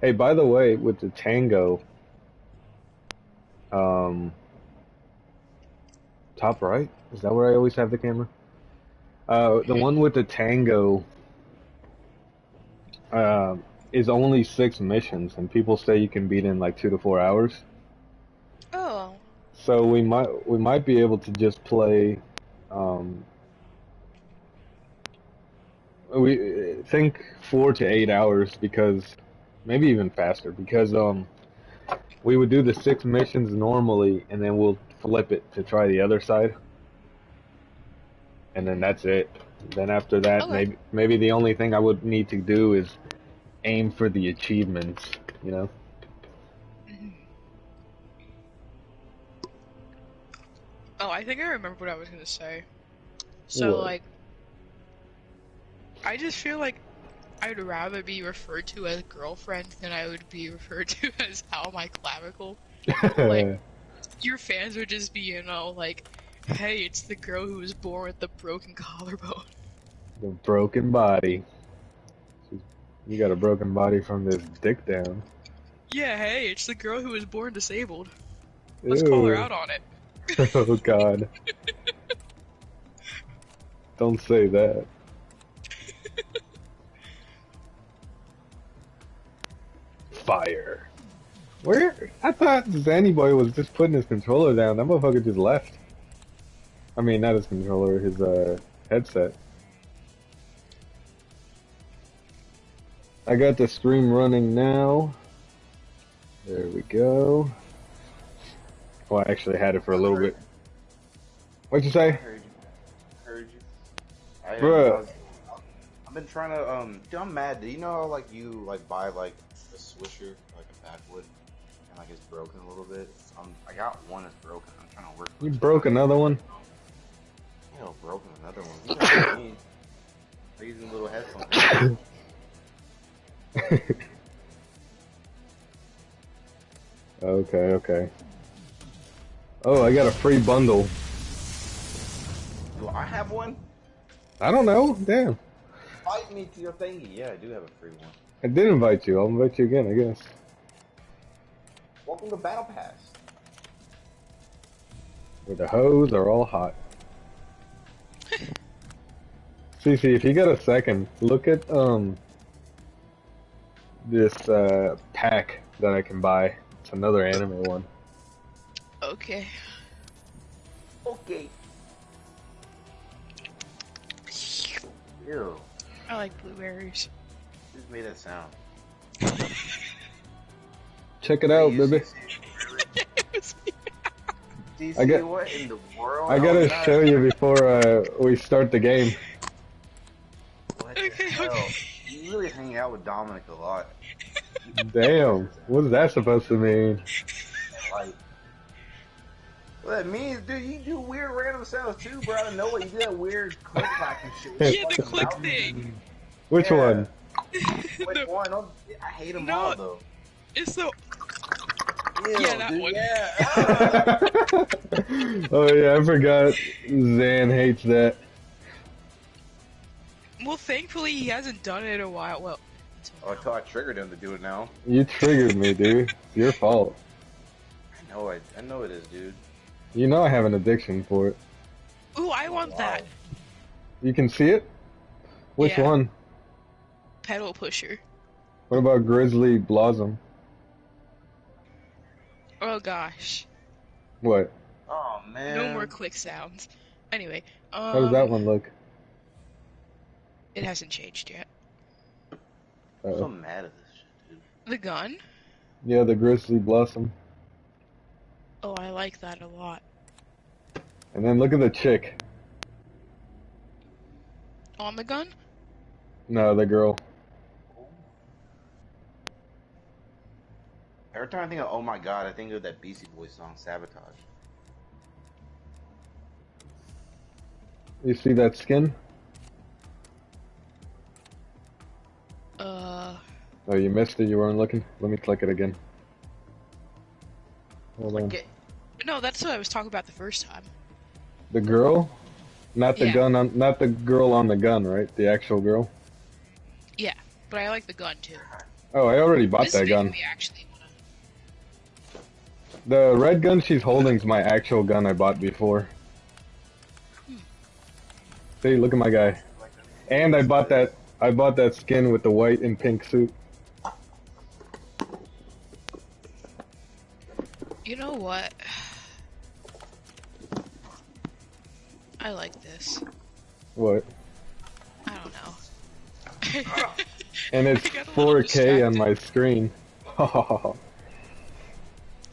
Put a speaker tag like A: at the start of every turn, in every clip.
A: Hey, by the way, with the Tango, um, top right is that where I always have the camera? Uh, the one with the Tango, uh, is only six missions, and people say you can beat in like two to four hours.
B: Oh.
A: So we might we might be able to just play. Um, we think four to eight hours because maybe even faster because um we would do the six missions normally and then we'll flip it to try the other side and then that's it then after that
B: Okay.
A: maybe maybe the only thing i would need to do is aim for the achievements you know
B: Oh, I think I remember what I was gonna say. So
A: What?
B: like, I just feel like I'd rather be referred to as girlfriend than I would be referred to as Al my clavicle. Like- Your fans would just be, you know, like, hey, it's the girl who was born with the broken collarbone.
A: the broken body you got a broken body from this dick down
B: Yeah, hey, it's the girl who was born disabled. Let's call her out on it.
A: oh god don't say that Fire. Where? I thought Zanny Boy was just putting his controller down. That motherfucker just left. I mean, not his controller, his uh, headset. I got the stream running now. There we go. Well, I actually had it for a little bit. What'd you
C: I
A: say?
C: heard you. Heard you. I,
A: Bruh.
C: I was- I've been trying to um. Dude, I'm mad. Do you know how, like you like buy like a swisher like a backwood and like it's broken a little bit? Um, I got one that's broken. I'm trying to work.
A: You broke another one?
C: You know, broken another one. You know what I mean? Using little headphones.
A: okay, okay. Oh, I got a free bundle.
C: Do I have one?
A: I don't know. Damn.
C: Invite me to your thingy. Yeah, I do have a free one.
A: I did invite you. I'll invite you again, I guess.
C: Welcome to Battle Pass.
A: Where the hoes are all hot. Cece, if you got a second, look at um this uh pack that I can buy. It's another anime one.
B: Okay.
C: Okay. Ew.
B: I like blueberries.
C: Who just made that sound?
A: Check it out, baby.
C: DC,
A: I got-
C: what in the world?
A: I gotta
C: Oh,
A: show you before uh, we start the game.
C: What the hell?
B: okay.
C: You really hang out with Dominic a lot.
A: Damn, what's that supposed to mean?
C: Like, what that means, dude, you do weird random sounds too, bro. Out know what you do that weird click clack and shit.
B: Yeah, the click thing.
A: Which
C: Yeah.
A: one?
C: Which
B: The-
C: one? Don't- I hate them
B: No.
C: all though.
B: It's so.
C: Ew,
B: Yeah, that
C: dude,
B: one.
C: Yeah. Ah.
A: oh yeah, I forgot. Zan hates that.
B: Well, thankfully he hasn't done it in a while. Well,
C: oh, until I triggered him to do it now.
A: You triggered me, dude. It's your fault.
C: I know it. I know it is, dude.
A: You know I have an addiction for it.
B: ooh, I want
C: Wow.
B: that
A: You can see it? Which
B: Yeah.
A: one?
B: Pedal pusher.
A: What about Grizzly Blossom?
B: Oh gosh,
A: What?
C: Oh man.
B: no more click sounds. Anyway, um,
A: How does that one look?
B: It hasn't changed yet.
C: oh I'm so
A: Uh,
C: mad at this shit, dude.
B: The gun.
A: yeah, the Grizzly Blossom.
B: Oh, I like that a lot.
A: And then look at the chick.
B: On the gun?
A: No, the girl.
C: Every time I think of Oh My God, I think of that Beastie Boys song, Sabotage.
A: You see that skin?
B: Uh,
A: Oh, you missed it. You weren't looking. Let me click it again. Hold on.
C: Get,
B: no, that's what I was talking about the first time.
A: The girl? Not the
B: Yeah.
A: gun on. Not the girl on the gun, right? The actual girl.
B: Yeah, but I like the gun too.
A: Oh, I already bought
B: This
A: that
B: is
A: gun.
B: me actually wanna-
A: The red gun she's holding is my actual gun I bought before. See, look at my guy. And I bought that. I bought that skin with the white and pink suit.
B: You know what? I like this.
A: What?
B: I don't know.
A: And it's
B: I got a little
A: 4K on my screen.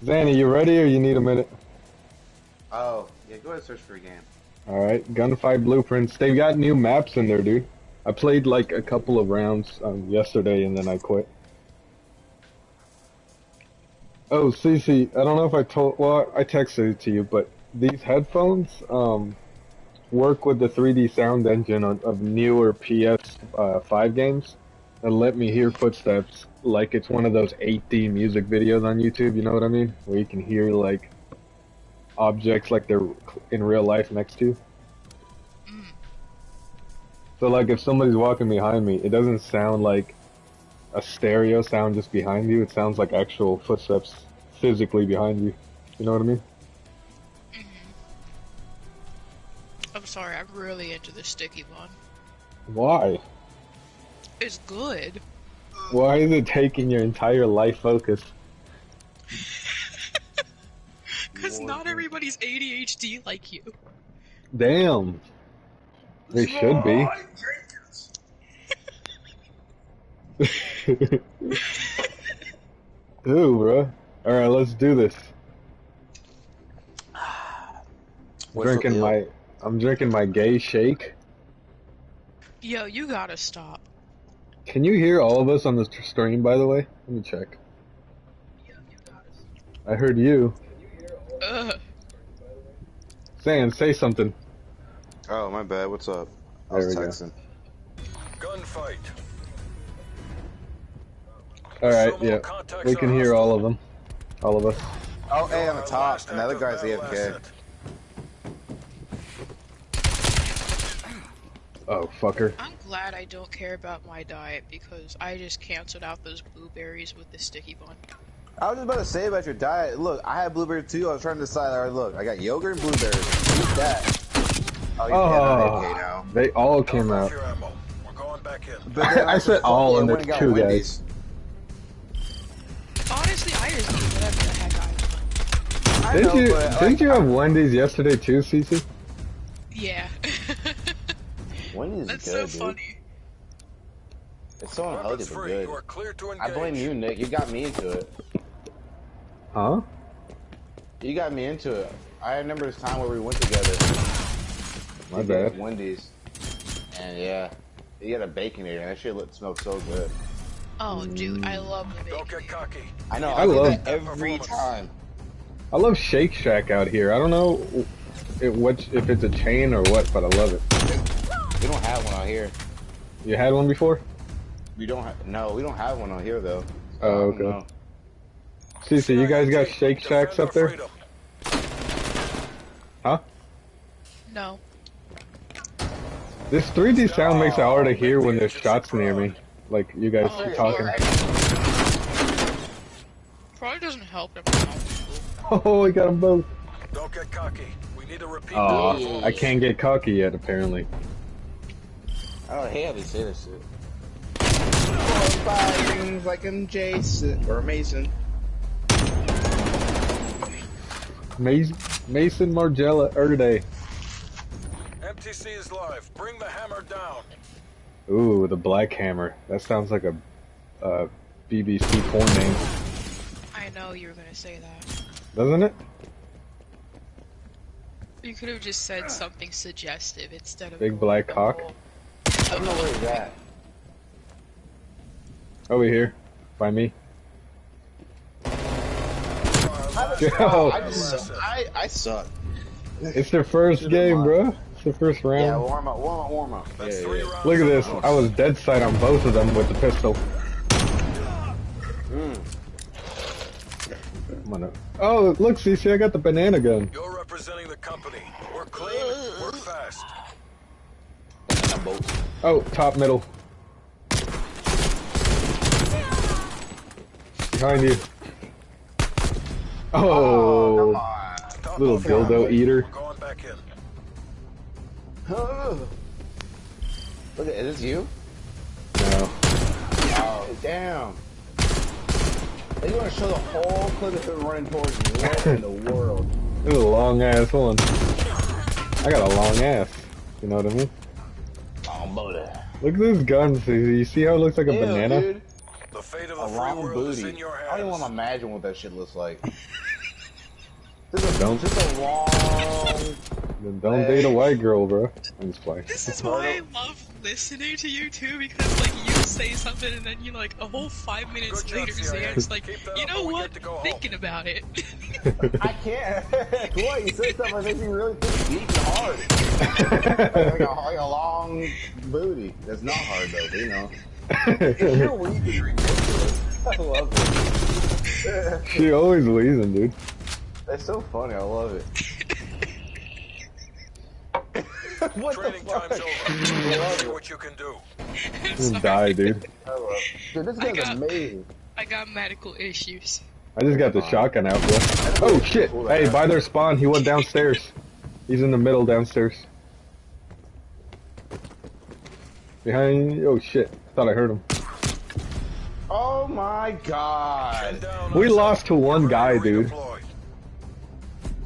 A: Zanny, you ready or you need a minute?
C: Oh, yeah, go ahead and search for a game.
A: Alright, Gunfight Blueprints. They've got new maps in there, dude. I played like a couple of rounds um, yesterday and then I quit. Oh, Cece, I don't know if I told, well, I texted it to you, but these headphones um, work with the 3D sound engine of, of newer PS5 uh, games and let me hear footsteps like it's one of those 8D music videos on YouTube, you know what I mean? Where you can hear like objects like they're in real life next to you.
B: Mm.
A: So like if somebody's walking behind me, it doesn't sound like a stereo sound just behind you. It sounds like actual footsteps physically behind you. You know what I mean?
B: Mhm. I'm sorry, I'm really into the sticky one.
A: Why?
B: It's good.
A: Why is it taking your entire life focus?
B: Because not everybody's ADHD like you.
A: Damn. They should be. Ooh, bro. Alright, let's do this.
C: What's
A: drinking my I'm drinking my gay shake.
B: Yo, you gotta stop.
A: Can you hear all of us on the stream by the way? Let me check. I heard you.
B: Ugh.
A: Sand, say something.
C: Oh, my bad. What's up? I
A: There
C: was texting.
D: Gunfight.
A: Alright, yeah. We can hear
D: hostile.
A: all of them. All of us.
C: Oh, hey, on
D: Our
C: the top. Another guy's AFK.
A: Oh, fucker.
B: I'm glad I don't care about my diet because I just canceled out those blueberries with the sticky bun.
C: I was just about to say about your diet. Look, I had blueberry too. I was trying to decide. All right, look, I got yogurt and blueberries. Eat that. Oh, you're
A: Oh,
C: AFK now.
A: they all came out.
D: We're going back in.
C: But then
A: I said all
C: it,
A: and
C: went
A: there's
C: got
A: two guys.
C: Wendy's.
B: Honestly, I just eat whatever the heck I want.
C: I
A: Didn't
C: know,
A: you
C: but,
A: didn't
C: like,
A: you have Wendy's yesterday too, Cece?
B: Yeah.
C: Wendy's
B: That's
C: is
B: so
C: dude.
B: funny.
C: It's so unhealthy
D: Weapons
C: but good.
D: You are clear to
C: I blame you, Nick. You got me into it.
A: Huh?
C: You got me into it. I remember this time where we went together.
A: My
C: We
A: bad.
C: Wendy's. And yeah, you had a bacon baconator, and that shit looked, smelled so good.
B: Oh, dude, I love the
D: Don't get cocky.
C: I know.
A: I
C: I, love
A: love-
C: that every time.
A: I love Shake Shack out here. I don't know it, what if it's a chain or what, but I love it.
C: We don't have one out here.
A: You had one before?
C: We don't have. No, we don't have one out here though.
A: Oh,
C: um,
A: okay.
C: know.
A: Cece, you guys got Shake Shacks up there? Huh?
B: No.
A: This 3D sound makes it hard to hear when there's shots near me. Like you guys
B: Oh,
A: talking.
B: Probably doesn't help that we're not people.
A: Oh, we got them both.
D: Don't get cocky. We need to repeat
A: Oh. I can't get cocky yet, apparently.
C: I don't hate how they say this shit. Firing like I'm Jason or Mason.
A: Mason, Mason Margella Erday.
D: MTC is live. Bring the hammer down.
A: Ooh, the Black Hammer. That sounds like a uh, BBC porn name,
B: I know you were gonna say that.
A: doesn't it?
B: You could have just said something suggestive instead of
A: Big black cock?
C: I don't know where he's at.
A: Over here, by me.
D: Our
A: Yo.
C: I
D: battle
C: just. I I suck.
A: It's their first game, bro. It's their first round.
C: Yeah,
A: round.
C: warm up, warm up, warm up.
D: That's
C: Yeah,
D: three
C: yeah.
A: Look at this.
D: books.
A: I was dead sight on both of them with the pistol.
C: Mm.
A: I'm gonna. Oh, look, CC, I got the banana gun.
D: You're representing the company. Work clean. Work fast.
C: I'm both.
A: Oh, top middle. Behind you.
C: Oh,
A: Oh,
C: come on.
A: Little
D: of
A: dildo
D: four.
A: eater.
D: We're going back in.
C: Look at is this you?
A: No.
C: Oh, damn. They want to show the whole clip of him running towards you. What in the world?
A: This is a long ass one. I got a long ass. You know what I mean? Look at this gun. See, you see how it looks like a
C: Ew,
A: banana?
C: dude.
D: The fate of
C: A
D: the free
C: long
D: world is
C: booty.
D: in your
C: I don't even want to imagine what that shit looks like. This is,
A: Don't-
C: this is a long.
A: Then don't date a white girl, bro. I'm just playing.
B: This is why I love listening to you too, because like you say something and then you like a whole five minutes
D: Good
B: later,
D: CIA.
B: Zan's like, you know what?
D: get to go home."
B: Thinking about it.
C: I can't. what? You said something that makes me really think deep and hard. like, a, like a long booty. That's not hard though, but you know. If you're weak and ridiculous, I love it.
A: she always wheezing, dude.
C: That's so funny. I love it. what
D: Training
C: the fuck?
D: time's over.
C: I
D: See what you can do.
A: You
B: Sorry.
A: die, dude.
C: I love it. Dude, this
B: I
C: guy's
B: got-
C: amazing.
B: I got medical issues.
A: I just got the shotgun out, bro. Oh shit! Hey, by their spawn, he went downstairs. He's in the middle downstairs. Behind. Oh shit! Thought I heard him.
C: Oh my god.
A: We lost to one guy, dude.
D: redeploy.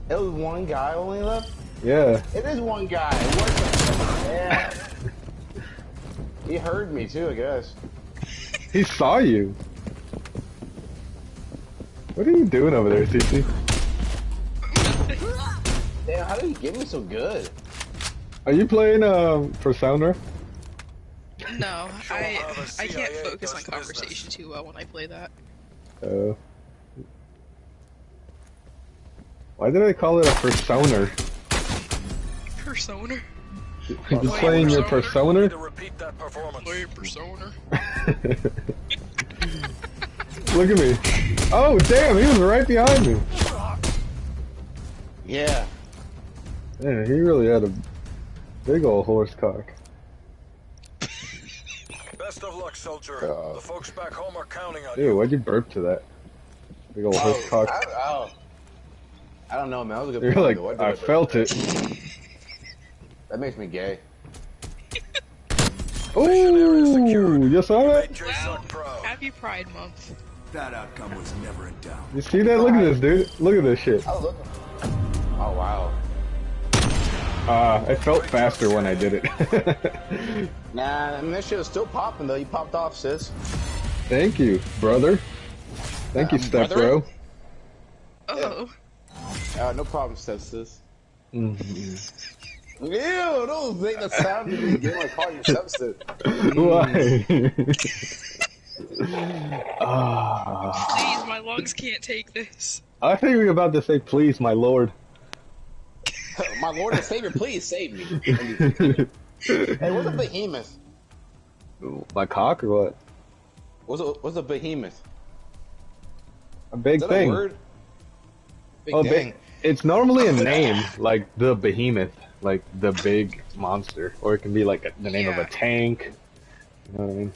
C: It was one guy only left?
A: Yeah.
C: It is one guy. What the Yeah. he heard me too, I guess.
A: He saw you. What are you doing over there, CC?
C: Damn, how did you get me so good?
A: Are you playing um for
B: Sounder?
D: No,
B: I I can't focus on conversation too well when I play that.
A: Uh, why did I call it a persona?
B: Persona.
A: You're just playing your
D: Need
A: persona?
D: repeat that performance.
B: Play persona.
A: Look at me. Oh damn, he was right behind me.
C: Yeah.
A: Man, he really had a big old horse cock.
D: Best of luck, soldier.
C: Uh,
D: the folks back home are counting on
A: Ew,
D: you.
A: Dude, why'd you burp to that? Big old
C: Oh,
A: horse cock.
C: I, oh. I don't know, man. That was a good
A: You're like, I
C: did
A: felt it.
C: That makes me gay.
A: Ooh, you saw that?
D: Made J
B: Wow.
D: Suck proud.
B: Happy Pride Month.
E: That outcome was never in doubt.
A: You see that? Look at this, dude. Look at this shit.
C: I was looking. Oh, wow.
A: Uh, it felt faster when I did it.
C: Nah, I mean, that shit was still popping, though. You popped off, sis.
A: Thank you, brother. Thank you,
C: Um,
A: step
C: brother?
A: bro.
B: Oh,
C: Uh, no problem, step sis.
A: Mhm.
C: Ew, don't make that sound to me. You want to call your step.
A: Why? Ah,
B: please, my lungs can't take this.
A: I think we were about to say, please, my lord.
C: My lord and savior, please save me. hey, what's a behemoth?
A: my cock or what?
C: What's a, what's a behemoth?
A: A big
C: Is that
A: thing.
C: a word? Big
A: Oh,
C: gang.
A: big. It's normally a name, like the behemoth, like the big monster, or it can be like a, the name of a tank. You know what I mean?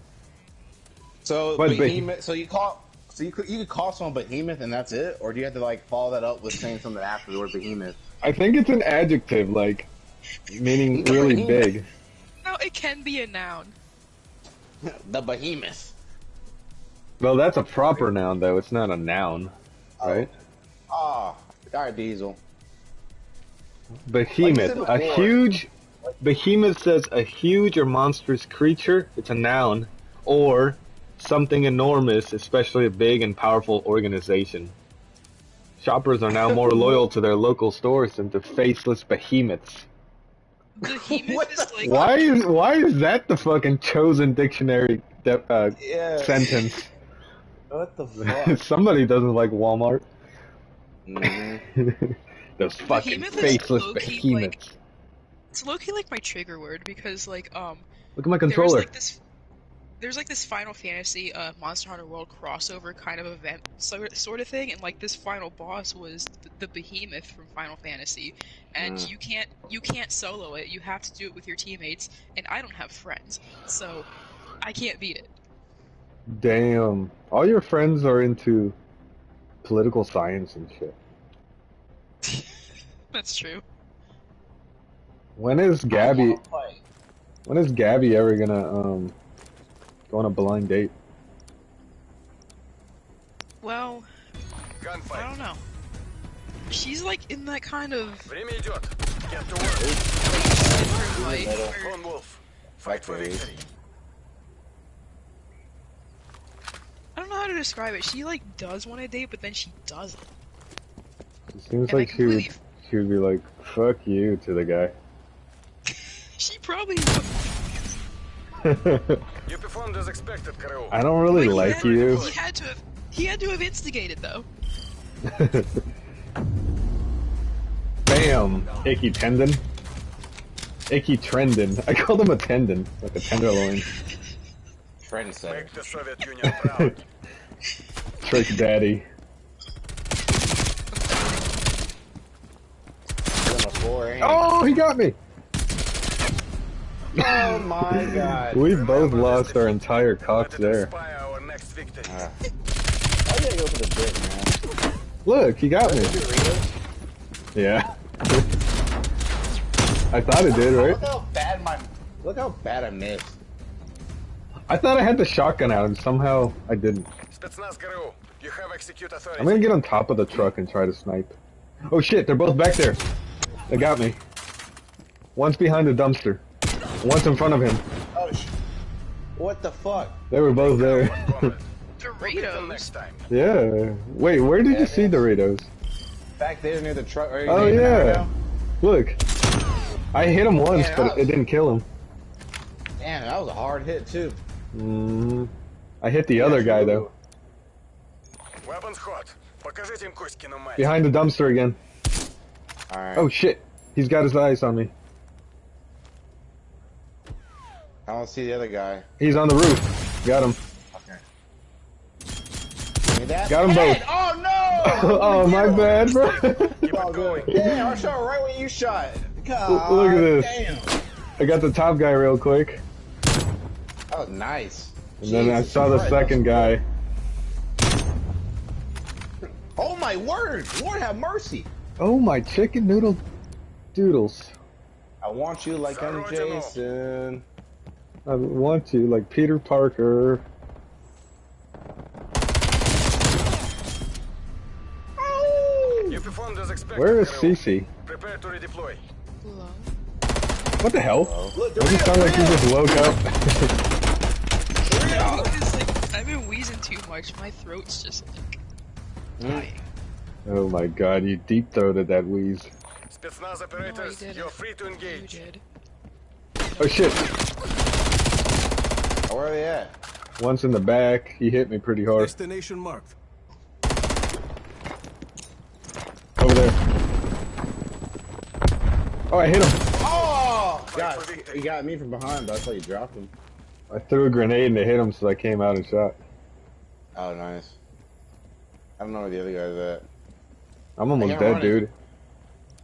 C: So
A: What's big?
C: behemoth. So you call. So you could you could call someone behemoth and that's it, or do you have to like follow that up with saying something after the word behemoth?
A: I think it's an adjective, like meaning really big.
B: No, it can be a noun.
C: the behemoth.
A: Well, that's a proper noun, though. It's not a noun, right?
C: Ah, Dire Diesel.
A: Behemoth,
C: Like
A: a
C: I said before.
A: huge. Behemoth says a huge or monstrous creature. It's a noun, or something enormous, especially a big and powerful organization. Shoppers are now more loyal to their local stores than to faceless behemoths.
B: Behemoth
C: What
B: is like
A: Why is why is that the fucking chosen dictionary de- uh,
C: Yeah.
A: sentence?
C: What the fuck?
A: Somebody doesn't like Walmart.
C: Mhm.
A: Those fucking
B: Behemoth
A: faceless
B: low-key,
A: behemoths.
B: it's low-key like my trigger word because like um
A: Look at my controller.
B: like this there's like this Final Fantasy uh, Monster Hunter World crossover kind of event sort sort of thing, and like this final boss was the, the Behemoth from Final Fantasy, and
C: Mm.
B: you can't you can't solo it. You have to do it with your teammates, and I don't have friends, so I can't beat it.
A: Damn. All your friends are into political science and shit.
B: That's true.
A: When is Gabby
C: I wanna play.
A: when is Gabby ever gonna um go on a blind date?
B: Well, I
D: Gunfight.
B: don't know. She's like in that kind of
D: Время идет. Get to work.
B: different life where
D: Lone Wolf. Fight for
C: Factories.
D: victory.
B: I don't know how to describe it. She like does want to date, but then she doesn't.
A: It seems
B: And
A: like she would she would be like, fuck you to the guy.
B: she probably.
D: You performed as expected, Karoo.
A: I don't really
B: But he
A: like
B: had-
A: you.
B: He had to have. He had to have instigated though.
A: Bam! Icky tendon. Icky trendon. I called him a tendon, like a tenderloin.
C: Trendsetter.
D: Make the Soviet Union proud.
A: Trick daddy.
C: On the floor, ain't
A: Oh, he got me!
C: Oh my god.
A: We both lost our entire cocks there.
D: our next victory.
C: Ah. I gotta go for the bit, man.
A: Look, he got me. Yeah. I thought it did, right?
C: Look how bad my. Look how bad I missed.
A: I thought I had the shotgun out and somehow I didn't.
D: You have.
A: I'm gonna get on top of the truck and try to snipe. Oh shit, they're both back there. They got me. One's behind the dumpster. One's in front of him.
C: Oh, sh what the fuck?
A: They were both there.
D: Doritos. Next time.
A: Yeah. Wait, where did yeah, you see Doritos?
C: Back there near the truck.
A: oh yeah. Look. I hit him once,
C: Man,
A: but
C: was...
A: it didn't kill him.
C: Damn, that was a hard hit too.
A: Mm. I hit the yeah, other guy though. Behind the dumpster again.
C: Alright.
A: Oh shit. He's got his eyes on me.
C: I don't see the other guy.
A: He's on the roof. Got him.
C: Okay. Give me that.
A: Both.
C: Oh no!
A: oh, my bad, bro.
D: Keep it going.
C: Yeah, Damn, I shot right when you shot. God,
A: Look at this.
C: Damn.
A: I got the top guy real quick.
C: Oh, nice.
A: And then I saw the
C: Christ,
A: second guy.
C: Oh my word! Lord have mercy.
A: Oh, my chicken noodle doodles.
C: I want you like I'm Jason.
A: I want you like Peter Parker.
D: You performed as expected.
A: Where is
D: Karoo.
A: Cece?
D: Prepare to redeploy.
B: Hello.
A: What the hell?
C: Look,
A: Does it sound like you just woke up?
B: It's like I've been wheezing too much. My throat's just like hmm. dying.
A: Oh my god, you deep throated that wheeze.
D: Spetsnaz operators,
B: didn't.
D: you're free to
B: You
D: engage.
B: did.
A: Oh shit.
C: Where are they at?
A: Once in the back, he hit me pretty hard.
F: Destination marked.
A: Over there. Oh, I hit him.
C: Oh!
D: Fight
C: God,
D: for
C: you got me from behind, but I thought you dropped him.
A: I threw a grenade and it hit him, so I came out and shot.
C: Oh, nice. I don't know where the other guy's at.
A: I'm almost dead,
C: running.
A: dude.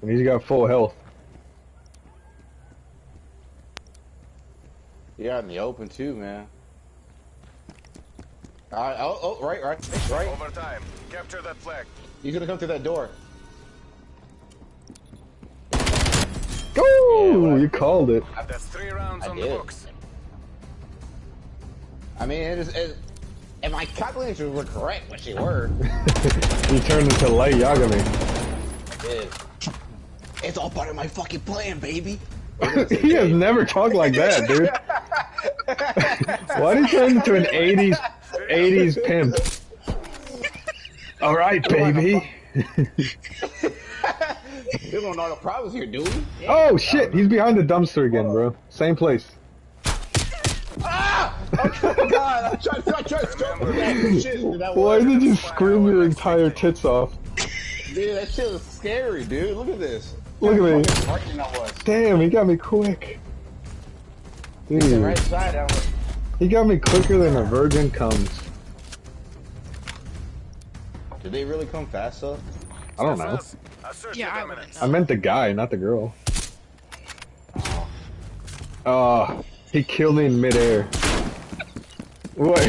A: And he's got full health.
C: You out in the open too, man. Alright, oh, oh, right, right, right.
D: Overtime. Capture that flag.
C: He's gonna come through that door.
A: Go!
C: what?
A: you called it.
D: That's three rounds
C: I
D: on the
C: did.
D: books.
C: I mean, it is. It, if my calculations were correct, which they were,
A: You turned into light Yagami.
C: I did. It's all part of my fucking plan, baby.
A: he has never talked like that, dude. Why did he turn into an 80s 80s pimp? All right, baby.
C: You don't know the problems here, dude.
A: oh shit, he's behind the dumpster again, bro. Same place.
C: Ah! Oh god, I'm trying, I'm trying to stop that shit. That
A: Why did you scream your entire tits off?
C: dude, that shit was scary, dude. Look at this.
A: Look at me.
C: Fucking frightened that was.
A: Damn, he got me quick. Dude,
C: right side,
A: he got me quicker than a virgin comes.
C: Did they really come fast though?
A: I don't know.
D: Spetsnaz,
B: Yeah, I
A: I meant the guy, not the girl. Oh, he killed me in midair. What?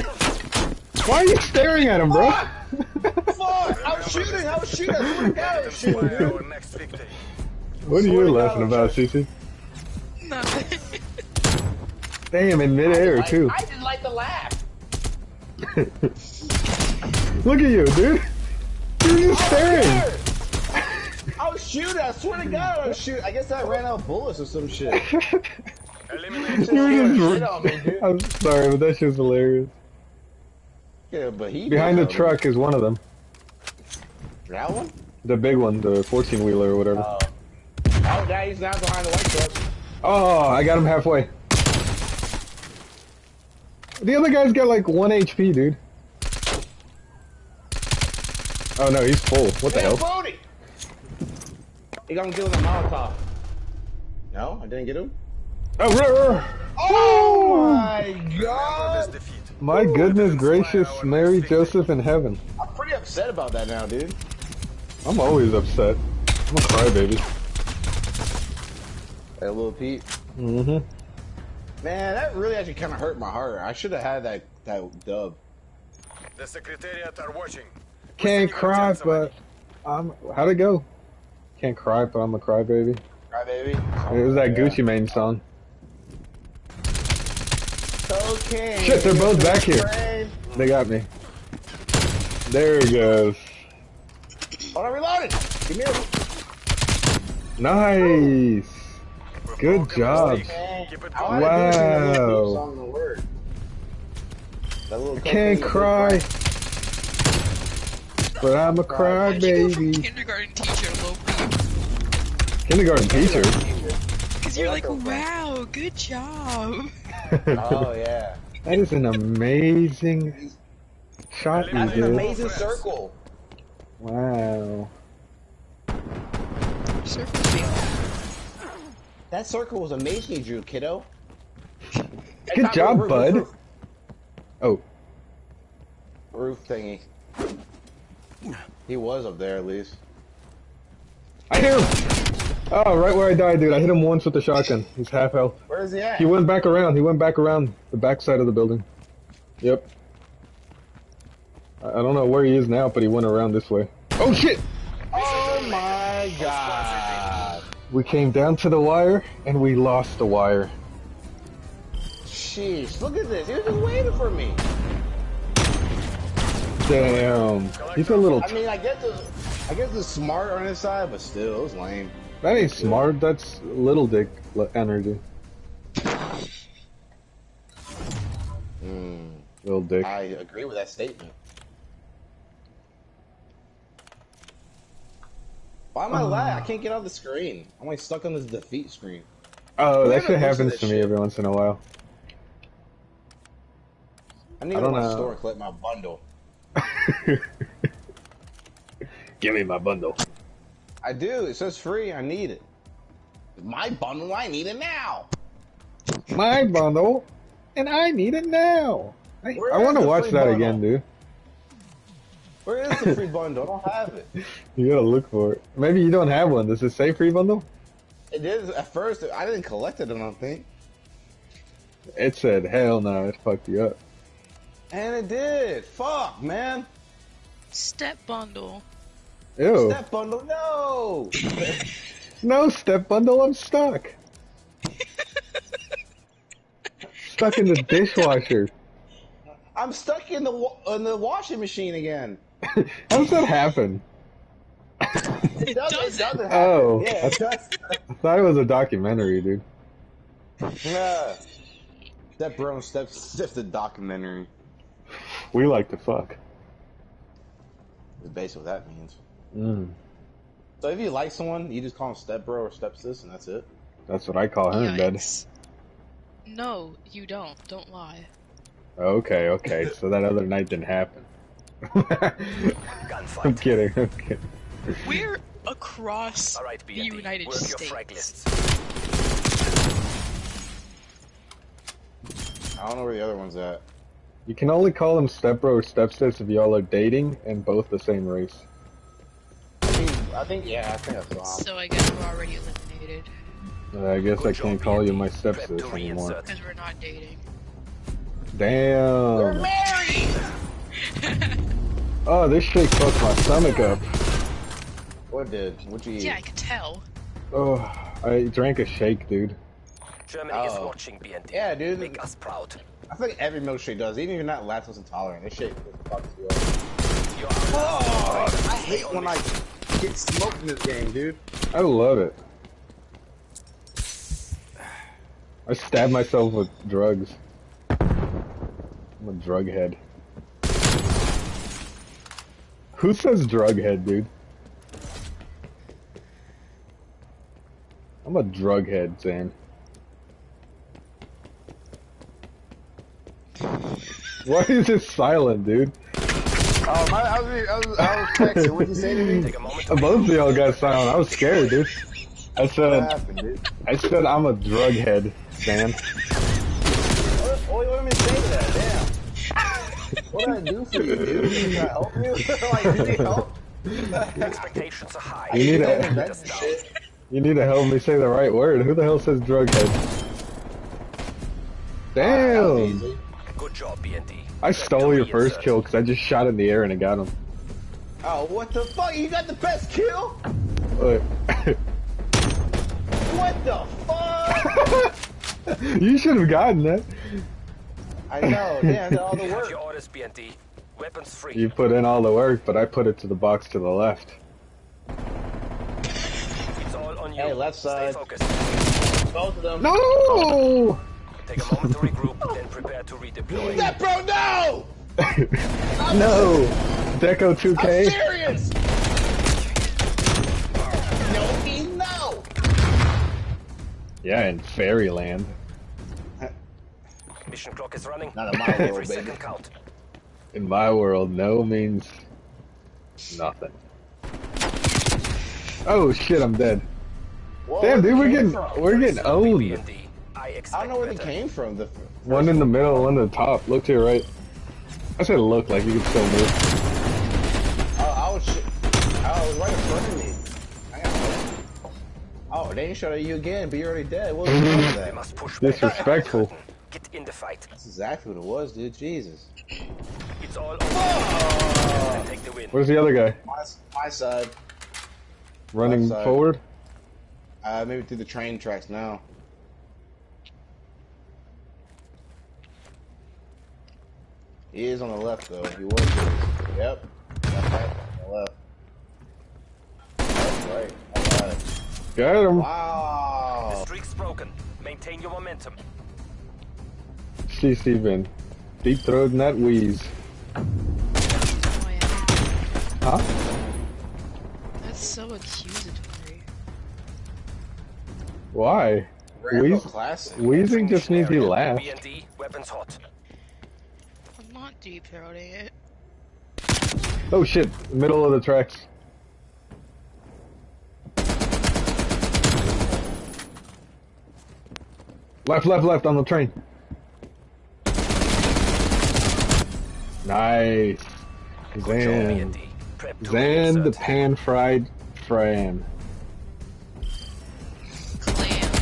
A: Why are you staring at him, bro?
C: Fuck! I was shooting. I was shooting. I swear to God, I was shooting,
D: Inspire
C: dude.
D: our next victory.
A: What are you laughing about,
C: trying-
A: Cece?
B: Nothing.
A: Damn, in midair
C: I,
A: too.
C: I didn't like the laugh.
A: Look at you, dude. You're just staring.
C: I was shooting. I swear to God, I was shooting. I guess I ran out of bullets or some shit.
D: Eliminate
A: You were just-
C: me, dude.
A: I'm sorry, but that shit's hilarious.
C: Yeah, but he
A: Behind the
C: did
A: truck is one of them.
C: That one?
A: The big one, the 14 wheeler or whatever.
C: Oh. Oh, now he's now behind the white truck.
A: Oh, I got him halfway. The other guy's got like 1 HP, dude. Oh no, he's full. What the
C: Hey,
A: hell?
C: Brody! He got him killing the Molotov. No, I didn't get him.
A: Oh, ruh, ruh.
C: Oh my god!
D: defeat.
A: My goodness gracious, Mary, Joseph, in heaven.
C: I'm pretty upset about that now, dude.
A: I'm always upset. I'm a crybaby.
C: Hey, little Pete.
A: Mm-hmm.
C: Man, that really actually kind of hurt my heart. I should have had that that dub.
D: The Secretariat are watching.
A: Can't cry, but I'm. How'd it go? Can't cry, but I'm a crybaby.
C: Right, baby.
A: It was that Gucci Mane song.
C: Okay.
A: Shit, they're both back here. They got me. There it goes.
C: Hold on, reloaded. Give me a.
A: Nice.
D: We've
A: Good job.
D: the streak. Keep it
C: I
D: going.
C: wanted to do that little
A: Wow.
C: song in the word. That little
A: Can't cry, but I'm a
B: Why'd you go from
A: crybaby.
B: kindergarten teacher.
A: Kindergarten teacher.
B: Because you're like, wow, good job.
C: Oh yeah.
A: That is an amazing shot you
C: That's an amazing circle.
A: Wow.
C: That circle was amazing, you drew, kiddo.
A: Good job,
C: roof,
A: bud.
C: Roof,
A: Oh,
C: roof thingy. He was up there at least.
A: I him! Oh, right where I died, dude. I hit him once with the shotgun. He's half health.
C: Where is he at?
A: He went back around. He went back around the back side of the building. Yep. I I don't know where he is now, but he went around this way. Oh shit!
C: Oh my god.
A: We came down to the wire, and we lost the wire.
C: Sheesh, look at this. He was just waiting for me.
A: Damn. He's a little...
C: I mean, I guess I guess it's smart on his side, but still, it's lame.
A: That ain't smart. That's little dick energy.
C: Hmm.
A: Little dick.
C: I agree with that statement. Why am I lag? I can't get off the screen. I'm like stuck on this defeat screen.
A: Oh,
C: we
A: that shit happens to me
C: shit.
A: every once in a while.
C: I need
A: I
C: to go to my store and collect my bundle.
A: Give me my bundle.
C: I do. It says free. I need it. My bundle. I need it now.
A: My bundle, and I need it now. I, I want to watch that
C: bundle?
A: again, dude.
C: Where is the free bundle? I don't have it.
A: You gotta look for it. Maybe you don't have one. Does it say free bundle?
C: It is at first. I didn't collect it. I don't think.
A: It said, hell no, it fucked you up.
C: And it did. Fuck, man.
B: Step bundle.
A: Ew.
C: Step bundle. No.
A: No step bundle, I'm stuck. stuck in the dishwasher.
C: I'm stuck in the wa- in the washing machine again.
A: How does that happen?
C: It does. It doesn't happen.
A: Oh.
C: Yeah, it does.
A: I thought it was a documentary, dude.
C: yeah. Step bro step step the documentary.
A: We like to fuck.
C: Is basically what that means.
A: Mm,
C: So if you like someone, you just call him step bro or step sis, and that's it.
A: that's what I call her in bed.
B: No, you don't. Don't lie.
A: Okay, okay. So that other night didn't happen. I'm kidding. I'm kidding.
B: We're across
G: All right,
B: the United
G: work
B: States.
C: I don't know where the other one's at.
A: You can only call them stepbro or stepsis if y'all are dating and both the same race.
C: I think yeah, I think I saw him.
B: So I guess we're already eliminated
A: Uh, I guess I
G: Good job,
A: can't call you my
G: Prep to
A: stepsis anymore.
G: reinsert.
B: because we're not dating.
C: We're
A: Damn.
C: married.
A: Oh, this shake fucked my stomach up.
C: What did? What'd you eat?
B: yeah, I could tell.
A: Oh, I drank a shake, dude.
D: Germany is
C: Oh.
D: watching BND.
C: Yeah, dude.
D: Make us proud.
C: I think every milkshake does, even if you're not lactose intolerant. This shit fucks you up. Oh, I hate when I get smoked in this game, dude.
A: I love it. I stab myself with drugs. I'm a drug head. Who says drug head, dude? I'm a drug head, Zan. Why is it silent, dude?
C: Um, oh, my, I was, I was, I was texting. What'd you say to me?
D: take a moment to
A: Both of y'all got silent. I was scared, dude. I
C: What
A: said,
C: happened, dude?
A: I said I'm a drug head, Zan.
C: What, what do you want me to say to that? Damn. What did I do for you, dude? Did I help you? like, did you help?
D: expectations are high.
A: You need
C: Damn,
A: to,
C: that's the shit.
A: you need to help me say the right word. Who the hell says drug head? Damn!
D: Good job, BND.
A: I stole your first kill because I just shot in the air and I got him.
C: Oh, what the fuck? You got the best kill?
A: Look.
C: What the fuck?
A: you should have gotten that.
C: I know, damn, all the work.
D: your orders, BND. Weapons free.
A: You put in all the work, but I put it to the box to the left.
D: It's all on you.
C: Hey, left
D: Stay
C: side.
D: focused.
C: Both of them.
A: No!
D: Take a moment to regroup, then prepare to redeploy.
C: That bro, no!
A: no! Deco
C: I'm
A: 2K?
C: serious! No, me, no!
A: Yeah, in Fairyland.
D: Mission clock is running.
C: Not in my
D: Every
C: world, baby.
D: second count.
A: In my world, no means nothing. Oh shit, I'm dead.
C: Whoa,
A: Damn, dude, we're getting
C: from?
A: we're getting owned.
D: BND. I expect
C: I don't know where they came from. The
A: One in the middle, one at the top. Look to your right. I said look like you can still move.
C: Oh, I was, sh- I was right in front of me. I got Oh, they ain't shot at you again, but you're already dead. What was the point of that?
D: must push back.
A: Disrespectful.
D: Get in the fight.
C: That's exactly what it was, dude. Jesus.
D: It's all over. you. Take the win.
A: Where's the other guy?
C: My, my side.
A: Running
C: Left side.
A: forward?
C: Uh, maybe through the train tracks now. He is on the left, though. He was. Yep. Left, right, on the left. Left, right. All right.
A: Got him.
D: The
C: Wow.
D: streak's broken. Maintain your momentum.
A: CC Vin. Deep throating that wheeze.
B: Oh, yeah.
A: Huh?
B: That's so accusatory.
A: Why?
C: Rambo
A: Wheeze-
C: classic.
A: Wheezing just means he
D: Area.
A: laughed.
D: BND, weapons hot.
B: I'm deep throating it.
A: Oh shit, middle of the tracks. Left, left, left on the train. Nice.
D: Good job,
A: Zan.
D: BND. Prep to
A: Zan the pan fried Fran.
B: Clam.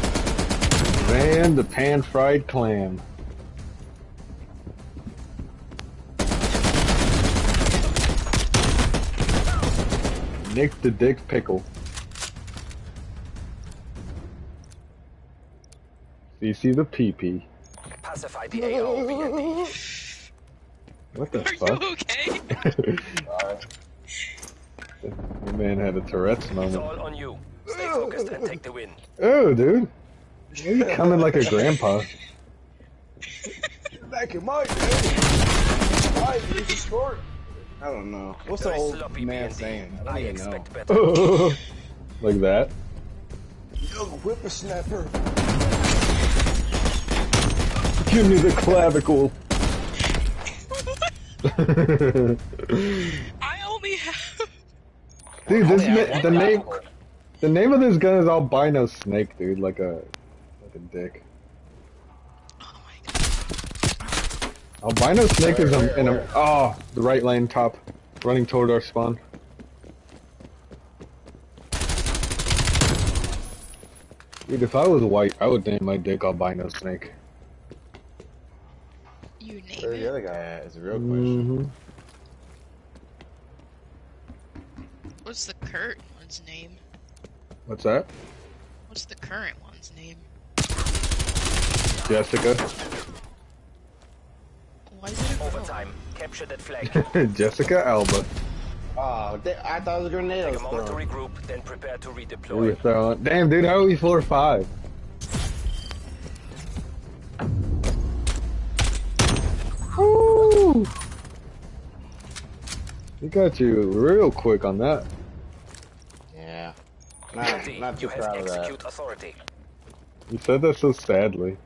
A: Zan the pan fried clam. Nick the dick pickle. CC the PP.
D: Pacify the AO, BND.
A: What the
B: Are
A: fuck?
B: you okay?
A: Your man had a Tourette's
D: It's
A: moment.
D: all on you. Stay focused and take the win.
A: Oh, dude. You coming like a grandpa.
C: Back in my day. Why did you score? I don't know. What's the old
D: sloppy
C: man saying? I don't
D: I
C: even know.
D: expect better.
A: like that.
C: Young whippersnapper.
A: Give me the clavicle.
B: I only have.
A: Dude, this
C: Oh,
A: the
C: yeah.
A: name the name of this gun is albino snake, dude, like a like a dick. Albino snake is in a... Oh, the right lane top. Running toward our spawn. Dude, if I was white, I would name my dick albino snake.
B: You name
C: Where's the other guy at is a real question.
A: Mm -hmm.
B: What's the current one's name?
A: What's that?
B: What's the current one's name?
A: Jessica.
B: Why is it a girl?
D: Overtime. Capture that flag.
A: Jessica Alba.
H: Oh, they, I thought it was a grenade I
D: Take a
H: was
D: moment to regroup, then prepare to
A: Who you
D: redeploy.
A: throwing? Damn, dude, how are we four or five? Woo! He got you real quick on that.
H: Yeah. Not, not too
D: you have
H: proud of that.
D: execute authority.
A: You said that so sadly.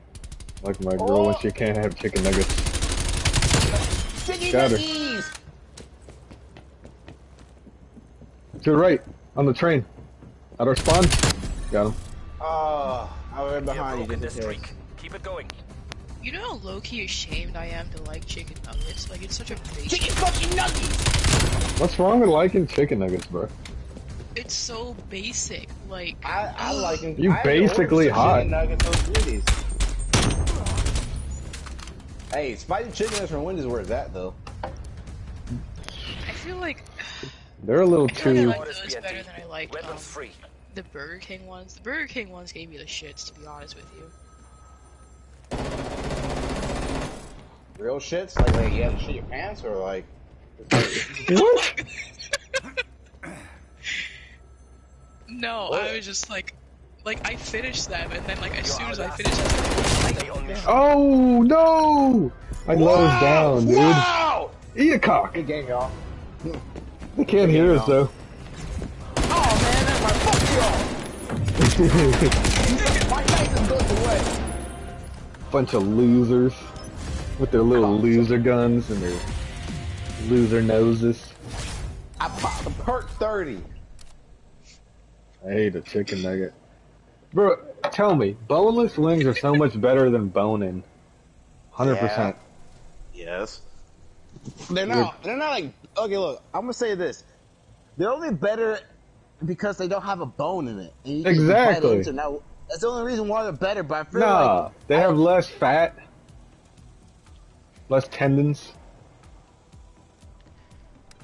A: Like my girl when oh. she can't have chicken nuggets. Got her. To the right, on the train. At our spawn. Got him.
H: Oh, I was right behind you.
D: broken the
H: just in case.
D: streak. Keep it going.
B: You know how low-key ashamed I am to like chicken nuggets? Like, it's such a basic...
H: Chicken fucking nuggets!
A: What's wrong with liking chicken nuggets, bro?
B: It's so basic. Like,
H: I, I like them.
A: You
H: I had to order
A: basically
H: some
A: hot.
H: Chicken nuggets, those goodies. Hey, spicy chicken nuggets from Wendy's where it's at though.
B: I feel like...
A: They're a little
B: I feel like I like those better than I like um,
D: free.
B: the Burger King ones. The Burger King ones gave me the shits, to be honest with you.
H: Real shits? Like, like you have to shit your pants or like.
A: What?
B: No,
H: What?
B: I was just like... Like, I finished them, and then, like, as
D: You're
B: soon as I finished them,
D: Stay on mission.
A: Oh no! I let us down, dude.
H: Wow!
A: Eat a cock.
H: Good game, y'all.
A: They can't hear us though.
H: Oh man, that's my fuck y'all. My life is going away.
A: Bunch of losers with their little loser guns and their loser noses.
H: I popped a perk 30.
A: I hate a chicken nugget. Bro, tell me, boneless wings are so much better than bone-in. 100%.
H: Yes. They're not. They're not like. Okay, look. I'm gonna say this. They're only better because they don't have a bone in it. And you
A: Exactly.
H: into. Now, that's the only reason why they're better. But I feel
A: Nah,
H: like
A: they have less fat, less tendons.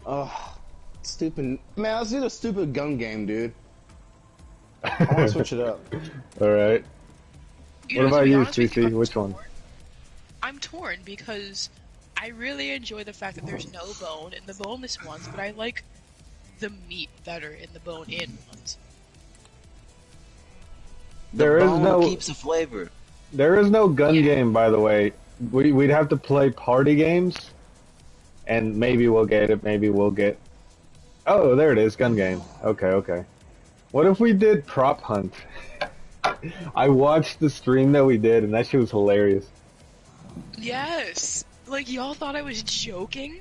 H: Oh, stupid. Man, let's do the stupid gun game, dude. I want to switch it up.
A: Alright.
B: You
A: What
B: know,
A: about you,
B: honest with
A: CC?
B: I'm
A: Which one?
B: I'm torn because I really enjoy the fact that there's no bone in the boneless ones, but I like the meat better in the bone-in ones.
A: There is
C: Bone
A: no
C: keeps the flavor.
A: there is no gun
B: Yeah.
A: game by the way. We we'd have to play party games and maybe we'll get it, maybe we'll get Oh, there it is, gun game. Okay, okay. What if we did prop hunt? I watched the stream that we did and that shit was hilarious.
B: Yes! Like, y'all thought I was joking?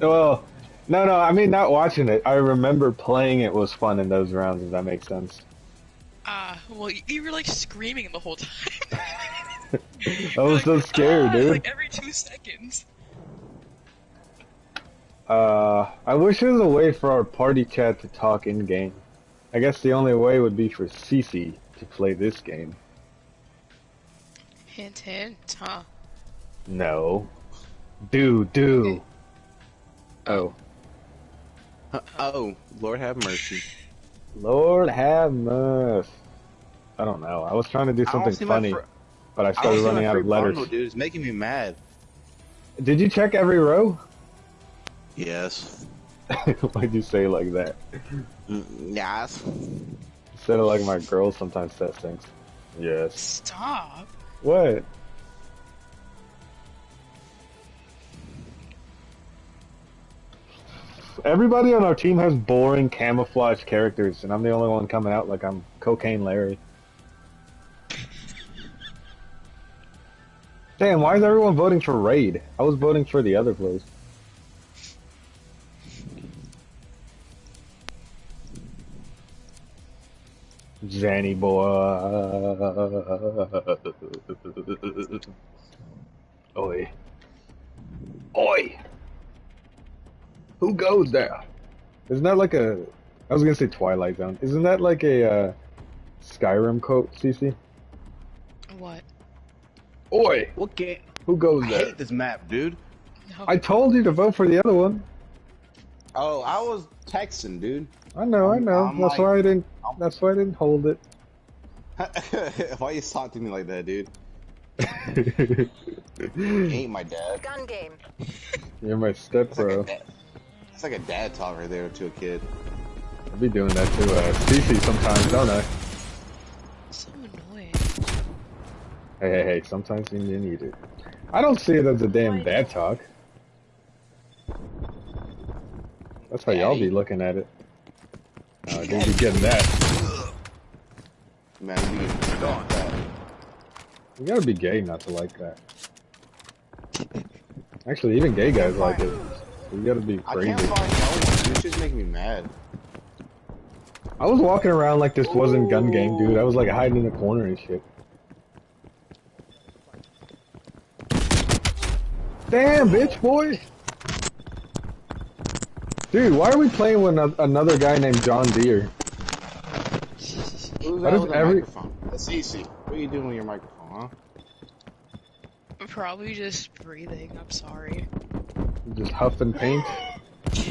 A: Well, no, no, I mean not watching it. I remember playing it was fun in those rounds, if that makes sense.
B: Ah, well, you were like screaming the whole time.
A: I was so scared,
B: "Ah,"
A: dude.
B: Like every two seconds.
A: Uh, I wish there was a way for our party chat to talk in game. I guess the only way would be for Cece to play this game.
B: Hint, hint, huh?
A: No. Do, do. Oh.
C: Oh, Lord have mercy.
A: Lord have mercy. I don't know. I was trying to do something funny, but I
C: I
A: started
C: see
A: running out of letters.
C: bundle, dude. It's making me mad.
A: Did you check every row?
C: Yes.
A: Why'd you say it like that?
C: Mm, Yes.
A: Instead of like my girl sometimes says things. Yes.
B: Stop.
A: What? Everybody on our team has boring camouflage characters, and I'm the only one coming out like I'm Cocaine Larry. Damn, why is everyone voting for Raid? I was voting for the other place. Zanny boy. Oi. Oi! Who goes there? Isn't that like a. I was gonna say Twilight Zone. Isn't that like a uh, Skyrim quote, CC?
B: What?
A: Oi!
C: What game?
A: Who goes
C: I
A: there?
C: I hate this map, dude.
B: No.
A: I told you to vote for the other one.
C: Oh, I was texting, dude.
A: I know, I know.
C: I'm
A: that's
C: like-
A: why I didn't.
C: I'm-
A: That's why I didn't hold it.
C: Why you talk to me like that, dude? Ain't my dad.
I: Gun game.
A: You're my step
C: It's like, a
A: bro.
C: dad. it's like a dad talk right there to a kid.
A: I be doing that to uh, Cece sometimes, don't I?
B: So annoying.
A: Hey, hey, hey. Sometimes you need it. I don't see it as a damn dad talk. That's how y'all be looking at it. Uh, they be getting that.
C: Man, you be getting like that.
A: You gotta be gay not to like that. Actually, even gay guys like it. You gotta be crazy.
C: I can't find no one. This shit's making me mad.
A: I was walking around like this wasn't gun game, dude. I was like hiding in the corner and shit. Damn, bitch, boy. Dude, why are we playing with another guy named John Deere?
C: Who's
A: Why
C: that
A: does
C: with the
A: every-
C: microphone? That's easy. What are you doing with your microphone, huh?
B: I'm probably just breathing. I'm sorry.
A: Just huffing paint?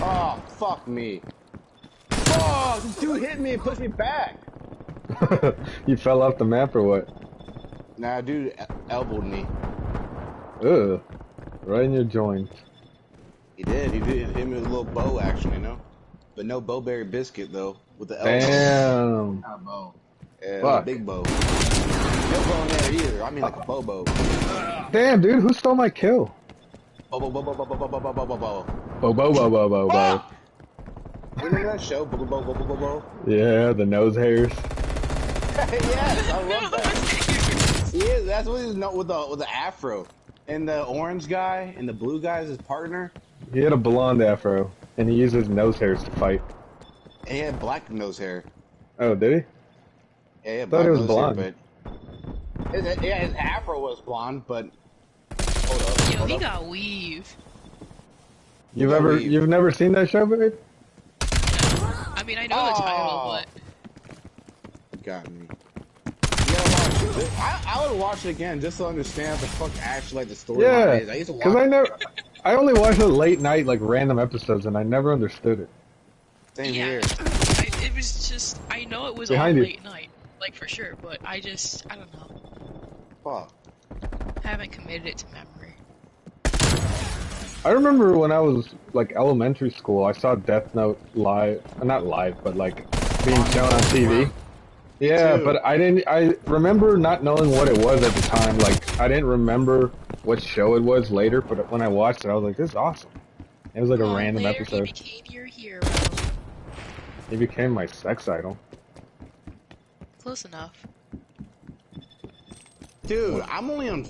C: Oh, fuck me. Oh, this dude hit me and pushed me back.
A: you fell off the map or what?
C: Nah, dude el- elbowed me.
A: Ugh. Right in your joint.
C: He did. He did hit me with a little bow action, you know? But no bowberry biscuit, though. With the elbow.
A: Damn.
C: Not a bow. Yeah,
A: Fuck.
C: a big bow. No bow in there either. I mean like a bow bow.
A: Damn, dude, who stole my kill?
C: Bow bow bow bow bow bow bow bow bow bow bow bow.
A: Bo bo bo bo bo bo.
C: Remember that show? Bow bow bow bow bow bow.
A: Yeah, the nose hairs.
C: yes, I love that. He is. That's what he's known with the with the afro. And the orange guy and the blue guy is his partner.
A: He had a blonde afro, and he used his nose hairs to fight.
C: And he had black nose hair.
A: Oh, did
C: Yeah, he had
A: Thought
C: black
A: it was blonde.
C: hair, but his, yeah, his afro was blonde, but hold up,
B: Yo,
C: hold
B: he
C: up.
B: got weave.
A: You've
C: Yeah,
A: ever,
C: we-
A: you've never seen that show, babe?
B: I mean, I know the title,
C: Oh.
B: but
C: got me. You gotta watch it. I, I would watch it again just to understand what the fuck actually like the story
A: Yeah,
C: is. I used to watch
A: because I never, I only watched it late night, like random episodes, and I never understood it.
C: same
B: yeah,
C: here.
B: I, it was just I know it was
A: Behind
B: on
A: you.
B: late night, like for sure, but I just I don't know,
C: Fuck.
B: I haven't committed it to memory.
A: I remember when I was like elementary school, I saw Death Note live, uh, not live, but like being shown on TV. Yeah,
C: Dude.
A: but I didn't. I remember not knowing what it was at the time. Like I didn't remember what show it was later. But when I watched it, I was like, "This is awesome." It was like a random
B: later
A: episode.
B: He became your hero.
A: He became my sex idol.
B: Close enough.
C: Dude, I'm only on.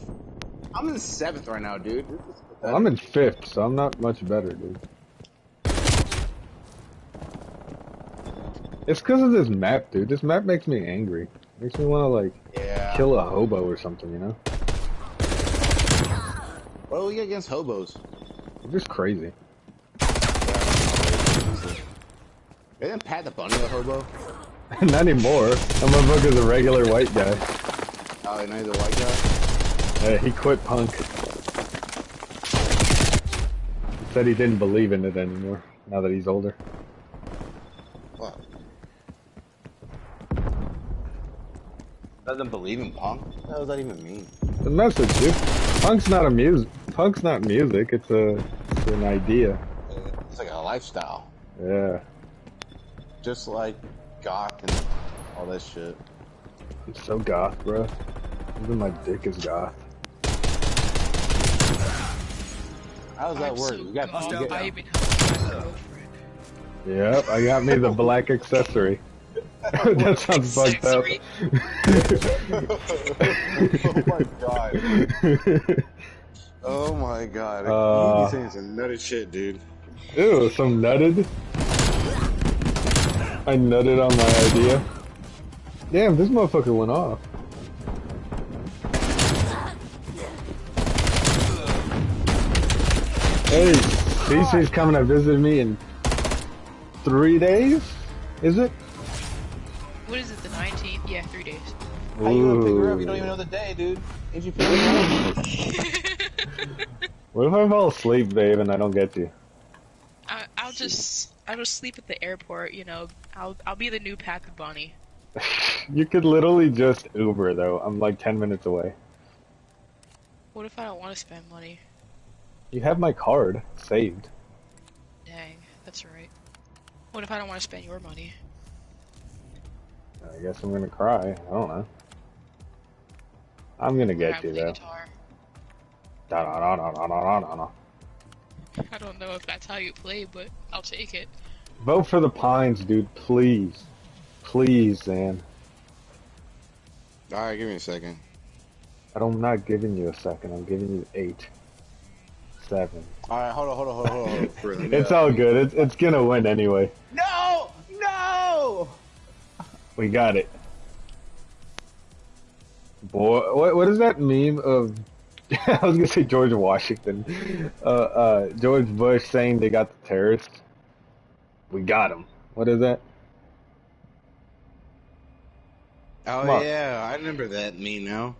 C: I'm in seventh right now, dude.
A: Well, I'm in fifth, so I'm not much better, dude. It's because of this map, dude. This map makes me angry. Makes me want to like
C: Yeah.
A: kill a hobo or something, you know?
C: What do we get against hobos?
A: It's just crazy.
C: Isn't Pat the Bunny a hobo?
A: Not anymore. That motherfucker's a regular white guy.
C: Oh, now he's a white guy?
A: Hey, he quit punk. He said he didn't believe in it anymore. Now that he's older.
C: What? Doesn't believe in punk? What does that even mean?
A: The message, dude. Punk's not a music. Punk's not music. It's a, it's an idea.
C: It's like a lifestyle.
A: Yeah.
C: Just like goth and all that shit.
A: I'm so goth, bro. Even my dick is goth.
C: How does that
B: I'm
C: work?
B: so
C: you got
B: gone.
C: you get-
B: I even have my girlfriend.
A: Yep, I got me the black accessory. that sounds fucked up.
C: oh my god. Oh my god.
A: Uh,
C: you be saying some nutty shit, dude.
A: Ew, some nutted. I nutted on my idea. Damn, this motherfucker went off. Hey, CC's coming to visit me in three days? Is it?
B: What is it? The 19th? Yeah, three days.
C: How you gonna figure it out if you don't even know the day, dude? Ain't you figure it out?
A: What if I fall asleep, babe, and I don't get you?
B: I, I'll just I'll just sleep at the airport. You know, I'll I'll be the new Pappy Bunny.
A: You could literally just Uber, though. I'm like 10 minutes away.
B: What if I don't want to spend money?
A: You have my card saved.
B: Dang, that's right. What if I don't want to spend your money?
A: I guess I'm gonna cry. I don't know. I'm gonna get
B: Grab
A: you,
B: the
A: though.
B: guitar.
A: Da da da da da da da da.
B: I don't know if that's how you play, but I'll take it.
A: Vote for the Pines, dude, please. Please, Zan.
C: Alright, give me a second.
A: I'm not giving you a second. I'm giving you eight. Seven.
C: Alright, hold on, hold on, hold on, hold on. hold on. For- let me,
A: It's all good. It's, it's gonna win anyway.
H: No! No!
A: We got it. Boy, what what is that meme of? I was gonna say George Washington, uh, uh, George Bush saying they got the terrorists. We got them. What is that?
C: Oh
A: Come on.
C: yeah, I remember that meme now.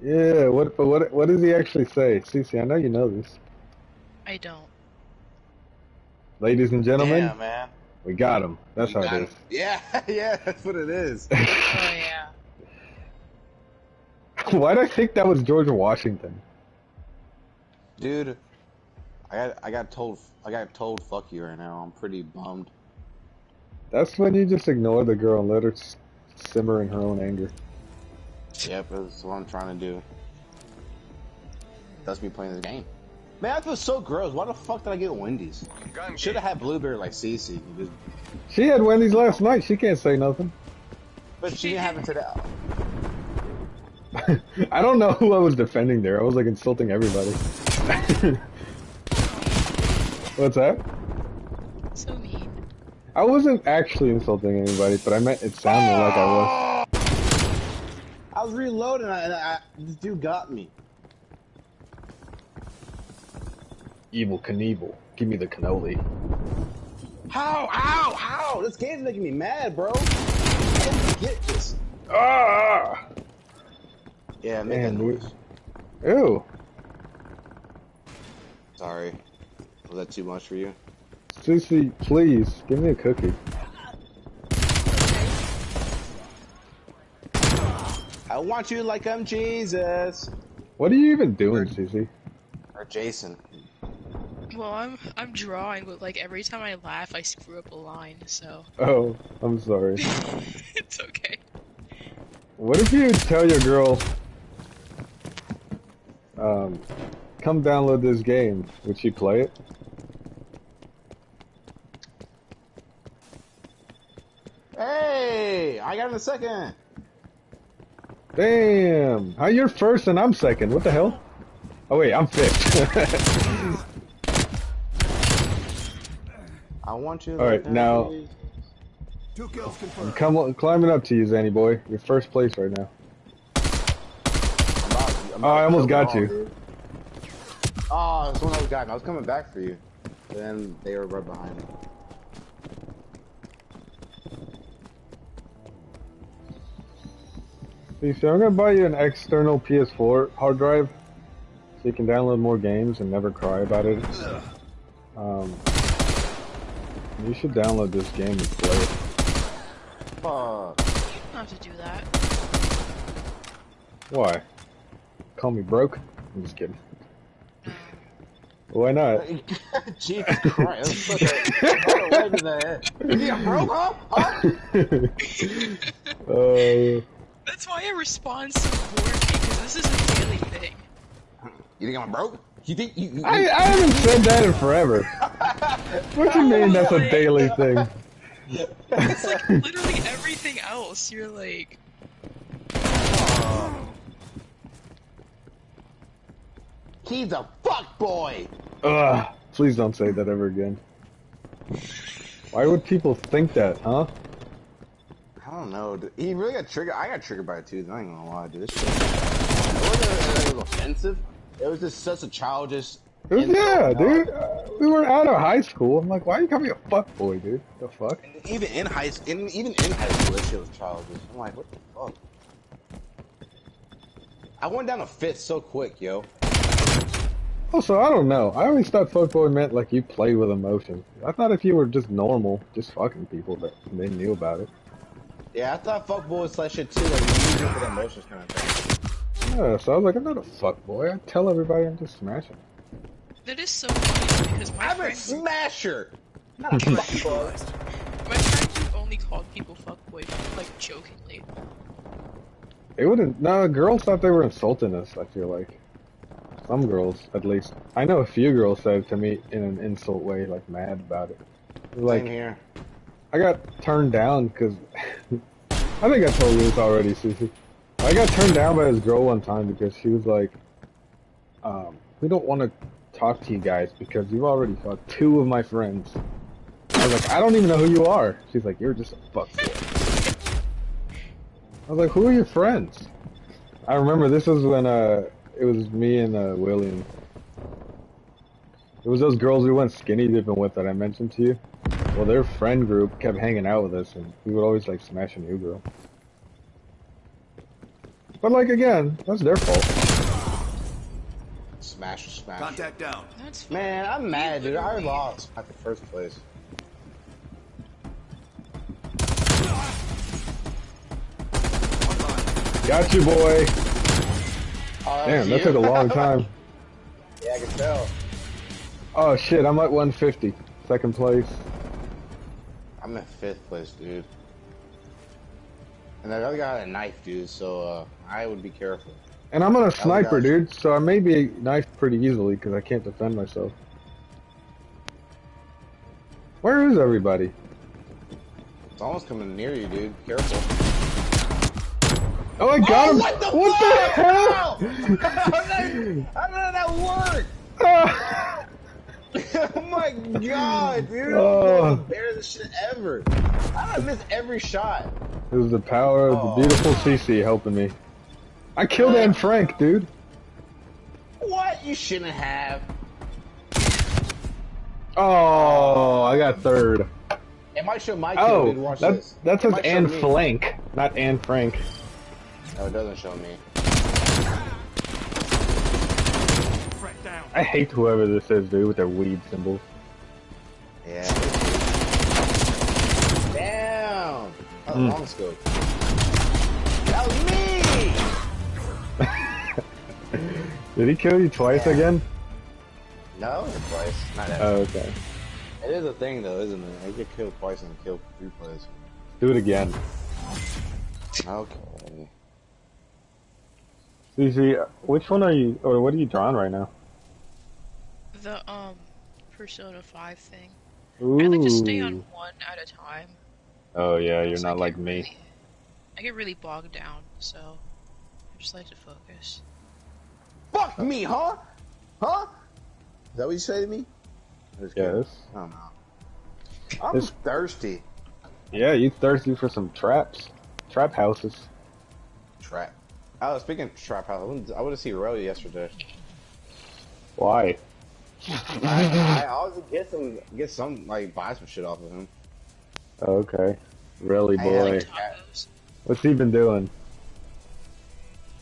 A: Yeah. What but what what does he actually say? Cece, I know you know this.
B: I don't.
A: Ladies and gentlemen,
C: Yeah, man.
A: We got him. That's how
C: Got
A: it
C: it. Yeah, yeah, that's what it is.
B: Oh yeah.
A: Why did I think that was George Washington?
C: Dude, I got I got told I got told fuck you right now. I'm pretty bummed.
A: That's when you just ignore the girl and let her simmer in her own anger.
C: Yep, that's what I'm trying to do. That's me playing this game. Man, I feel so gross. Why the fuck did I get Wendy's?
J: Gun
C: Should have had blueberry like Cece.
A: She had Wendy's last night. She can't say nothing.
C: But she didn't have it today.
A: I don't know who I was defending there. I was like insulting everybody. What's that?
B: So mean.
A: I wasn't actually insulting anybody, but I meant it sounded like I was.
C: I was reloading and I, I, this dude got me.
A: Evel Knievel. Give me the cannoli.
C: How? Ow! Ow! This game's making me mad, bro. I get this.
A: Ah!
C: Yeah, make
A: Man,
C: that noise.
A: Ew.
C: Sorry. Was that too much for you?
A: Susie, please, give me a cookie.
C: I want you like I'm Jesus.
A: What are you even doing, Susie?
C: Or Jason.
B: Well, I'm I'm drawing, but like every time I laugh, I screw up a line. So
A: Oh, I'm sorry.
B: it's okay.
A: What if you tell your girl, um, come download this game? Would she play it?
C: Hey! I got it in a second.
A: Damn! How you're first and I'm second? What the hell? Oh wait, I'm fifth.
C: I want you
A: All right,
C: like I'm
A: now-
K: Two kills confirmed.
A: Come on, climbing up to you, Zanny boy. You're first place right now.
C: I'm about- I'm
A: Oh, I almost got you.
C: all, dude. Oh, someone else got me. I was coming back for you. Then they were right behind me.
A: See, so I'm gonna buy you an external PS4 hard drive, so you can download more games and never cry about it. Um, you should download this game and play it.
C: Fuck.
B: You don't have to do that.
A: Why? Call me broke? I'm just kidding. Why not?
C: Jesus Christ. That's such a what a way to. Yeah, bro, huh? Huh?
A: uh,
B: That's why I respond so bored because this is a daily thing.
C: You think I'm broke? You think you? you
A: I, I haven't said that in forever. What do you mean that's a daily thing?
B: It's like literally everything else. You're like,
C: He's a fuck boy.
A: Ugh, please don't say that ever again. Why would people think that, huh?
C: I don't know. He really got triggered. I got triggered by it too. I ain't gonna lie, dude. This shit. It wasn't it was offensive. It was just such a childish.
A: Was- yeah, dude. Uh, we were out of high school. I'm like, why are you calling me a fuck boy, dude? The fuck?
C: Even in high school, in, even in high school, that shit was childish. I'm like, what the fuck? I went down a fifth so quick, yo.
A: Also, I don't know. I always thought fuckboy meant like you play with emotions. I thought if you were just normal, just fucking people, that they knew about it.
C: Yeah, I thought fuck boys like shit too, like you use it for the emotions kind of thing.
A: Yeah, so I was like, I'm not a fuckboy. I tell everybody I'm just smashing.
B: That is so funny because my
C: I'm a
B: friend,
C: smasher! Not a fuck boy.
B: my friends who only called people fuckboy, like jokingly.
A: It wouldn't. No, girls thought they were insulting us. I feel like some girls, at least. I know a few girls said to me in an insult way, like mad about it. Like
C: Same here.
A: I got turned down because I think I told you this already, Susie. I got turned down by this girl one time because she was like, um, "We don't want to talk to you guys because you've already fucked two of my friends." I was like, "I don't even know who you are." She's like, "You're just a fuckboy." I was like, "Who are your friends?" I remember this was when uh, it was me and uh, William. It was those girls we went skinny dipping with that I mentioned to you. Well, their friend group kept hanging out with us, and we would always like smash a new girl. But like again, that's their fault.
C: Smash, smash.
K: Contact down.
B: That's.
C: Man, I'm mad, dude. I lost at the first place.
A: Got you, boy.
C: Oh,
A: Damn, that
C: you?
A: took a long time.
C: yeah, I can tell.
A: Oh shit, I'm at 150, second place.
C: I'm in fifth place, dude. And that other guy had a knife, dude, so uh, I would be careful.
A: And I'm on a sniper, dude, so I may be knifed pretty easily because I can't defend myself. Where is everybody?
C: It's almost coming near you, dude. Careful.
A: Oh, I got
C: oh,
A: him!
C: what the
A: what the hell?
C: How? How did how did that work? Oh my god, dude!
A: Oh.
C: The barest shit ever. I miss every shot.
A: It was the power of
C: Oh.
A: the beautiful CC helping me. I killed Anne Frank, dude.
C: What? You shouldn't have.
A: Oh, I got third.
C: It might show my kill.
A: Oh,
C: Watch
A: that,
C: this.
A: that says Anne. Flank, not Anne Frank.
C: No, it doesn't show me.
A: I hate whoever this is, dude, with their weed symbols.
C: Yeah. Damn. That
A: Mm.
C: long scope. That was me.
A: Did he kill you twice
C: Yeah.
A: again?
C: No, twice. Not that.
A: Oh, okay.
C: It is a thing though, isn't it? I get killed twice and killed three plays.
A: Do it again.
C: Okay.
A: CC, which one are you, or what are you drawing right now?
B: The um, Persona 5 thing.
A: Ooh.
B: I like to stay on one at a time.
A: Oh yeah, you're
B: so I
A: not like me.
B: really- I get really bogged down, so I just like to focus.
C: Fuck me, huh? Huh? Is that what you say to me? I'm kidding.
A: Yes.
C: I don't know. I'm
A: This-
C: thirsty.
A: Yeah, you thirsty for some traps, trap houses.
C: Trap. Oh, speaking of trap house, I went, I went to see Roy yesterday.
A: Why?
C: I, I always get some, get some, like, buy some shit off of him.
A: Okay. Really, boy. What's he been doing?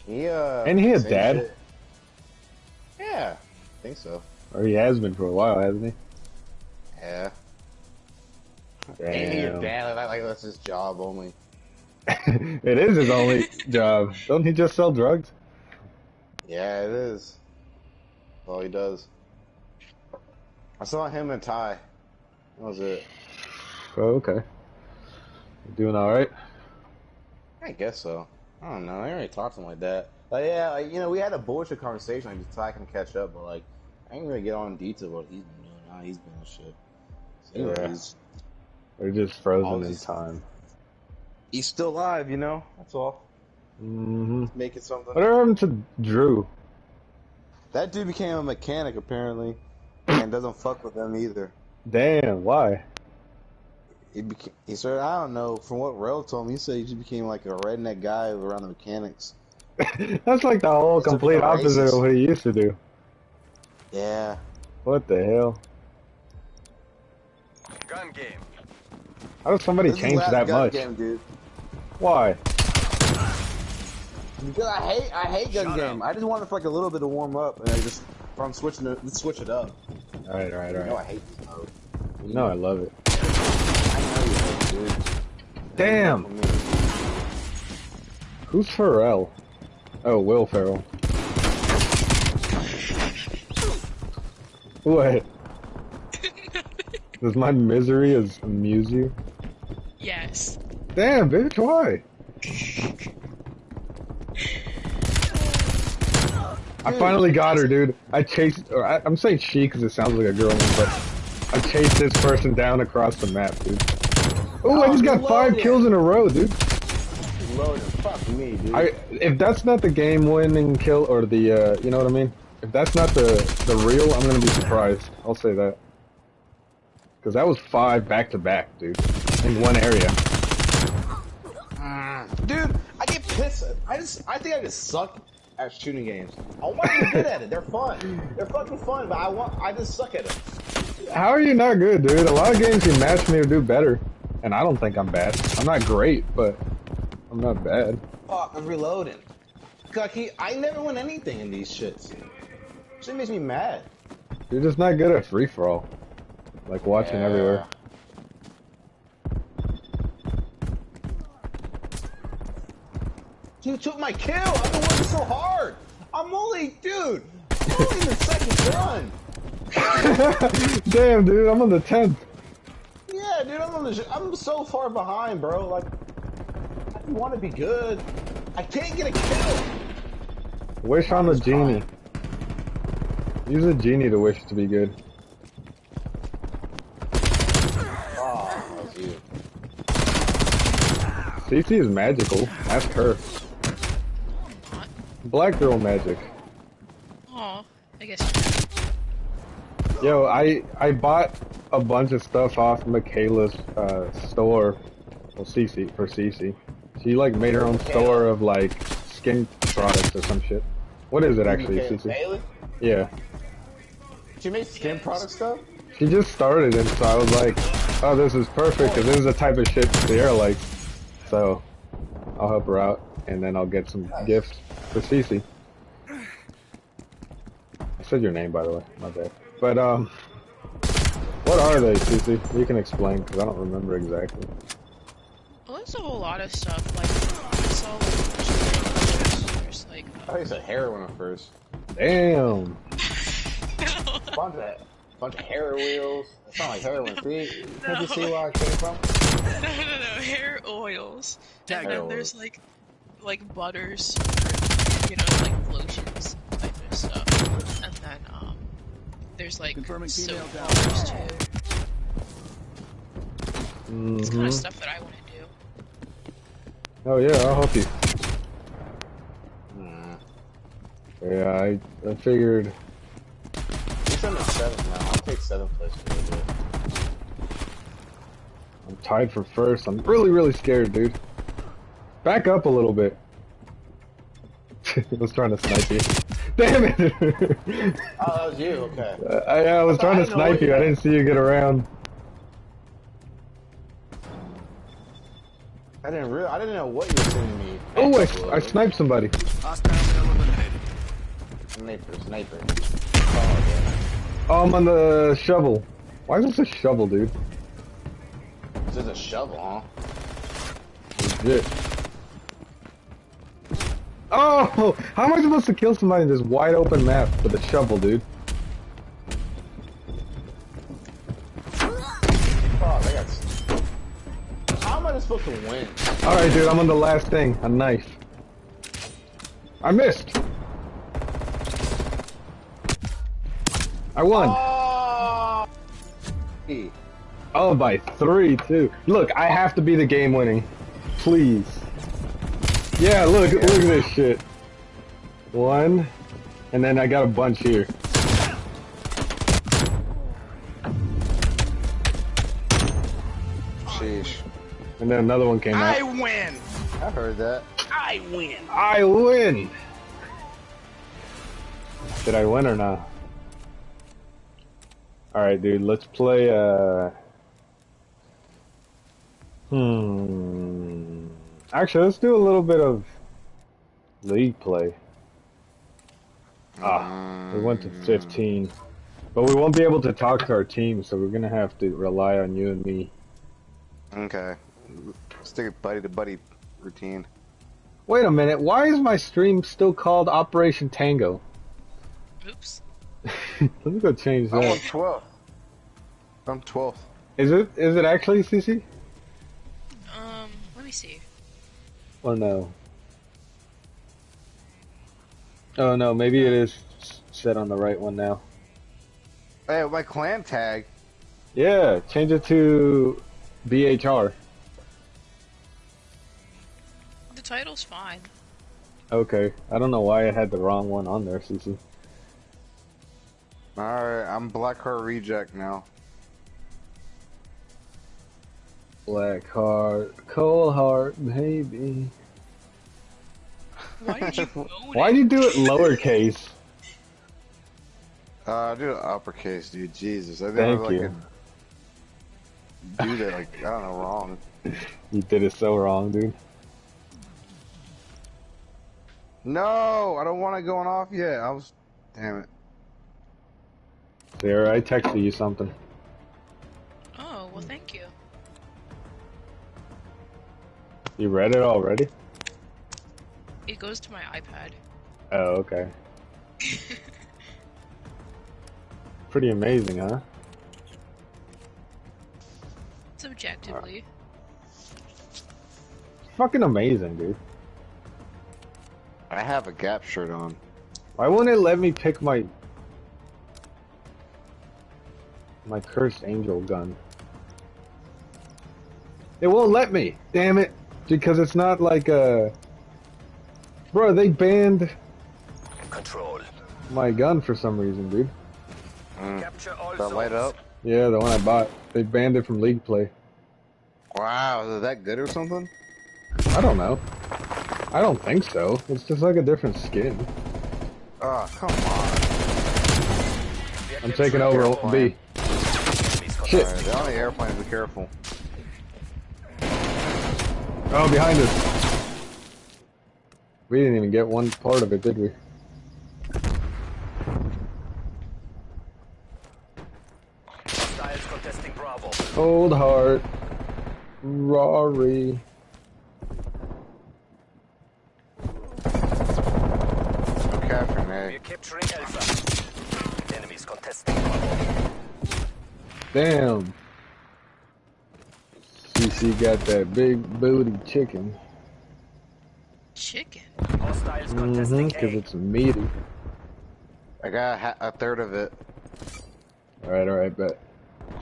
C: He, uh.
A: Ain't he a dad?
C: shit. Yeah, I think so.
A: Or he has been for a while, hasn't he?
C: Yeah. Ain't he your
A: Damn.
C: dad? Like, like that's his job only.
A: it is his only job. Don't he just sell drugs?
C: Yeah, it is. That's all he does. I saw him and Ty. That was it.
A: Oh, okay. You doing all right?
C: I guess so. I don't know. I already talked to him like that. Like, yeah, like, you know, we had a bullshit conversation. Like, just I can catch up, but like, I ain't really get on detail what he's been doing. He's been on shit. So,
A: Yeah.
C: anyways,
A: Or just frozen in time?
C: he's still alive, you know. That's all.
A: Mm-hmm.
C: Making something.
A: Whatever happened to Drew?
C: That dude became a mechanic apparently, and doesn't fuck with them either.
A: Damn, why?
C: He became, he said, I don't know. From what Rel told me, he said he just became like a redneck guy around the mechanics.
A: That's like the whole
C: It's
A: complete opposite
C: racist.
A: of what he used to do.
C: Yeah.
A: What the hell?
J: Gun game.
A: How does somebody
C: This
A: change that much?
C: Game, dude.
A: Why?
C: Because I hate, I hate gun
K: Shut
C: game. I just wanted for like a little bit to warm up, and I just If I'm switching it, let's switch it up.
A: Alright, alright,
C: You know I hate this mode.
A: You know I love it.
C: I know you hate it, dude.
A: Damn! Who's Pharrell? Oh, Will Ferrell. What? Does my misery amuse you?
B: Yes.
A: Damn, bitch, why? I finally got her, dude. I chased, or I, I'm saying she because it sounds like a girl but I chased this person down across the map, dude. Oh, I
C: Oh,
A: just got five
C: it.
A: kills in a row, dude.
C: Loaded. Fuck me, dude.
A: I if that's not the game-winning kill or the, uh, you know what I mean? If that's not the the real, I'm gonna be surprised. I'll say that. Cause that was five back to back, dude, in one area.
C: Dude, I get pissed. I just, I think I just suck at shooting games. I want to be good at it. They're fun. They're fucking fun, but I want, I just suck at it.
A: How are you not good, dude? A lot of games you match me or do better, and I don't think I'm bad. I'm not great, but I'm not bad.
C: Fuck, I'm reloading. Cucky, I never win anything in these shits. Shit makes me mad.
A: You're just not good at free for all. Like watching
C: Yeah.
A: everywhere.
C: You took my kill. I've been working so hard. I'm only, dude. I'm only in the second run.
A: Damn, dude, I'm on the tenth.
C: Yeah, dude, I'm on the. I'm so far behind, bro. Like, I want to be good. I can't get a kill.
A: Wish on the genie. Use a genie to wish to be good.
C: Oh, that was you.
A: CC is magical. Ask her.
B: Not.
A: Black girl magic.
B: Aw. I guess.
A: Yo, I I bought a bunch of stuff off Michaela's uh, store. Well, CC for CC. She like made her own store of like skin products or some shit. What is it actually,
C: Okay,
A: CC? Yeah.
C: She made skin
B: Yes.
C: product stuff?
A: She just started and so I was like, oh, this is perfect because this is the type of shit Sierra likes. So I'll help her out and then I'll get some gifts for Cece. I said your name by the way, my bad. But um, what are they, Cece? You can explain because I don't remember exactly.
B: Well, there's a whole lot of stuff. Like, I saw like a bunch of videos. There's like.
C: I thought you said heroin at first.
A: Damn.
C: Bunch of, bunch of hair wheels. It not like heroin. See? Can't you see where I came from?
B: no, no, no, hair oils.
K: Tag
B: and then
C: oils.
B: there's like, like butters, for, you know, like lotions type of stuff. And then um, there's like
K: Confirming
B: soap
K: female down.
B: powders too. It's kind
A: hmm
B: of stuff that I want to do.
A: Oh yeah, I'll help you.
C: Hmm.
A: Yeah, I I figured.
C: You're sending seventh now. I'll take seventh place for a little bit.
A: I'm tied for first. I'm really, really scared, dude. Back up a little bit. I was trying to snipe you. Damn it!
C: Oh, that was you? Okay.
A: I, I was
C: I
A: trying to snipe you.
C: you
A: I didn't see you get around.
C: I didn't real. I didn't know what you were sending me.
A: Oh, I, I sniped somebody.
K: Hostile eliminated.
C: Sniper, sniper. Oh, yeah.
A: Um, oh, I'm on the shovel. Why is this a shovel, dude?
C: This is a shovel, huh?
A: Legit. Oh, how am I supposed to kill somebody in this wide open map with a shovel, dude?
C: Oh, got. How am I supposed to win?
A: All right, dude, I'm on the last thing. A knife. I missed. I won.
C: Oh! Hey,
A: Oh, by three, too. Look, I have to be the game winning. Please. Yeah, look, look at this shit. One, and then I got a bunch here.
C: Sheesh.
A: And then another one came
K: I
A: out.
K: win!
C: I heard that.
K: I win!
A: I win! Did I win or not? Alright, dude, let's play, uh... Hmm... Actually, let's do a little bit of league play. Ah, we went to 15. But we won't be able to talk to our team, so we're gonna have to rely on you and me.
L: Okay. Stick a buddy to buddy routine.
A: Wait a minute, why is my stream still called Operation Tango?
B: Oops.
A: Let me go change that.
L: I'm on
A: that.
L: 12. I'm 12th.
A: Is it is it actually CC?
B: Um, let me see.
A: Or no? Oh no, maybe it is set on the right one now.
L: Hey, my clan tag.
A: Yeah, change it to BHR.
B: The title's fine.
A: Okay, I don't know why I had the wrong one on there, CC.
L: Alright, I'm Blackheart Reject now.
A: Black heart, cold heart, baby.
B: Why did you
A: Why'd you do it lowercase?
L: Uh, do it uppercase, dude. Jesus. I
A: Thank
L: never like
A: you.
L: could do that, like, I don't know, wrong.
A: You did it so wrong, dude.
L: No, I don't want it going off yet. I was, damn it.
A: Sarah, I texted you something.
B: Oh, well, thank you.
A: You read it already?
B: It goes to my iPad.
A: Oh, okay. Pretty amazing, huh?
B: Subjectively.
A: Fucking amazing, dude.
L: I have a Gap shirt on.
A: Why won't it let me pick my my cursed angel gun? It won't let me. Damn it! Because it's not like a. Bro, they banned
D: Control.
A: my gun for some reason, dude.
L: Mm.
D: Capture all
L: That light up?
A: Yeah, the one I bought. They banned it from League Play.
L: Wow, is that good or something?
A: I don't know. I don't think so. It's just like a different skin.
L: Oh, come on.
A: I'm taking over
L: Careful,
A: B.
L: man.
A: Shit.
L: Alright, they're on the airplane, be careful.
A: Oh, behind us. We didn't even get one part of it, did we?
D: Hostiles contesting Bravo.
A: Cold heart. Rory.
L: I'm capturing
D: We're
L: A.
D: capturing Alpha. Enemies contesting Bravo.
A: Damn. CC got that big booty chicken.
B: Chicken.
D: Hostiles
A: Mm-hmm, because it's meaty.
L: I got a, ha- a third of it.
A: Alright, alright, bet.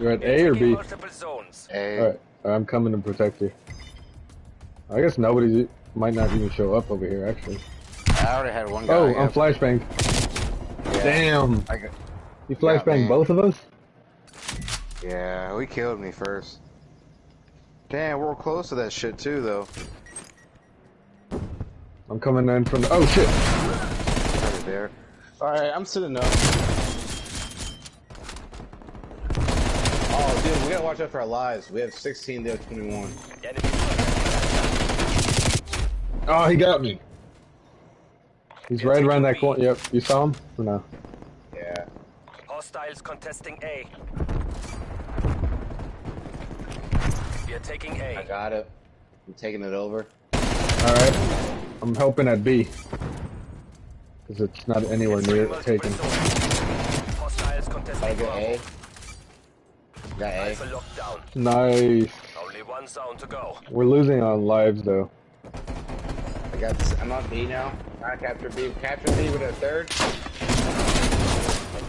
A: You're at A or
D: taking
A: B?
D: Multiple zones.
L: A.
A: Alright, I'm coming to protect you. I guess nobody might not even show up over here, actually.
L: I already had one guy.
A: Oh. I'm flashbang.
L: Yeah.
A: Damn.
L: I got,
A: You
L: Yeah,
A: flashbang both of us?
L: Yeah, we killed me first. Damn, we're close to that shit too, though.
A: I'm coming in from the. Oh shit!
L: Right there.
C: Alright, I'm sitting up. Oh, dude, we gotta watch out for our lives. We have 16, they have 21.
A: Oh, he got me. He's right around that corner. Yep, you saw him? Or no?
C: Yeah.
D: Hostiles contesting A. We are taking
C: I
D: A.
C: got it. I'm taking it over.
A: Alright. I'm helping at B. Because it's not anywhere near
D: Multiple
A: taken.
D: zones. Hostiles
C: I
D: contesting
C: got A.
D: Bravo.
C: Got A.
D: Alpha locked down.
A: Nice.
D: Only one zone to go.
A: We're losing on lives though.
C: I got. I'm on B now. I captured B. Capture B with a third.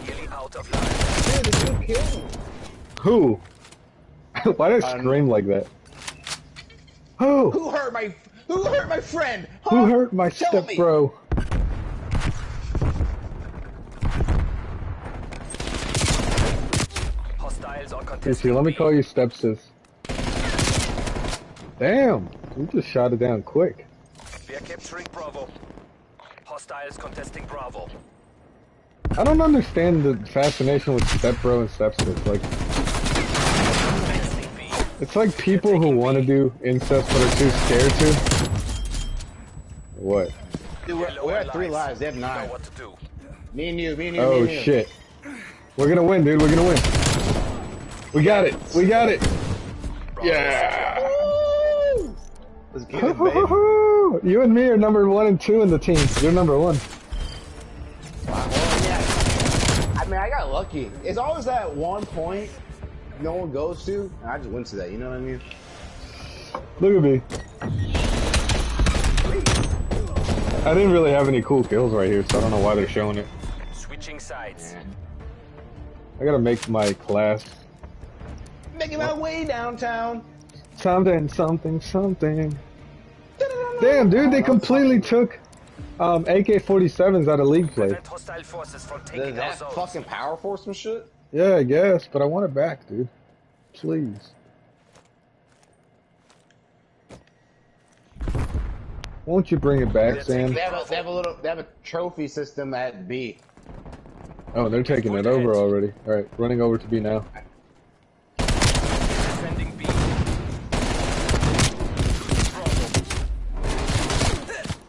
D: Nearly out of line.
C: Dude, the dude killed me.
A: Who? Why did I
C: Um,
A: scream like that? Who?
C: Who hurt my? Who hurt my friend?
A: Who hurt my
C: Tell
A: step
C: me.
A: bro?
D: Hostiles are
A: You
D: contesting
A: see, let me call you stepsis. Damn, you just shot it down quick.
D: We are capturing Bravo. Hostiles contesting Bravo.
A: I don't understand the fascination with stepbro and stepsis. Like,
D: Contesting B.
A: it's like people who want to do incest but are too scared to. What?
C: Dude, we're, we're at three
D: lives.
C: lives. They have
D: You know
C: nine.
D: what to do.
C: Me and you, me and you, oh, me
A: Oh
C: and you.
A: shit. We're gonna win, dude. We're gonna win. We got it. We got it. Yeah.
C: Woo! Let's get it, baby.
A: you and me are number one and two in the team. You're number one.
C: Well, yeah. I mean, I got lucky. It's always that one point no one goes to, and I just went to that. You know what I mean?
A: Look at me. I didn't really have any cool kills right here, so I don't know why they're showing it.
D: Switching sides.
A: I gotta make my class
C: Making my way downtown.
A: something, something, something. Damn, dude, they completely took um, AK-47s out of league play.
D: Prevent hostile forces from
C: Is
D: taking our
C: that fucking power force and shit?
A: Yeah, I guess, but I want it back, dude. Please. Won't you bring it back, Sam?
C: They have a, they have a little, they have a trophy system at B.
A: Oh, they're taking it over already. All right, running over to B now.
D: Defending B.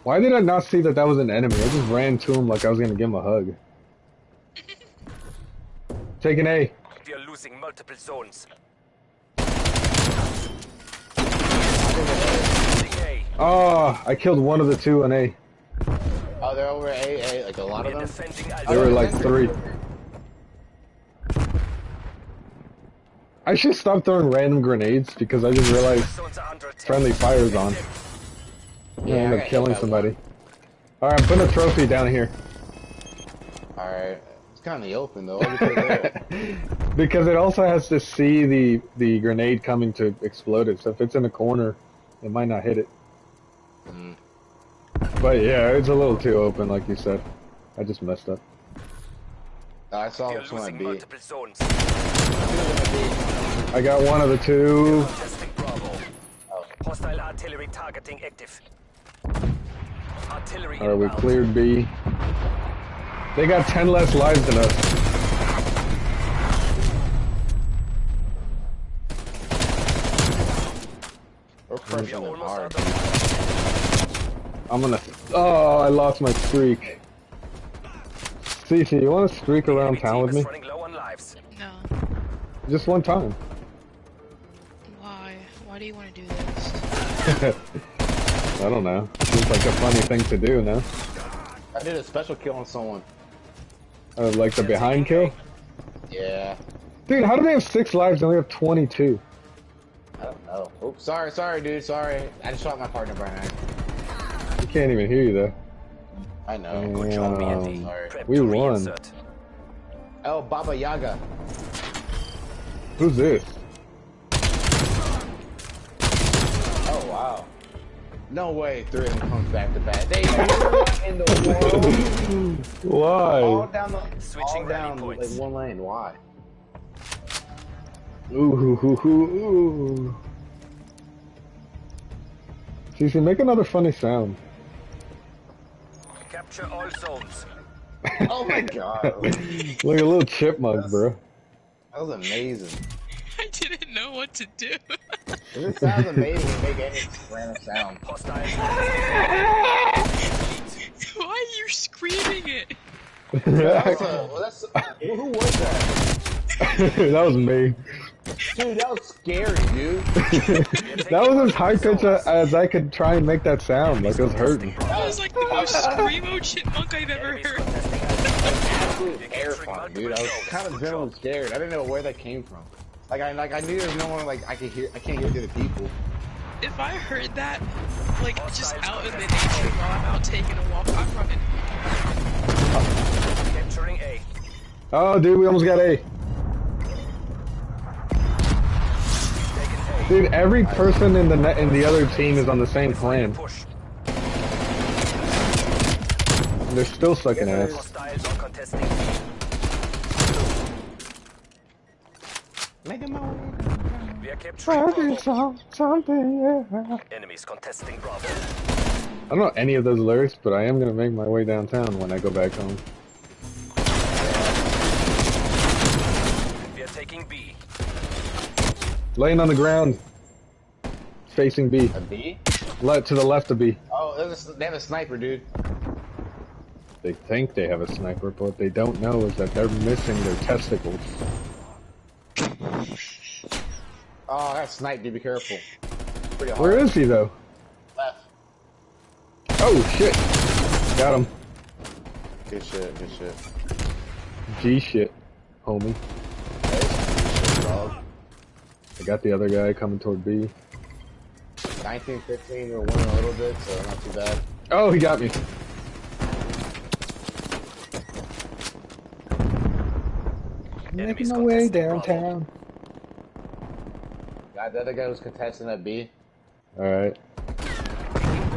A: Why did I not see that that was an enemy? I just ran to him like I was gonna give him a hug. Taking A.
D: We are losing multiple zones. Losing A.
A: Oh, I killed one of the two on A.
C: Oh, they're over A, A, like a lot
D: We
C: of them.
D: defending
A: There were like three. I should stop throwing random grenades because I just realized
D: Zones are under
A: friendly fire's on. I
C: Yeah, I
A: end up killing somebody. Alright, I'm putting a trophy down here.
C: All right, it's kind of open though. Why we put it there?
A: Because it also has to see the, the grenade coming to explode it. So if it's in a corner, it might not hit it.
C: Mm.
A: But yeah, it's a little too open, like you said. I just messed up.
C: Oh, I saw
D: We are
C: this one at
D: losing
C: B.
D: multiple zones.
A: I got one of the two.
D: Contesting Bravo. Hostile artillery targeting active. Artillery
A: Alright, we cleared B. They got 10 less lives than us.
C: We're crushing them hard.
A: I'm gonna. Oh, I lost my streak. Cece, you wanna streak around town with me?
D: running low on lives.
B: No.
A: Just one time.
B: Why? Why do you want to do this?
A: I don't know. Seems like a funny thing to do, no?
C: I did a special kill on someone.
A: Uh, like the behind kill?
C: Yeah,
A: Dude, how do they have six lives and we have 22?
C: I don't know. Oops, sorry, sorry, dude, sorry. I just shot my partner, Brian.
A: We can't even hear you though.
C: I know.
D: Good job,
A: Damn.
D: BND.
C: Sorry.
D: Prep
A: We
D: to
A: won.
D: reinsert.
C: Oh, Baba Yaga.
A: Who's this?
C: Oh wow. No way, three of them comes back to back. They what in the world?
A: Why?
C: All down the
D: Switching
C: all down
D: points.
C: like one lane. Why?
A: Ooh, hoo, hoo, hoo, ooh. Cece, make another funny sound.
D: Capture all zones.
C: Oh my god.
A: Like a little chipmunk, bro.
C: That was amazing.
B: I didn't know what to do.
C: If it sounds amazing, make any random sound.
B: Why are you screaming it?
C: That's a, well, that's who was that?
A: that was me.
C: Dude, that was scary, dude.
A: That was as high pitch as I could try and make that sound. Like it was hurting.
B: That was like the most screamo chipmunk I've ever heard.
D: contesting Alpha.
C: Absolute terrifying, dude. I was kind of genuinely scared. I didn't know where that came from. Like I like I knew there was no one like I could hear. I can't hear the people.
B: If I heard that, like just out in the nature while I'm out taking a walk, I'm running.
D: Capturing A.
A: Oh, dude, we almost got A. Dude, every person in the net in the other team is on the same clan.
D: Push.
A: And they're still sucking ass.
D: Hostiles are contesting B.
C: Make him
D: We are capturing Bravo.
A: something, yeah.
D: Enemies contesting Bravo.
A: I don't know any of those lyrics, but I am gonna make my way downtown when I go back home.
D: We are taking B.
A: Laying on the ground, facing B,
C: A B?
A: Le- to the left of B.
C: Oh, there's a, they have a sniper, dude.
A: They think they have a sniper, but what they don't know is that they're missing their testicles.
C: Oh, that snipe, dude. Be careful.
A: Where is he though?
C: Left.
A: Oh shit! Got him.
C: Good shit, good shit.
A: G shit, homie.
C: Shit.
A: I got the other guy coming toward B.
C: 19, 15, we're winning a little bit, so not too bad.
A: Oh, he got me. Making my way downtown.
C: God, the other guy was contesting that B.
A: Alright.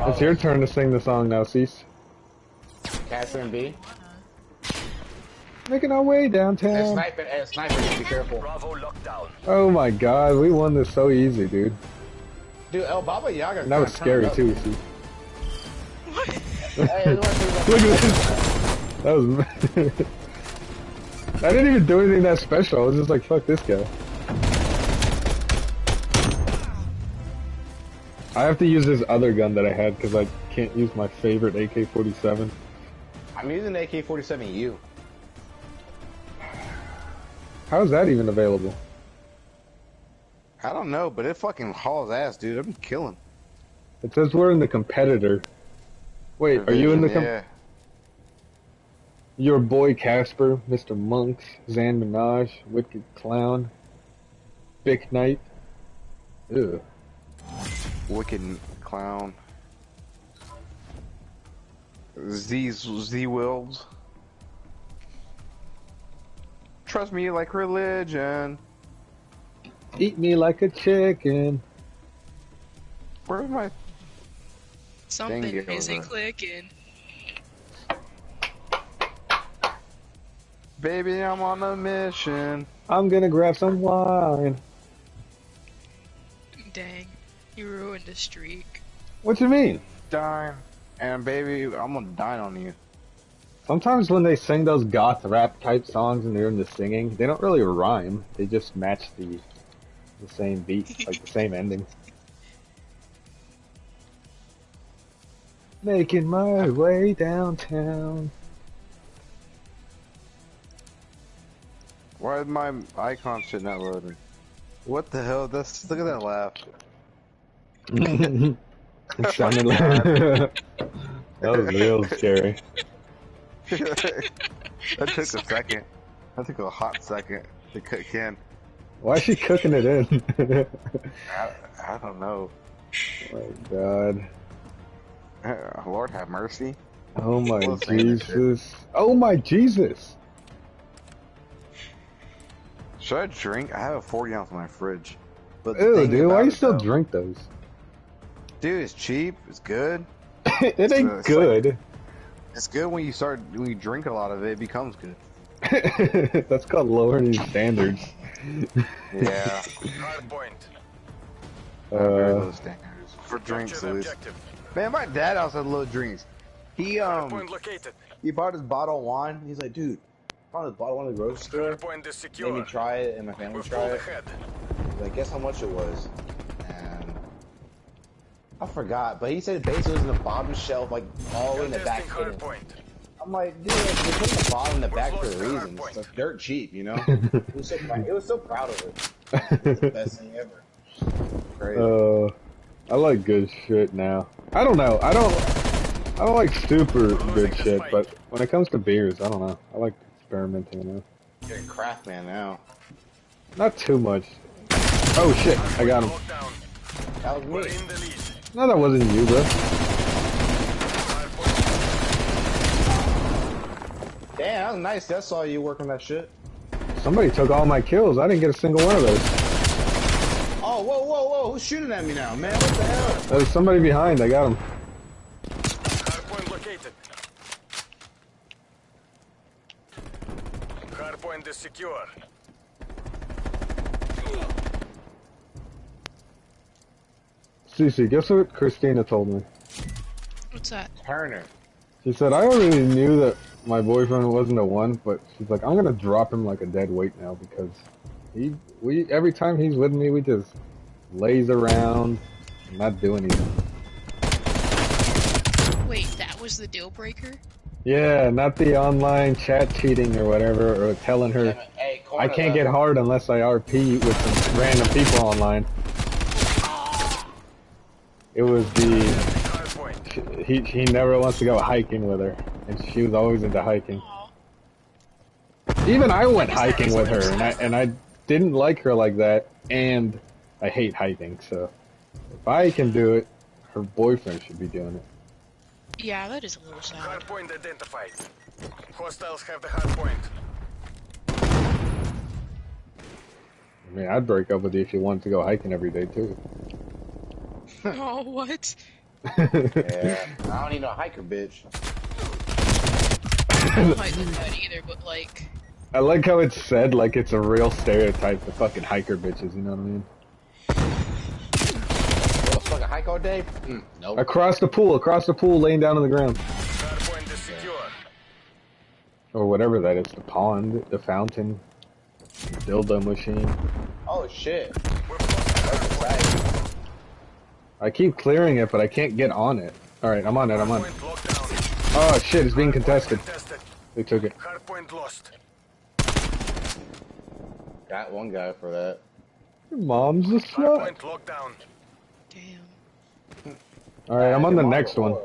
A: It's your turn to sing the song now, Cease.
C: Catherine B.
A: Making our way
C: And
A: downtown.
C: sniper, and sniper, be careful.
D: Bravo lockdown.
A: Oh my god, we won this so easy, dude.
C: Dude, El Baba Yaga.
A: And that was scary too, see.
C: Hey, look at
A: Look at this. That was. I didn't even do anything that special. I was just like, fuck this guy. I have to use this other gun that I had because I can't use my favorite AK-47.
C: I'm using AK-47U.
A: How is that even available?
L: I don't know, but it fucking hauls ass, dude. I'm killing.
A: It says we're in the competitor. Wait, are you in the
L: Yeah.
A: Your boy Casper, Mr. Monks, Zan Minaj, Wicked Clown, Big Knight. Ew.
L: Wicked clown. Z Z Wills. Trust me like religion.
A: Eat me like a chicken.
L: Where's my
B: Something
L: Dang it,
B: isn't clicking.
L: Baby? I'm on a mission.
A: I'm gonna grab some wine.
B: Dang, you ruined a streak.
A: What you mean?
L: Dine. And baby, I'm gonna dine on you.
A: Sometimes when they sing those goth rap type songs and they're in the singing, they don't really rhyme. They just match the the same beat, like the same ending. Making my way downtown.
L: Why is my icon shit not loading? What the hell? That's look at that laugh.
A: it sounded like that was real scary.
L: that took a second. That took a hot second to cook in.
A: Why is she cooking it in?
L: I, I don't know.
A: oh my god.
L: Uh, Lord have mercy.
A: Oh my
L: Well, saying that shit.
A: Jesus. Oh my Jesus.
L: Should I drink? I have a 40 ounce in my fridge. But
A: Ew, dude, why
L: about
A: you still
L: though-
A: drink those?
L: Dude, it's cheap. It's good.
A: it ain't
L: it's
A: good.
L: It's good when you start when you drink a lot of it. It becomes good.
A: That's called lowering your standards.
L: Yeah.
J: Hardpoint.
L: Very
A: Uh,
L: low standards for drinks,
J: Capture
L: at least. Man, my dad also had low drinks. He um
C: He bought his bottle of wine. He's like, dude, I found this bottle of in the grocery store.
J: Hardpoint is
C: Made me try it and my family
J: We've
C: try it.
J: ahead.
C: Like, guess how much it was? And I forgot, but he said basically it was in the bottom shelf, like all in the back.
J: Contesting
C: hidden. I'm like, dude, they put the bottom in the back for a reason. It's like dirt cheap, you know. it was so proud. It was so proud of it. It's the best thing ever. Crazy.
A: uh, I like good shit now. I don't know. I don't. I don't like super good shit, but when it comes to beers, I don't know. I like experimenting now.
C: You're a craft man now.
A: Not too much. Oh shit! I got him.
C: That was me.
J: in the lead.
A: No, that wasn't you, bro.
C: Damn, that was nice. That saw you working that shit.
A: Somebody took all my kills. I didn't get a single one of those.
C: Oh, whoa, whoa, whoa! Who's shooting at me now, man? What the hell?
A: There's somebody behind. I got him.
J: Hardpoint located. Hardpoint is secure.
A: Cece, guess what Christina told me?
B: What's that?
C: Turner.
A: She said, I already knew that my boyfriend wasn't a one, but she's like, I'm gonna drop him like a dead weight now because he, we, every time he's with me, we just lays around and not do anything.
B: Wait, that was the deal breaker?
A: Yeah, not the online chat cheating or whatever, or telling her
C: Hey,
A: I can't get hard unless I RP with some random people online. It was the he he never wants to go hiking with her, and she was always into hiking. Even I went hiking with her, and I and I didn't like her like that, and I hate hiking. So if I can do it, her boyfriend should be doing it.
B: Yeah, that is a little sad.
J: Hardpoint identified. Hostiles have the hardpoint.
A: I mean, I'd break up with you if you wanted to go hiking every day too.
B: oh, what?
C: Yeah, I don't need no hiker, bitch.
B: I don't like that either, but like,
A: I like how it's said like it's a real stereotype the fucking hiker bitches. You know what I mean?
C: What the fuck, a hike all day? Mm, nope.
A: Across the pool, across the pool, laying down on the ground,
J: Hardpoint is secure.
A: or whatever that is. The pond, the fountain, dildo machine.
C: Oh shit.
J: We're close to hardpoint.
A: I keep clearing it, but I can't get on it. All right, I'm on it. I'm on.
J: it.
A: Oh shit, it's being contested.
J: Contested.
A: They took it.
J: Hardpoint lost.
C: Got one guy for that.
A: Your mom's a slut.
J: Hardpoint locked down.
B: damn.
A: All right, I'm on the next one.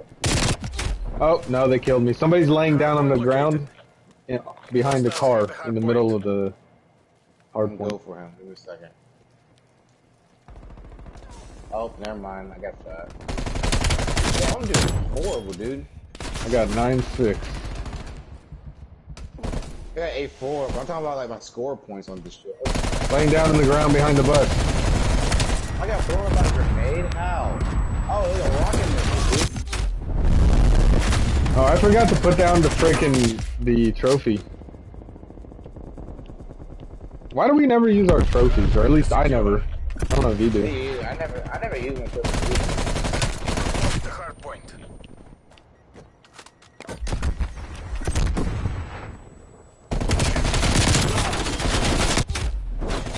A: Oh no, they killed me. Somebody's laying down on the ground, in, behind the car, in the middle of the hard
C: I'm go for him. Give me a second. Oh, never mind. I got shot. Yeah, I'm doing horrible, dude.
A: I got nine six.
C: I got a four, but I'm talking about like my score points on this shit.
A: Laying down on the ground behind the bus.
C: I got thrown by a grenade. How? Oh, there's a rocket missile, dude.
A: Oh, I forgot to put down the frickin' the trophy. Why do we never use our trophies, or at least I never? I don't know if you do.
C: Me. I never, I never trophy.
J: Lost the hardpoint.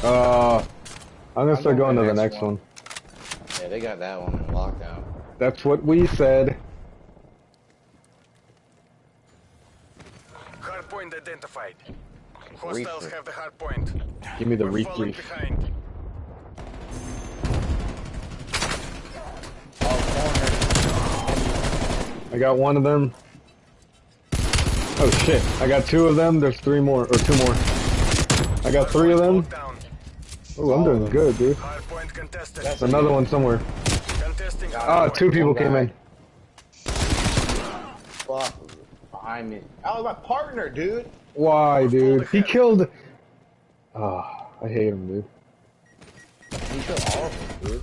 A: Uh, I'm gonna
C: I'm
A: start
C: going
A: to the next
C: next
A: one.
C: Yeah, they got that one in lockdown.
A: That's what we said.
J: Hardpoint identified. Hostiles
C: Reefer.
J: have the hardpoint.
A: Give me the
J: We're falling
A: refresh.
J: behind.
A: I got one of them. Oh shit! I got two of them. There's three more, or two more. I got three of them.
J: Locked down.
A: Oh, I'm doing good, dude.
J: Hardpoint.
A: There's another one somewhere.
J: Contesting
A: Ah,
J: hardpoint.
A: two people came in.
C: Fuck. Behind me. That was my partner, dude.
A: Why, dude? He killed. Ah, I hate him, dude.
C: He killed all of them, dude.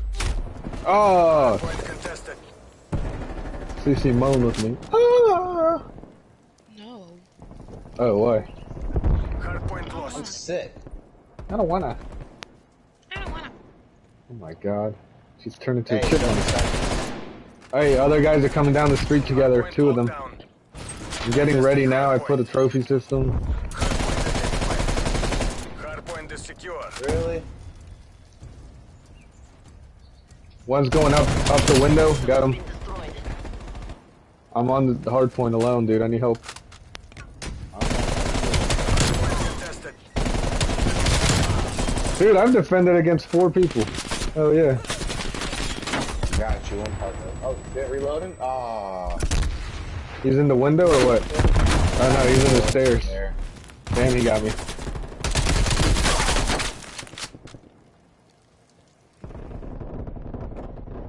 A: Oh,
J: Hardpoint contested.
A: CC moan with me. Ah.
B: No.
A: Oh, why?
C: I'm sick.
A: I don't wanna.
B: I don't wanna.
A: Oh my god. She's turned into
C: Hey,
A: a
C: give me a
A: chipmunk.
C: second.
A: Hey, other guys are coming down the street together. Two of them. I'm getting ready now. I put a trophy system.
J: Hardpoint is secure.
C: Really?
A: One's going up up the window. Got him. I'm on the hard point alone, dude. I need help.
J: Contested.
A: Dude, I've defended against four people. Oh yeah.
C: Got you, one partner. Oh, shit, reloading? Aw.
A: He's in the window or what? Oh no, he's in the stairs.
C: There.
A: Damn, he got me.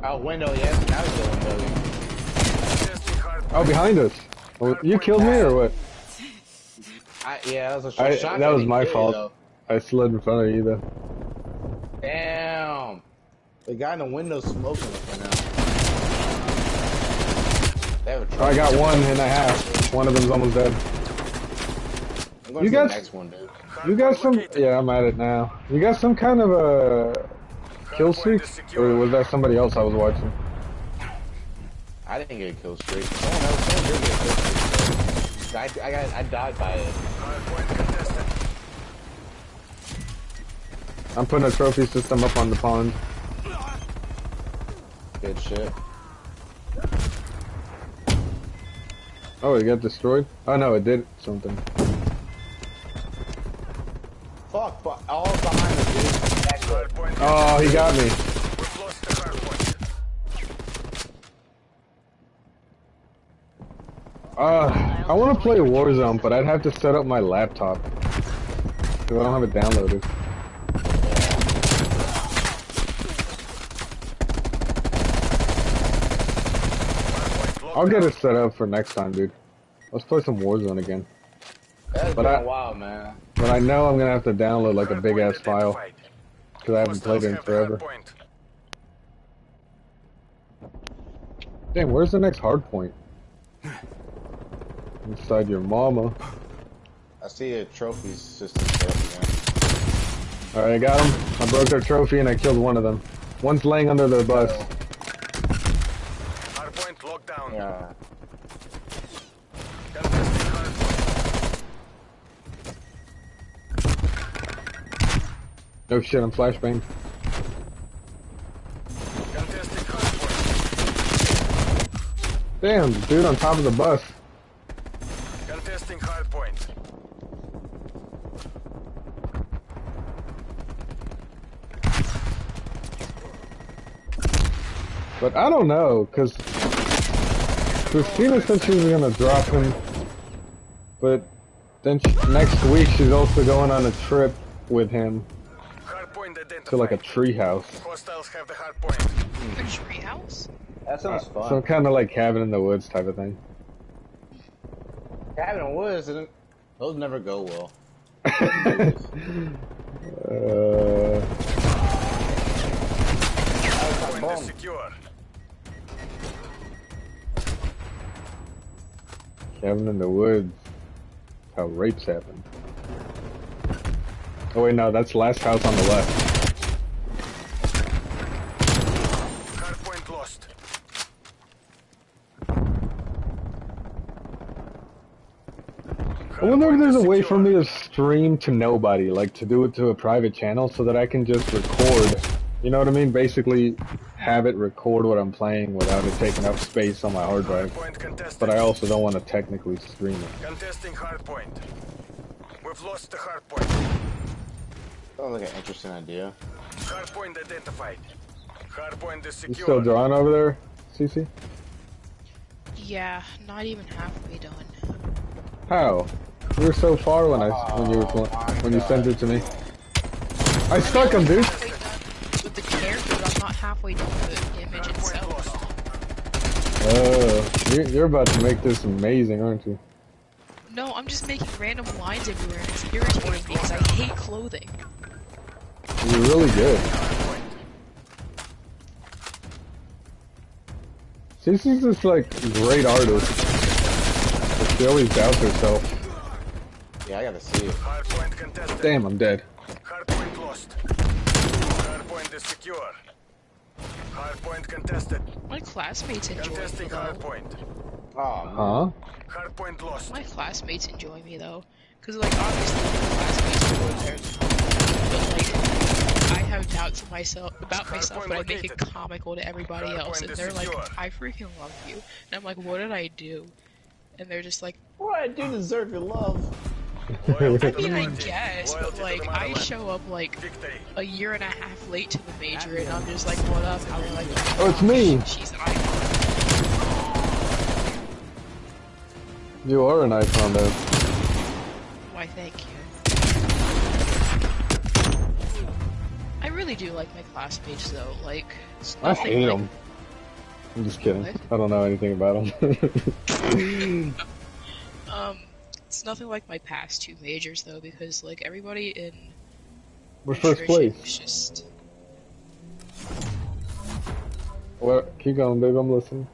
C: Out window, yes. Now he's the window.
A: Oh, behind us. Oh, you killed me or what?
C: I, yeah, that was a shot.
A: that was my fault.
C: Though.
A: I slid in front of you though.
C: Damn. The guy in the window smoking right now. They have a
A: I got
C: truck.
A: one and a half. One of them's almost dead.
C: I'm going
A: You
C: to
A: guys-
C: the next one, dude.
A: You got some? Yeah, I'm at it now. You got some kind of a kill streak, or was that somebody else I was watching?
C: I didn't get a kill streak. Someone else did get a kill streak. I, I got I died by it.
J: Hardpoint contested.
A: I'm putting a trophy system up on the pond.
C: Good shit.
A: Oh, it got destroyed? Oh no, it did something.
C: Fuck, fuck. All behind us, dude. Back
J: Hard point.
A: Oh, he got me.
J: We've lost the hard point.
A: Uh, I want to play Warzone, but I'd have to set up my laptop. I don't have it downloaded. I'll get it set up for next time, dude. Let's play some Warzone again.
C: That's
A: But
C: been
A: I-
C: a while, man.
A: But I know I'm gonna have to download like a big ass file because I haven't played it in
J: Hostiles have the hard
A: forever.
J: point.
A: Damn, where's the next hard point? Inside your mama.
C: I see a trophy system
A: Alright, I got him. I broke their trophy and I killed one of them. One's laying under the bus.
J: Down.
C: Yeah.
A: No shit, I'm flashbang. Damn, dude on top of the bus.
J: Contesting hard point.
A: But I don't know, cause Christina said she was gonna drop him, but then she, next week she's also going on a trip with him
J: Hard point identified.
A: to like a treehouse.
J: Hostiles have the hard point.
B: A treehouse?
C: That sounds fun.
A: Some kind of like cabin in the woods type of thing.
C: Cabin in the woods, didn't- those never go well.
A: Uh,
J: Point is secure.
A: Cabin in the woods. How rapes happen. Oh wait, no, that's last house on the left.
J: Lost.
A: I wonder if there's a way for me to stream to nobody, like to do it to a private channel so that I can just record. You know what I mean? Basically, have it record what I'm playing without it taking up space on my hard
J: Hard
A: drive. But I also don't want to technically stream it.
J: Contesting hard point. We've lost the hard point.
C: Sounds like an interesting idea.
J: Hard point identified. Hard point is
A: You still drawing over there, CC?
B: Yeah, not even halfway done.
A: How? You were so far when I when you were
C: Oh,
A: pl- when you sent it to me. I stuck him, dude.
B: Halfway done with the character, but I'm not halfway done the image itself.
J: lost.
A: Oh, you're, you're about to make this amazing, aren't you?
B: No, I'm just making random lines everywhere, and it's irritating because I hate clothing.
A: You're really good. CC's just like great artist. But she always doubts herself.
C: Yeah, I gotta see it.
J: Hard point contested.
A: Damn, I'm dead.
J: Hard point lost. Hard point is secure. Hard point contested.
B: My classmates enjoy me
J: Contesting hard
B: though.
J: point.
C: Oh, man.
A: Huh?
J: Hard point lost.
B: My classmates enjoy me though, because like obviously my classmates are there, but like I have doubts of myself about myself, but I make it comical to everybody else, and they're like, "I freaking love you," and I'm like, "What did I do?" And they're just like,
C: What I do deserve your love.
J: Loyalty
B: I mean, I guess, but like I show up like a year and a half late to the major, and I'm just like, "What up?" And they're like,
A: Oh, it's me.
B: She's an icon.
A: You are an icon, though.
B: Why, thank you. I really do like my classmates though. Like, it's
A: I
B: nothing
A: hate
B: like-
A: them. I'm just kidding.
B: What?
A: I don't know anything about them.
B: Um, it's nothing like my past two majors though, because like everybody in
A: We're first place.
B: was just
A: Well, keep going, babe. I'm listening.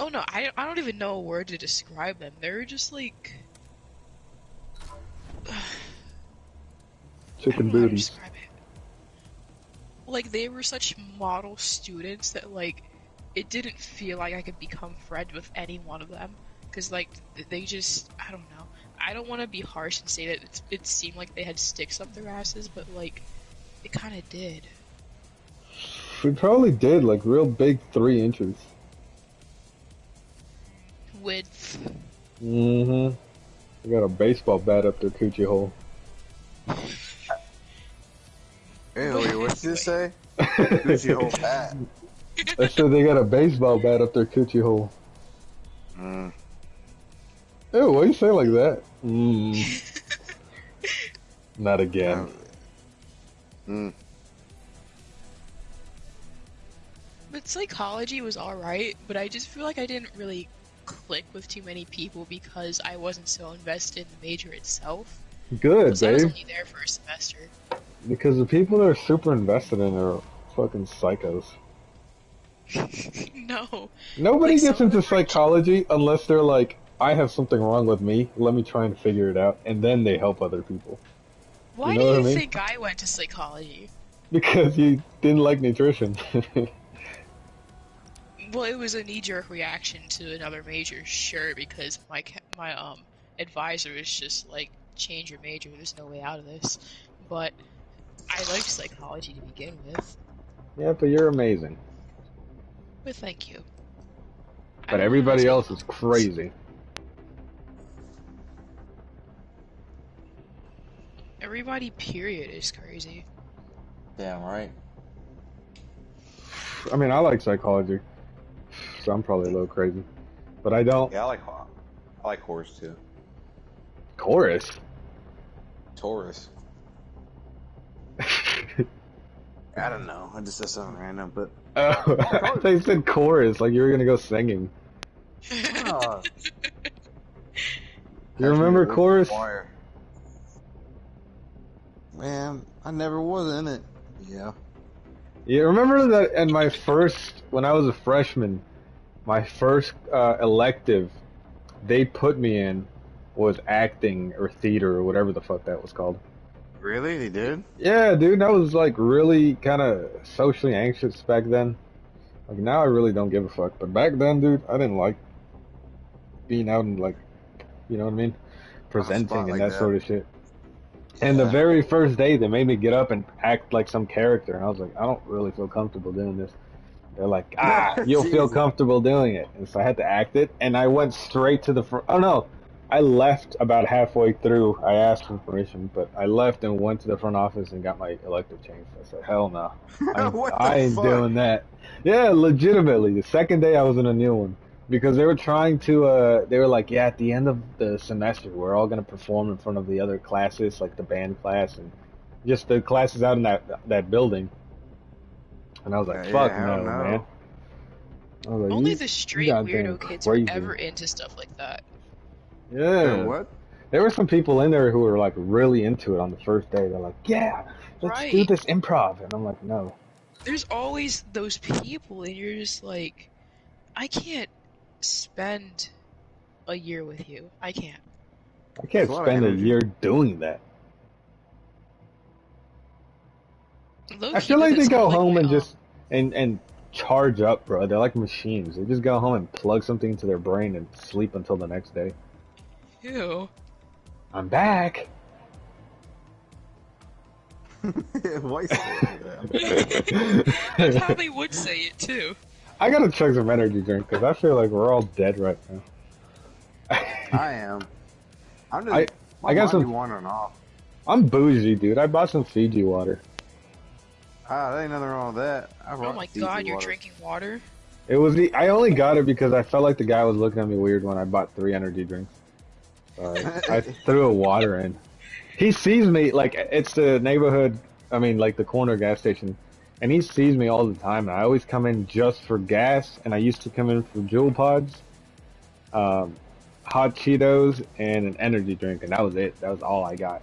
B: oh no, I I don't even know a word to describe them. They're just like
A: Chicken booties.
B: Like they were such model students that like it didn't feel like I could become friends with any one of them because like they just I don't know. I don't want to be harsh and say that it's, it seemed like they had sticks up their asses, but like it kind of did.
A: We probably did like real big three inches.
B: Width.
A: Mm-hmm. You got a baseball bat up their coochie hole.
L: Hey, wait, what did you say? Gucci whole bat.
A: I said they got a baseball bat up their coochie hole.
L: Mm.
A: Ew, why you say like that? Mm. Not again.
L: Mm.
B: But psychology was alright, but I just feel like I didn't really click with too many people because I wasn't so invested in the major itself.
A: Good,
B: Because I was
A: Dave.
B: only there for a semester.
A: Because the people that are super invested in are fucking psychos.
B: no.
A: Nobody
B: Like,
A: gets into psychology unless they're like, I have something wrong with me. Let me try and figure it out, and then they help other people.
B: Why
A: know
B: do you
A: I mean?
B: think I went to psychology?
A: Because you didn't like nutrition.
B: Well, it was a knee-jerk reaction to another major, sure, because my my um advisor was just like, change your major. There's no way out of this. But I liked psychology to begin with.
A: yeah, but you're amazing.
B: But thank you.
A: But everybody else is crazy.
B: Everybody, period, is crazy.
C: Damn right.
A: I mean, I like psychology, so I'm probably a little crazy. But I don't.
C: Yeah, I like I like horse too.
A: Chorus.
C: Taurus. I don't know. I just said something random, but
A: Oh, they said chorus, like you were gonna go singing.
C: uh,
A: You remember chorus?
L: Choir. Man, I never was in it. Yeah.
A: You remember that in my first, when I was a freshman, my first uh, elective, they put me in was acting or theater or whatever the fuck that was called.
L: Really? They did?
A: Yeah, dude, I was like really kind of socially anxious back then. Like now, I really don't give a fuck. But back then, dude, I didn't like being out and like, you know what I mean, presenting and
L: like
A: that,
L: that.
A: sort of shit. And the very first day, they made me get up and act like some character, and I was like, I don't really feel comfortable doing this. They're like, ah, you'll feel comfortable doing it, and so I had to act it, and I went straight to the front. Oh no, I left about halfway through. I asked for permission, but I left and went to the front office and got my elective changed. I said, hell no,
L: the
A: I ain't
L: fuck?
A: doing that. Yeah, legitimately. The second day I was in a new one because they were trying to. uh They were like, yeah, at the end of the semester, we're all gonna perform in front of the other classes, like the band class and just the classes out in that that building. And I was like,
L: Yeah,
A: fuck
L: yeah,
A: no,
L: know.
A: man. I was like,
B: Only the straight weirdo kids
A: crazy.
B: were ever into stuff like that.
A: Yeah.
L: What?
A: There were some people in there who were like really into it on the first day. They're like, yeah, let's do this improv, and I'm like, no.
B: There's always those people, and you're just like, I can't spend a year with you. I can't.
A: I can't
L: There's a lot of
A: spend a
L: energy.
A: year doing that.
B: Low
A: I feel like they go home and just and and charge up, bro. They're like machines. They just go home and plug something into their brain and sleep until the next day.
B: Ew.
A: I'm back.
L: Why you say that?
B: That's how they would say it too.
A: I gotta chug some energy drink because I feel like we're all dead right now.
L: I am. I'm just.
A: I-
L: my
A: I got
L: mind
A: some-
L: be wandering off.
A: I'm bougie, dude. I bought some Fiji water.
L: Ah, there ain't nothing wrong with that. I
B: Oh my
L: Fiji
B: god, you're drinking water?
A: It was the I only got it because I felt like the guy was looking at me weird when I bought three energy drinks. So I, I threw a water in. He sees me like it's the neighborhood. I mean, like the corner gas station, and he sees me all the time. And I always come in just for gas, and I used to come in for Juul Pods, um, hot Cheetos, and an energy drink, and that was it. That was all I got.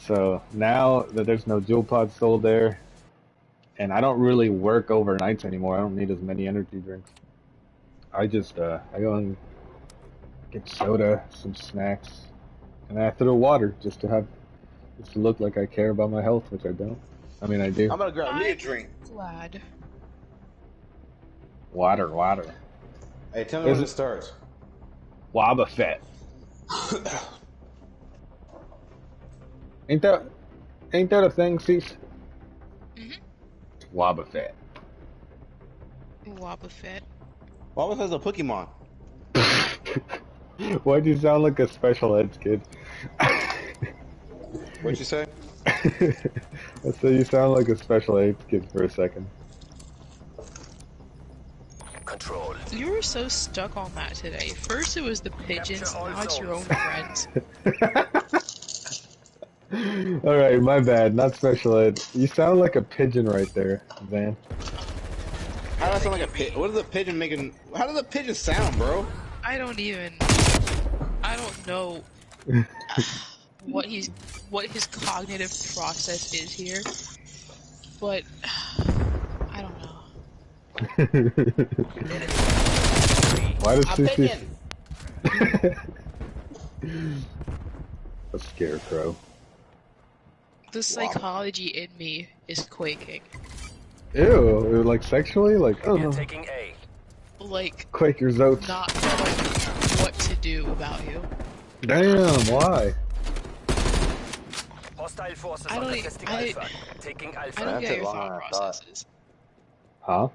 A: So now that there's no Juul Pods sold there, and I don't really work overnights anymore. I don't need as many energy drinks. I just uh, I go and get soda, some snacks, and I throw water just to have just to look like I care about my health, which I don't. I mean, I do.
C: I'm gonna grab me a
B: I'm
C: drink.
B: Glad.
A: Water, water.
C: Hey, tell me
A: Is
C: when
A: it-
C: it starts.
A: Waba Fett. ain't that ain't that a thing, Cease?
B: Mhm.
A: Waba Fett.
B: Wobba Fett.
C: Why was a Pokemon?
A: Why'd you sound like a special ed kid?
L: What'd you say?
A: I said you sound like a special ed kid for a second.
D: Control.
B: You were so stuck on that today. First it was the pigeons, now it's your own friends.
A: Alright, my bad, not special ed. You sound like a pigeon right there, Van.
C: How does that sound like a pigeon? What is the pigeon making? How does the pigeon sound, bro?
B: I don't even. I don't know what he's what his cognitive process is here, but I don't know.
A: Why does
C: A
A: Sissy... a scarecrow.
B: The psychology in me is quaking.
A: Ew, like sexually? Like,
D: We are
A: oh,
D: taking A.
B: Like
A: Quaker's your zotes.
B: not knowing what to do about you.
A: Damn, why?
D: Hostile forces
B: I
D: are
B: don't-
D: contesting
B: I-
D: Alpha. Taking
B: I
D: Alpha.
B: don't
C: That's
B: get your thought
C: thought.
B: processes.
A: Huh?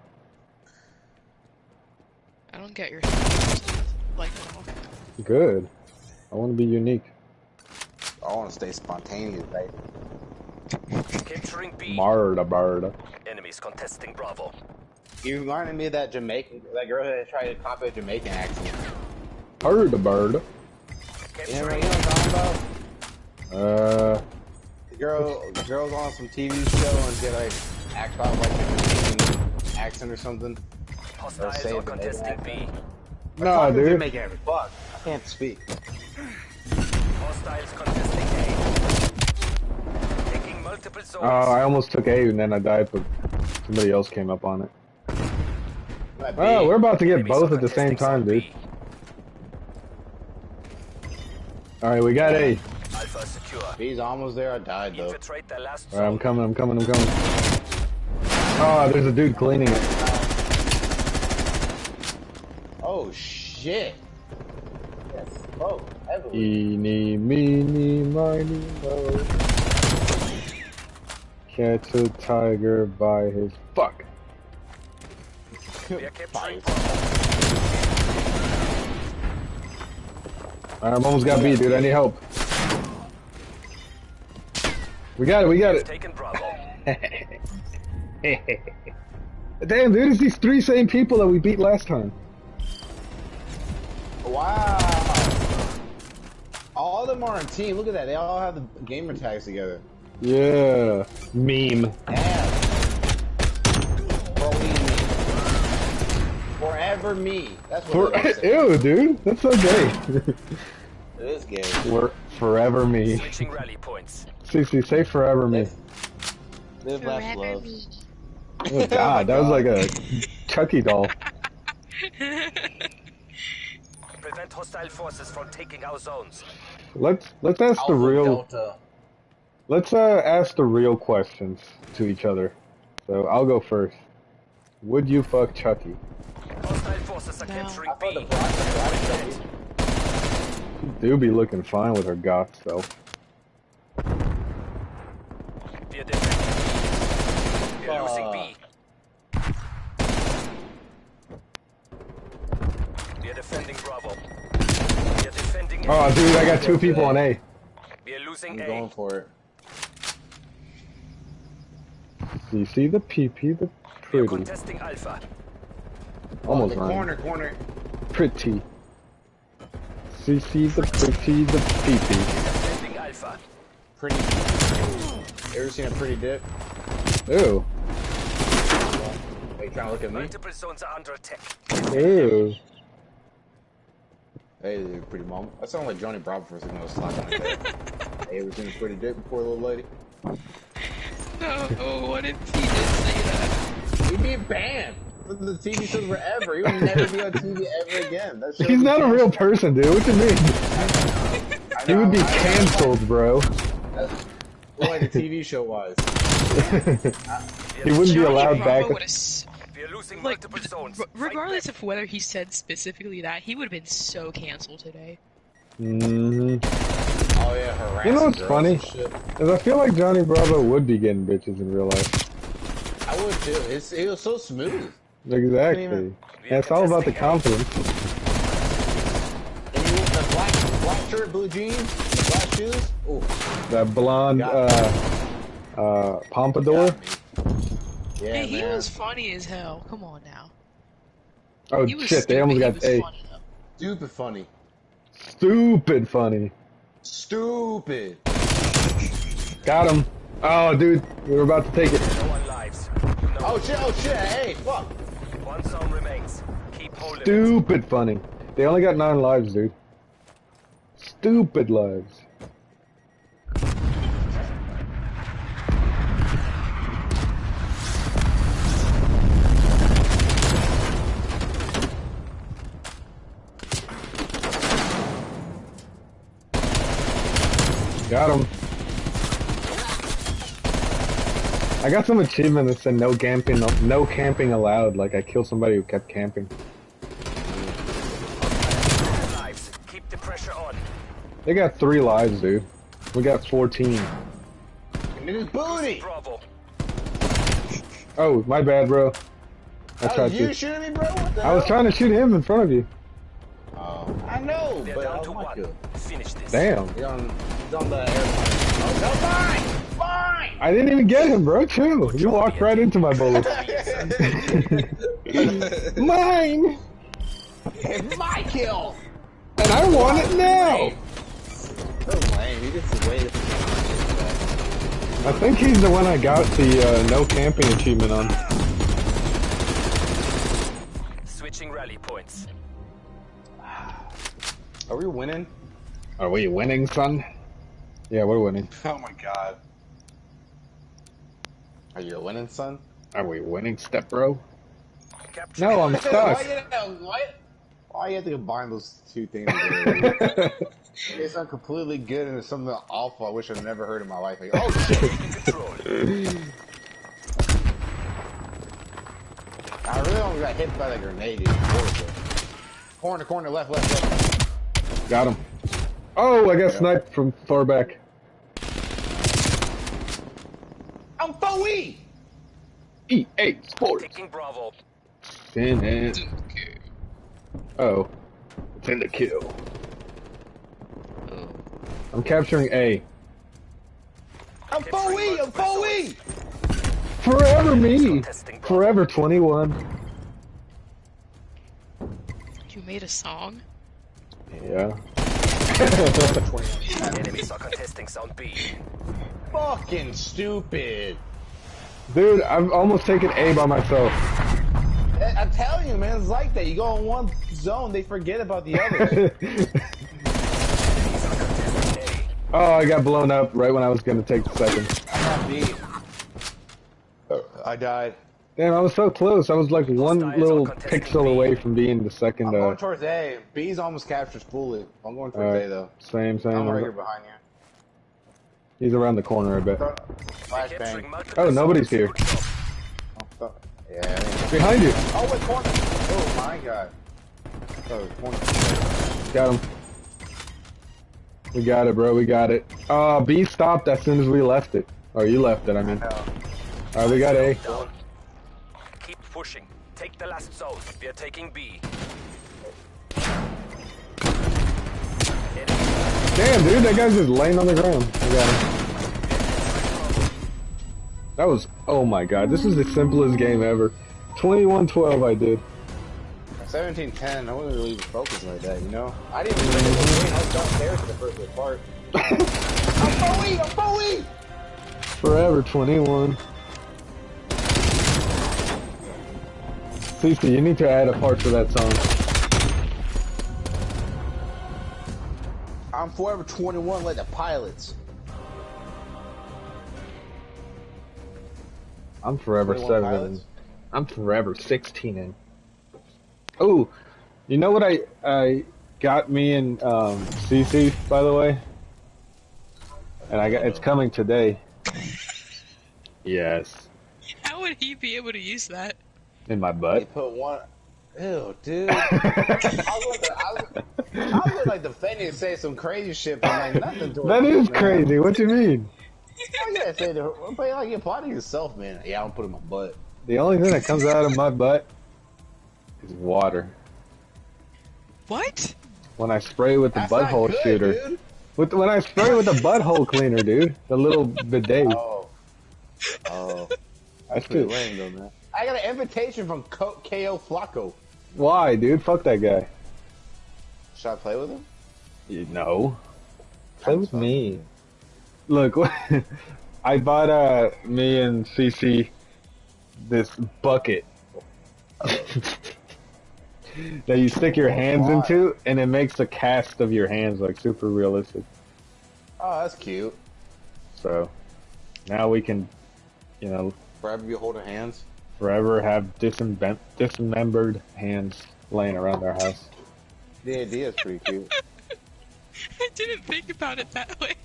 B: I don't get your thought processes. Like at all.
A: Good. I want to be unique.
C: I want to stay spontaneous, baby.
D: Capturing B.
A: Marda barda.
D: Enemies contesting Bravo.
C: You reminded me of that Jamaican, that girl that tried to copy a Jamaican accent.
A: Barda barda.
C: You know, you know what I'm talking about?
A: Uh,
C: The girl, girl's on some TV show and get like act out like a Jamaican accent or something.
D: hostiles
C: save
D: are
C: the
D: contesting. B.
A: no, dude.
C: Jamaican, fuck. I can't speak.
D: Hostiles contesting A. Taking multiple zones.
A: Oh, I almost took A and then I died, but somebody else came up on it. Oh, we're about to get
D: Enemies
A: both at the same time, dude. Alright, we got A.
D: Alpha secure.
C: B's almost there. I died though.
D: Infiltrate the last
A: Alright, I'm coming, I'm coming, I'm coming. Oh, there's a dude cleaning it.
C: Oh shit. Yes. Oh, heavily.
A: Eeny, meeny, miny, mo. Catch a tiger by his fuck.
D: We are capturing
C: Fine.
D: Bravo.
A: Alright, I'm almost got beat, dude. I need help. We got it, we got it.
D: Taken Bravo.
A: Damn, dude, it's these three same people that we beat last time.
C: Wow. All of them are on team. Look at that. They all have the gamer tags together.
A: Yeah. Meme.
C: Yeah. Bro, me. Forever me. That's what
A: For,
C: it is.
A: ew, dude. That's so gay.
C: It is gay.
A: We're forever me.
D: Switching rally points.
A: Cece, say forever me.
C: Live, laugh,
B: Forever
C: love.
B: me.
A: Oh god, that was like a Chucky doll.
D: Prevent hostile forces from taking our zones.
A: Let's let's ask the real
C: Delta.
A: let's uh ask the real questions to each other. So I'll go first. Would you fuck Chucky?
D: Hostile forces are
B: No.
D: capturing
C: I the
D: B.
C: black, the black
A: Do be looking fine with her goth self.
D: We are defending We are losing B. We are defending Bravo. We are defending oh, A.
A: Oh dude, I got two people on A.
D: We are losing
C: I'm
D: A.
C: going for it.
A: You see the PP, the
D: We are
A: pretty.
D: contesting Alpha.
A: Almost
C: the corner, corner.
A: Pretty. CC the pretty, the PP.
D: Defending Alpha.
C: Pretty. You ever seen a pretty dip?
A: Ooh.
C: Are you trying to look at me?
D: Multiple zones are under attack.
A: Ew.
C: Hey, there, pretty mom. That sounded like Johnny Bravo for a second. I was slacking like that. hey, ever seen a pretty dip before, little lady?
B: No, what if he did say that?
C: He'd be banned from the TV shows forever. He would never be on TV ever again. That
A: He's not a real person, dude. What do you mean?
C: I
A: He
C: know,
A: would be cancelled, bro.
C: That's what like the TV show was.
A: he wouldn't be allowed back.
B: would've s-
D: We are losing
B: like,
D: multiple zones.
B: r-
D: Fight
B: regardless of whether he said specifically that, he would have been so canceled today.
A: Mm hmm
C: Oh yeah, harassing
A: You know what's funny?
C: and shit.
A: Cause I feel like Johnny Bravo would be getting bitches in real life.
C: I would too. It's, it was so smooth.
A: Exactly.
C: even-
A: Yeah, it's all about the confidence.
C: Black shirt, blue jeans, black shoes. Ooh,
A: That blonde uh, uh, pompadour.
C: Yeah,
B: hey, he
C: man.
B: was funny as hell. Come on now.
A: Oh
B: He was
A: shit! They almost got a
B: funny
C: stupid funny.
A: stupid funny.
C: Stupid.
A: Got him. Oh, dude, we were about to take it.
D: No one lives. No.
C: Oh shit! Oh shit! Hey, fuck.
D: One zone remains. Keep holding it.
A: Stupid funny. They only got nine lives, dude. Stupid lives. Got him. I got some achievement that said no camping, no camping allowed. Like I killed somebody who kept camping.
D: Keep the pressure on.
A: They got three lives, dude. We got 14.
C: Niggas booty.
D: Bravo.
A: Oh, my bad, bro. I
C: That was
A: tried
C: you
A: to.
C: shooting me, bro? What the
A: I was trying to shoot him in front of you.
C: Oh, I know,
D: They're
C: but
D: down
C: I
D: to
C: was
D: one. Finish this.
A: Damn.
C: He's on, he's on the airplane. Oh, no, fine! Fine!
A: I didn't even get him, bro. Chill. You walked right into my bullet. Mine!
C: it's my kill!
A: And I want it now!
C: So lame. He gets away
A: I think he's the one I got the uh, no camping achievement on.
D: Switching rally points.
C: Are we winning?
A: Are we winning, son? Yeah, we're winning.
C: Oh my god. Are you winning, son?
A: Are we winning, step bro?
D: Capture.
A: No, I'm
C: why,
A: stuck.
C: you, why, why you have to combine those two things together? it's not completely good and it's something awful I wish I'd never heard in my life. Like, oh shit! I really almost got hit by the grenade. dude. Corner, corner, left, left, left.
A: got him. Oh, I got sniped from far back.
C: I'm
A: EA Sports.
D: Taking Bravo.
A: In it. Oh. It's in the kill. Oh. I'm capturing A.
C: I'm Foe! I'm Foe!
A: Forever me! Forever 21.
B: You made a song?
A: Yeah.
D: Enemies are contesting Zone B.
C: Fucking stupid.
A: Dude, I've almost taken A by myself.
C: I- I'm telling you, man, it's like that. You go in one zone, they forget about the others.
D: A.
A: oh, I got blown up right when I was gonna take the second.
C: I got beat. I died.
A: Damn, I was so close. I was like one little pixel
D: B.
A: away from being the second.
C: I'm
A: Uh,
C: going towards A. B's almost captures fully. I'm going towards
A: Alright.
C: A though.
A: same, same.
C: I'm right here behind you.
A: He's around the corner, a bit.
C: Flashbang.
A: Oh, nobody's here.
C: Oh, Yeah.
A: Behind you.
C: Oh, wait, corner. Oh my god. Oh, corner.
A: Got him. We got it, bro. We got it. Uh, B stopped as soon as we left it. Or you left it, I mean. Alright, we got A.
D: Keep pushing. Take the last zone. We are taking B. Enemy
A: Damn, dude, that guy's just laying on the ground. I got him. That was, oh my god, this is the simplest game ever. 21-12 I did.
C: 1710, I wasn't really even focused like that, you know? I didn't even think it was green. I was downstairs for the first part. I'm Bowie! I'm Bowie!
A: Forever 21. Cece, you need to add a part to that song.
C: I'm forever 21 like the pilots.
A: I'm forever 7
C: pilots?
A: I'm forever 16 and Oh, you know what I I got me and um Cece by the way? And I got it's coming today. Yes,
B: How would he be able to use that?
A: in my
C: They
A: butt.
C: put one. Ew, dude. I was, like, I, was, I was like defending and say some crazy shit, but like nothing to
A: That is crazy. What do you mean?
C: Oh, I gotta say to her, but like you apply to yourself, man. Yeah, I'm putting my butt.
A: The only thing that comes out of my butt is water.
B: What?
A: when I spray with the
C: That's
A: butthole
C: good,
A: shooter.
C: dude.
A: With when I spray with the butthole cleaner, dude. The little bidet.
C: Oh. Oh. That's
A: That's
C: pretty
A: good.
C: lame though, man. I got an invitation from Co- KO Flacco.
A: Why, dude? Fuck that guy.
C: Should I play with him?
A: You know. Play with me. Look, I bought uh me and CC this bucket that you stick your hands
C: Why?
A: into, and it makes the cast of your hands like super realistic.
C: Oh, that's cute.
A: So now we can, you know,
C: Forever be holding hands.
A: Forever have dismem- dismembered hands laying around our house.
C: The idea is pretty cute.
B: I didn't think about it that way.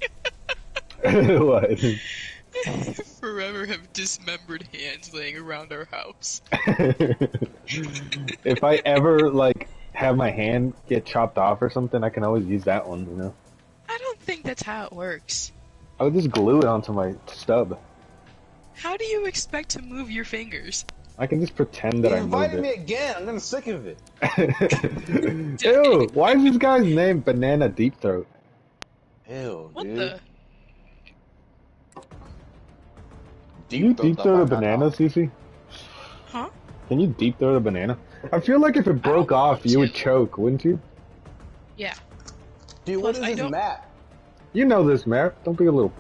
A: what?
B: Forever have dismembered hands laying around our house.
A: if I ever like have my hand get chopped off or something, I can always use that one. You know,
B: I don't think that's how it works.
A: I would just glue it onto my stub.
B: How do you expect to move your fingers?
A: I can just pretend that
C: You
A: I moved
C: invited me
A: it.
C: again. I'm getting sick of it.
A: Ew! Why is this guy's name Banana Deep Throat?
C: Ew,
B: What
C: dude.
B: the?
A: Can you deep
C: throat
A: throat a banana,
C: mouth.
A: Cece?
B: Huh?
A: Can you deep throat a banana? I feel like if it broke off,
B: want
A: you would choke, wouldn't you?
B: Yeah.
C: Dude, what
B: Plus,
C: is
B: I
C: this
B: don't-
C: map?
A: You know this, Matt. Don't be a little.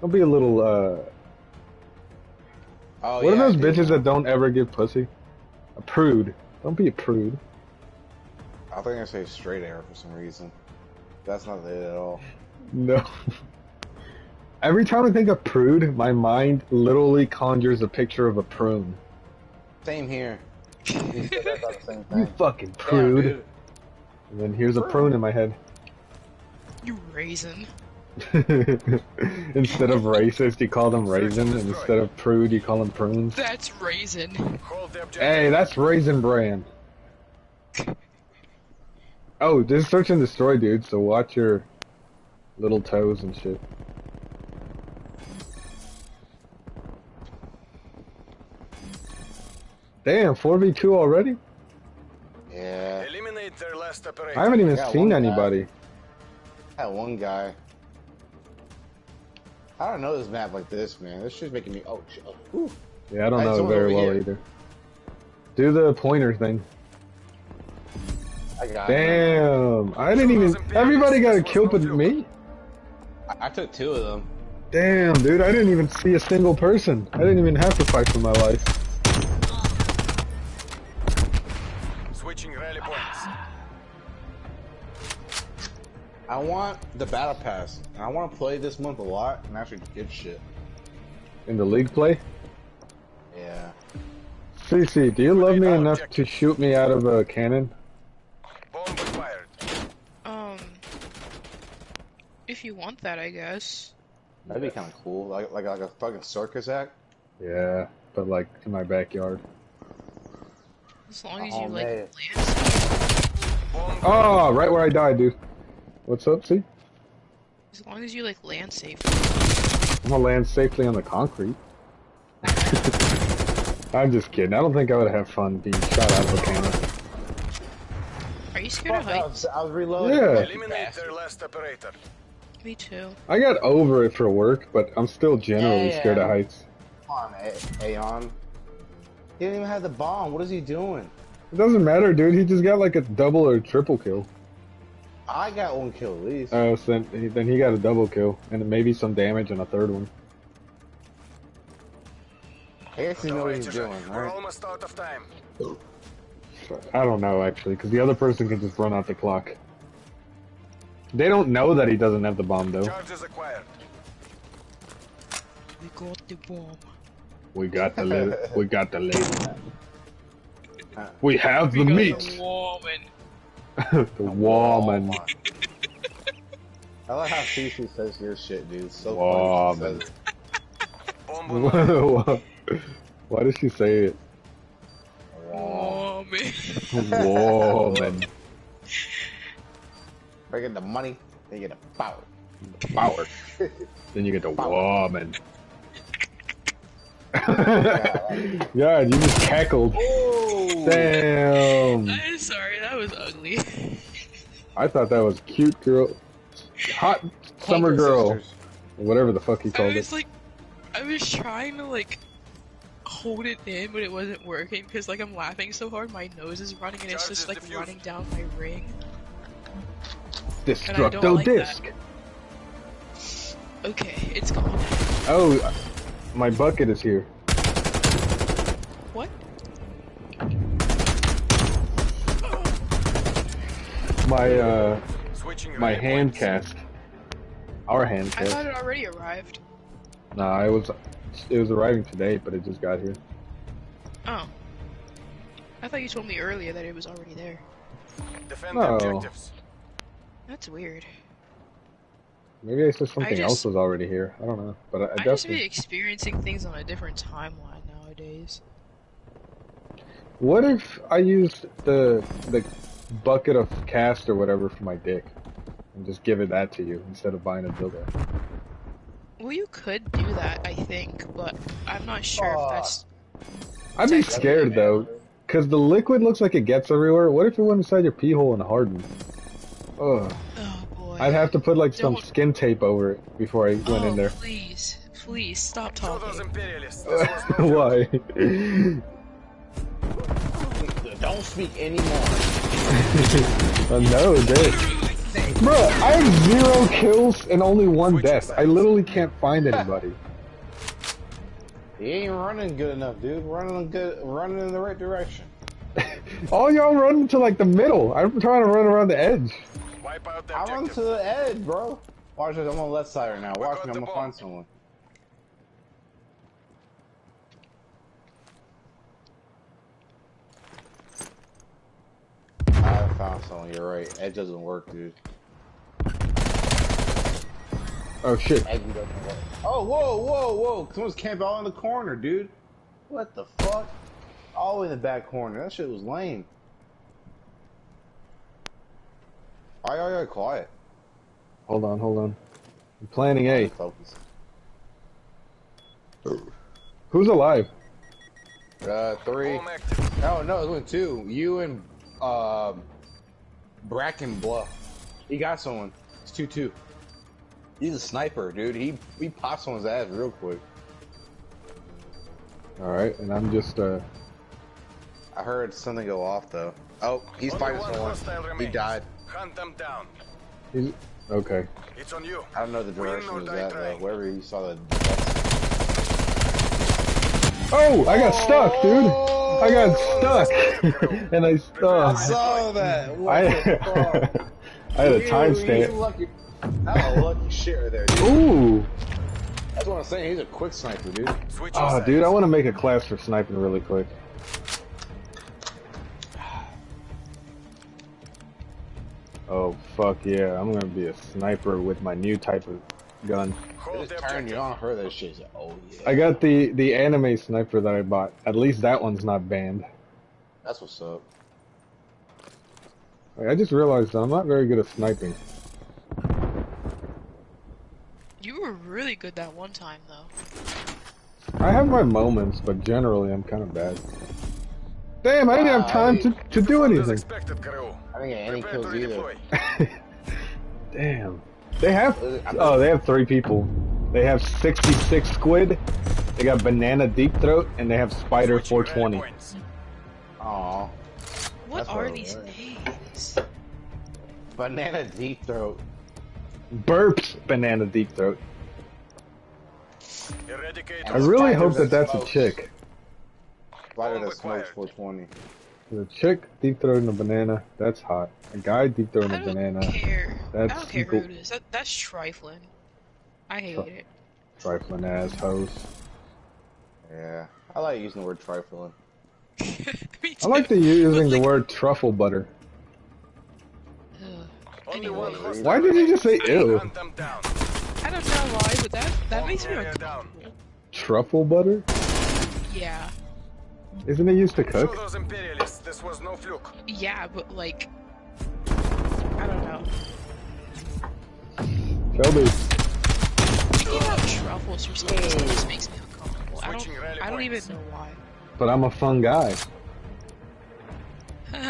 A: Don't be a little. uh...
C: Oh,
A: what
C: yeah,
A: are those
C: dude.
A: bitches that don't ever give pussy? A prude. Don't be a prude.
C: I think I say straight air for some reason. That's not it at all.
A: No. Every time I think of prude, my mind literally conjures a picture of a prune.
C: Same here. You said that's not the same
A: You fucking prude.
C: dude.
A: and then here's a prune in my head.
B: You raisin.
A: instead of racist, you call them raisin, instead of prude, you call them prunes.
B: That's raisin.
D: Hold the objective.
A: Hey, that's raisin brand. Oh, this is search and destroy, dude. So watch your little toes and shit. Damn, 4v2 already?
C: Yeah.
D: Eliminate their last operator.
A: I haven't even
C: Yeah,
A: seen
C: one guy.
A: anybody.
C: That one guy. I don't know this map like this, man. This shit's making me. Oh. Oh, ooh.
A: Yeah, I don't
C: Hey,
A: know
C: someone
A: very well
C: here.
A: either. Do the pointer thing.
C: I got it.
A: Damn, I didn't even. Everybody got a kill but me.
C: I, I took two of them.
A: Damn, dude, I didn't even see a single person. I didn't even have to fight for my life.
C: I want the battle pass. And I want to play this month a lot and actually get shit.
A: In the league play?
C: Yeah.
A: CC, do you love me enough to shoot me out of a cannon?
D: Bomb acquired.
B: Um. If you want that, I guess.
C: That'd be kind of cool. Like, like like a fucking circus act.
A: Yeah, but like in my backyard.
B: As long as
C: Oh,
B: you like
C: man.
B: land.
A: Oh, right where I died, dude. What's up, see?
B: As long as you like land safe.
A: I'm gonna land safely on the concrete. I'm just kidding. I don't think I would have fun being shot out of a cannon.
B: Are you scared of
C: Fuck, I
B: heights?
C: was, I was reloading.
A: Yeah.
D: Eliminate their last operator.
B: Me too.
A: I got over it for work, but I'm still generally
C: Yeah.
A: scared of heights.
C: Come on, A- Aeon. He didn't even have the bomb. What is he doing?
A: It doesn't matter, dude. He just got like a double or triple kill.
C: I got one kill at least.
A: Oh, so then, then he got a double kill, and maybe some damage on a third one.
C: I guess he knows what he's
D: Operators,
C: doing,
D: We're almost out of time.
A: I don't know actually, because the other person can just run out the clock. They don't know that he doesn't have the bomb though.
D: Charges acquired.
B: We got the bomb.
A: We got the lady. we got the lady. Uh, we have the
B: We got
A: meat.
B: the woman.
A: the woman.
C: I like how Cece says your shit, dude. It's so
A: Woman.
C: funny. She says it.
D: Bomb.
A: Why does she say it?
B: Woman.
A: Woman.
C: If I get the money, they get the power.
A: Power. Then you get the woman. God, you just cackled.
C: Oh!
A: Damn.
B: I'm sorry, that was ugly.
A: I thought that was cute girl, hot summer girl,
C: sisters.
A: whatever the fuck he
B: I
A: called
B: was
A: it.
B: like, I was trying to like hold it in, but it wasn't working because like I'm laughing so hard, my nose is running and it's just like
J: diffused.
B: running down my ring.
A: Destructo
B: like that.
A: disc.
B: Okay, it's gone.
A: Oh, my bucket is here.
B: What?
A: My uh,
J: Switching
A: my
J: rally
A: hand
J: points.
A: cast. Our hand
B: I thought it already arrived.
A: Nah, it was it was arriving today, but it just got here.
B: Oh. I thought you told me earlier that it was already there.
J: Defend
A: No.
J: objectives.
B: That's weird.
A: Maybe I said something
B: just-
A: else was already here. I don't know, but I, I
B: I just be experiencing things on a different timeline nowadays.
A: What if I used the the bucket of cast or whatever for my dick, and just give it that to you instead of buying a dildo?
B: Well, you could do that, I think, but I'm not sure
H: Aw.
B: if that's.
A: I'd be scared though, cause the liquid looks like it gets everywhere. What if it went inside your pee hole and hardened? Ugh. I'd have to put like some
B: Don't-
A: skin tape over it before I went
B: oh,
A: in there.
B: please, please stop
J: Show those
B: talking.
J: imperialists. This was no joke.
A: Why?
C: Don't speak anymore.
A: Uh, no, dude. Bro, I have zero kills and only one
J: Switching
A: death. I literally can't find anybody.
C: He ain't running good enough, dude. Running good, running in the right direction.
A: All y'all run to like the middle. I'm trying to run around the edge.
J: Wipe out the
C: I run
J: objective.
C: to the edge, bro. Watch this. I'm on the left side right now.
J: We
C: Watch
J: got
C: me. I'm gonna
J: ball.
C: find someone. I found someone. You're right. Edge doesn't work, dude.
A: Oh shit.
C: Edge doesn't work. Oh, whoa, whoa, whoa! Someone's camped all in the corner, dude. What the fuck? All the way in the back corner. That shit was lame. Aye, aye, aye, quiet.
A: Hold on, hold on. I'm planning A.
C: Focus.
A: Who's alive?
C: Uh, three. Oh no, it went two. You and um, Bracken Bluff. He got someone. It's two two. He's a sniper, dude. He he popped someone's ass real quick.
A: Alright, and I'm just uh
C: I heard something go off though. Oh, he's fighting someone.
J: hostile
C: He died.
J: Hunt them down.
A: he's okay.
J: It's on you.
C: I don't know the direction
J: or
C: it was at though. Wherever you saw the.
A: Oh, I got stuck, dude. I got stuck, and I
C: I saw that. What
A: I
C: the?
A: I had a
C: You- you
A: timestamp.
C: lucky- That lucky shit right there, dude.
A: Ooh.
C: That's what I'm saying. He's a quick sniper, dude.
J: Switching
A: Oh,
J: ah,
A: dude, I want to make a class for sniping really quick. Oh, fuck yeah. I'm gonna be a sniper with my new type of gun.
J: Hold
C: Just
J: the
C: turn you
J: objective.
C: on, heard that shit. Like, oh yeah.
A: I got the, the anime sniper that I bought. At least that one's not banned.
C: That's what's up.
A: Like, I just realized that I'm not very good at sniping.
B: You were really good that one time, though.
A: I have my moments, but generally I'm kind of bad. Damn, I didn't have time to, to do anything.
J: expected.
C: I didn't get any
J: Prepare
C: kills either.
A: Damn. They have, uh, oh, they have three people. They have 66 squid, they got banana deep throat, and they have spider 420.
J: points.
C: Aw.
B: What
C: That's
B: are these names?
C: Banana deep throat.
A: Burps banana deep throat.
J: Eradicate
A: I really hope that
C: that
A: that's a chick.
C: Spider
J: Bomb
C: that smokes
J: acquired.
C: 420.
A: The chick deep throwing a banana, that's hot. A guy deep throating
B: I
A: a
B: don't
A: banana,
B: care.
A: That's
B: I don't care
A: cool.
B: who it is. That, that's trifling. I hate it.
A: trifling ass hoes.
C: Yeah. I like using the word trifling.
A: I like the using the word truffle butter.
B: ugh.
J: Only one
B: Anyway.
A: Why did you just say
J: remains.
A: ew?
J: Hunt them down.
B: I don't know why, but that that makes me
J: area
B: uncomfortable.
A: Truffle butter?
B: Yeah,
A: Isn't it used to
J: Show
A: cook?
J: those imperialists this was no fluke.
B: yeah, but like, I don't know.
A: Shelby.
B: Thinking about truffles for some reason just makes me uncomfortable. I don't. I don't even know why.
A: But I'm a fun guy.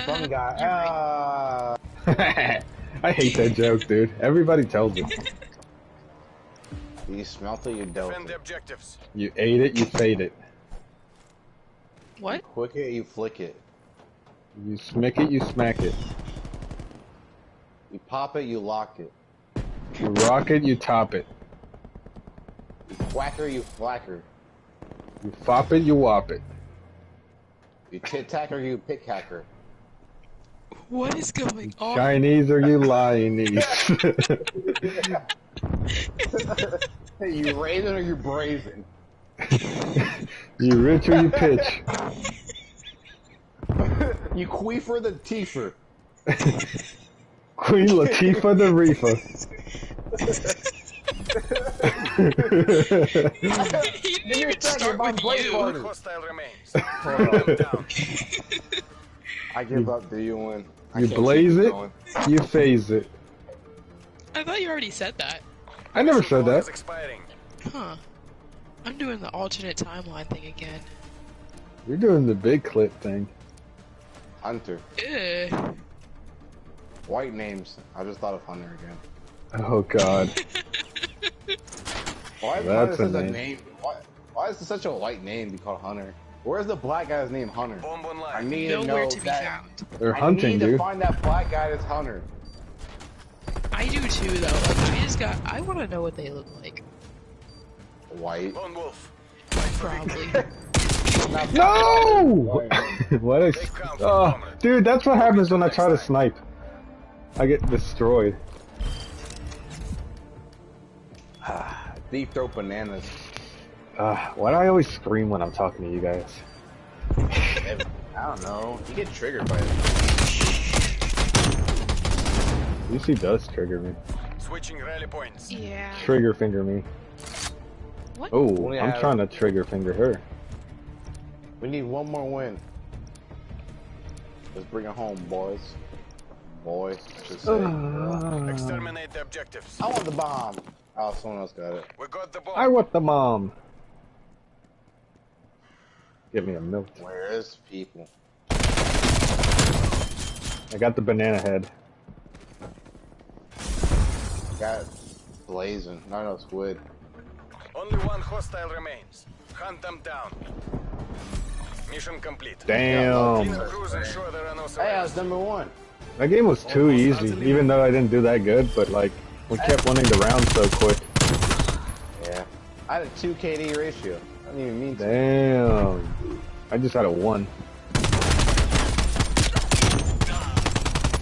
C: Fun guy.
B: You're right.
C: Ah.
A: I hate that joke, dude. Everybody tells it.
C: You smelt it, you dealt
J: Defend the objectives.
A: You ate it, you fade it.
B: What?
C: Quick it, you flick it.
A: You smick it, you smack it.
C: You pop it, you lock it.
A: You rock it, you top it.
C: You whacker, you flacker.
A: You fop it, you wop it.
C: You tit tacker, you pick hacker.
B: What is going on?
A: Chinese or you Lyonese.
C: You raisin or you brazen?
A: you rich or you pitch.
C: You queef queefer the teefer.
A: Queen Latifah the Reefer.
B: he didn't even start with you.
J: Hostile remains. Hunt them down.
C: I give up. Do you win? I
A: You blaze it,
C: going.
A: you phase it.
B: I thought you already said that.
A: I never said that.
J: expiring.
B: Huh. I'm doing the alternate timeline thing again.
A: You're doing the big clip thing.
C: Hunter.
B: Ugh.
C: White names. I just thought of Hunter again.
A: Oh god.
C: Why is
A: That's
C: Hunter
A: a
C: such a
A: name.
C: name? Why, why is it such a white name to be called Hunter? Where's the black guy's name Hunter?
J: Bomb
C: I
J: online.
C: need to know
B: to be
C: that.
B: found.
A: They're
C: I
A: hunting,
C: need to
A: dude.
C: find that black guy that's Hunter.
B: I do too, though. Like, I just got. I want to know what they look like.
C: White.
J: Lone Wolf.
B: Probably.
A: No! what a. Oh, dude, that's what happens when I try to snipe. I get destroyed.
C: Deep throat bananas.
A: Uh, why do I always scream when I'm talking to you guys?
C: I don't know. You get triggered by it.
A: Lucy does trigger me.
J: Switching rally points.
B: yeah.
A: Trigger finger me.
B: What?
A: Oh, I'm
C: have-
A: trying to trigger finger her.
C: We need one more win. Let's bring it home, boys. Boys, just ah.
J: Exterminate the objectives.
C: I want the bomb. Oh, someone else got it.
J: We got the bomb.
A: I want the mom. Give me a milk.
C: Where is people?
A: I got the banana head.
C: Got blazing. No, no, squid.
J: Only one hostile remains. Hunt them down. Mission complete.
A: Damn.
J: Clean and cruise ensure there are no
C: Hey, I was number one.
A: That game was too easy, even though I didn't do that good, but like, we kept winning the round so quick.
C: Yeah. I had a 2 KD ratio. I didn't even mean to.
A: Damn. I just had a one.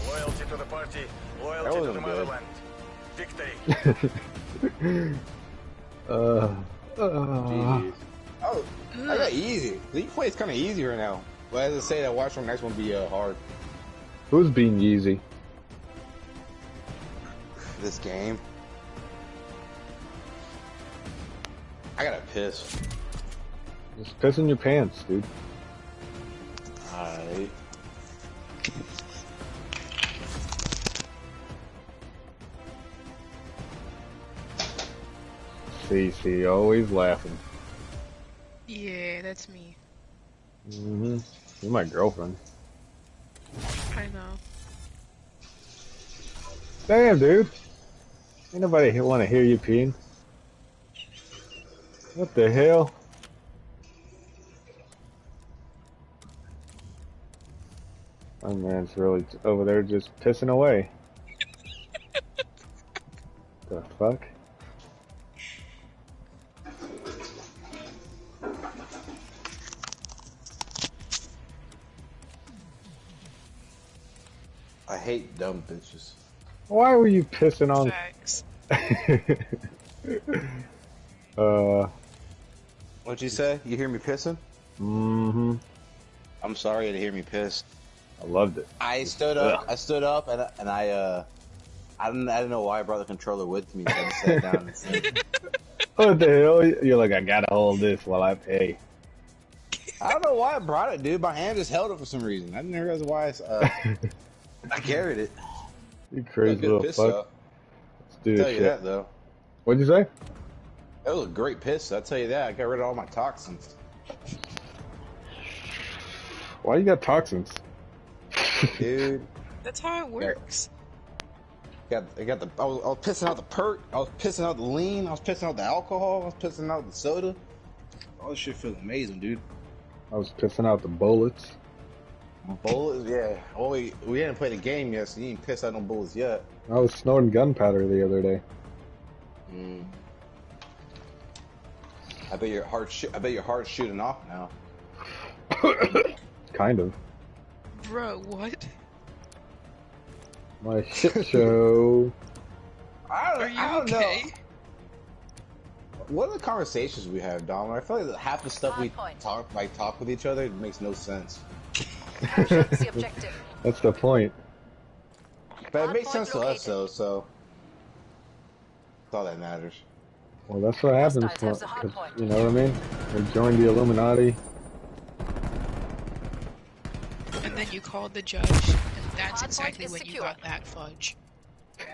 J: Loyalty to the party.
C: That
J: Loyalty to the
C: wasn't good.
J: motherland. Victory.
A: Uh, uh,
C: Oh, I got easy. League play is kind of easy right now. But as I say, that watch from next one be uh, hard.
A: who's being Yeezy?
C: This game. I gotta piss.
A: Just piss in your pants, dude.
C: Alright.
A: CC, always laughing.
B: Yeah, that's me.
A: Mm-hmm. You're my girlfriend.
B: I know.
A: Damn, dude. Ain't nobody want to hear you peeing. What the hell? My man's really over there just pissing away. the fuck?
C: Hate dumb bitches.
A: Why were you pissing on?
B: Facts.
A: uh,
C: What'd you say? You hear me pissing?
A: mm-hmm.
C: I'm sorry to hear me piss.
A: I loved it.
C: I stood up.
A: Ugh.
C: I stood up and and I uh, I didn't I didn't know why I brought the controller with me. So I just sat down and said,
A: What the hell? You're like, I gotta hold this while I pay.
C: I don't know why I brought it, dude. My hand just held it for some reason. I didn't realize why. I, uh, I carried it.
A: you crazy little fuck.
C: though.
A: Let's do
C: Tell
A: this
C: you
A: shit.
C: that though.
A: What'd you say?
C: That was a great piss. I'll tell you that. I got rid of all my toxins.
A: Why you got toxins?
C: Dude,
B: That's how it works.
C: Got, I got the. I was, I was pissing out the perk. I was pissing out the lean. I was pissing out the alcohol. I was pissing out the soda. All this shit feels amazing, dude.
A: I was pissing out the bullets.
C: Bullets, yeah. Oh, we, we didn't play the game yet, so you ain't pissed out no bullets yet.
A: I was snorting gunpowder the other day.
C: Mm. I bet your heart. Sh- I bet your heart's shooting off now.
A: kind of.
B: Bro, what?
A: My shit show.
C: I don't,
B: Are you
C: I don't
B: okay?
C: know. What are the conversations we have, Dom? I feel like half the stuff we
I: point.
C: talk, like talk with each other, makes no sense.
I: Capture's the objective.
A: That's the point.
C: But it makes
I: point
C: sense to us, though. So that's all that matters.
A: Well, that's what happens.
I: Hostiles have the
A: when-
I: hard
A: 'cause,
I: point.
A: you know what I mean? We joined the Illuminati.
B: And then you called the judge, and that's
I: Hardpoint
B: exactly
I: is
B: when you got that fudge.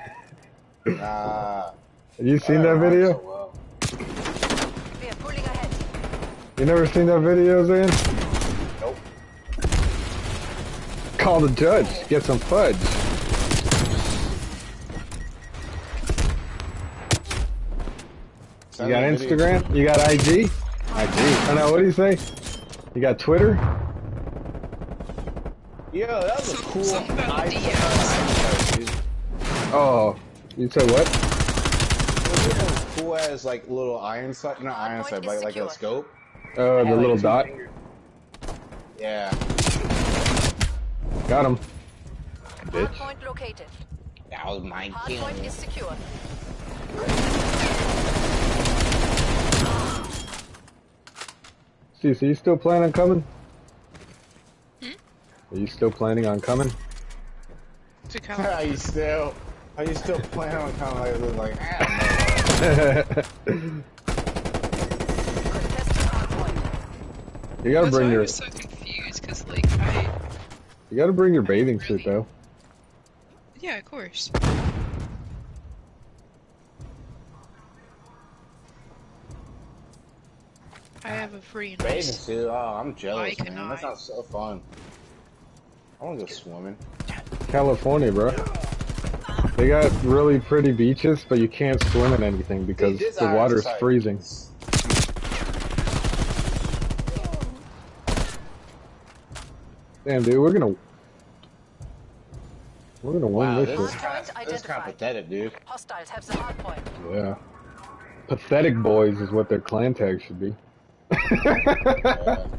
C: Ah.
A: Have you seen that video?
C: so well.
I: We are ahead.
A: You never seen that video, Zan? Call the judge. Get some fudge. You got
C: me a video.
A: Instagram? You got IG? IG. I know. What do you say? You got Twitter?
C: Yo, that was a cool.
B: Something about
C: iPhone.
B: DMs.
C: Oh, dude.
A: Oh, you said what?
C: It was cool as like little iron sight, not iron sight, but like a
I: secure.
C: scope.
A: Oh, the little dot.
C: fingers. Yeah.
A: Got him. Bitch.
I: Hardpoint located.
C: That was my kill.
I: Hardpoint is secure.
A: See, so you still plan on coming?
B: Hmm?
A: Are you still planning on coming?
B: To California.
C: Are you still? Are you still planning on coming? of like, like I don't know.
A: You gotta
B: That's
A: bring
B: why I
A: your
B: was so confused, because, like, I...
A: you gotta bring your bathing suit though.
B: Yeah, of course. I have a free
C: Bathing suit. Oh, I'm jealous,
B: Why
C: man.
B: can
C: That sounds so fun. I want to go swimming.
A: California, bro. They got really pretty beaches, but you can't swim in anything because
C: Dude,
A: the
C: iron
A: water's
C: sight
A: freezing. Damn, dude, we're gonna we're gonna win
C: Wow,
A: this
C: this is
A: shit.
C: this is kind of pathetic, dude.
I: Hostiles have the hardpoint.
A: Yeah. Pathetic boys is what their clan tag should be.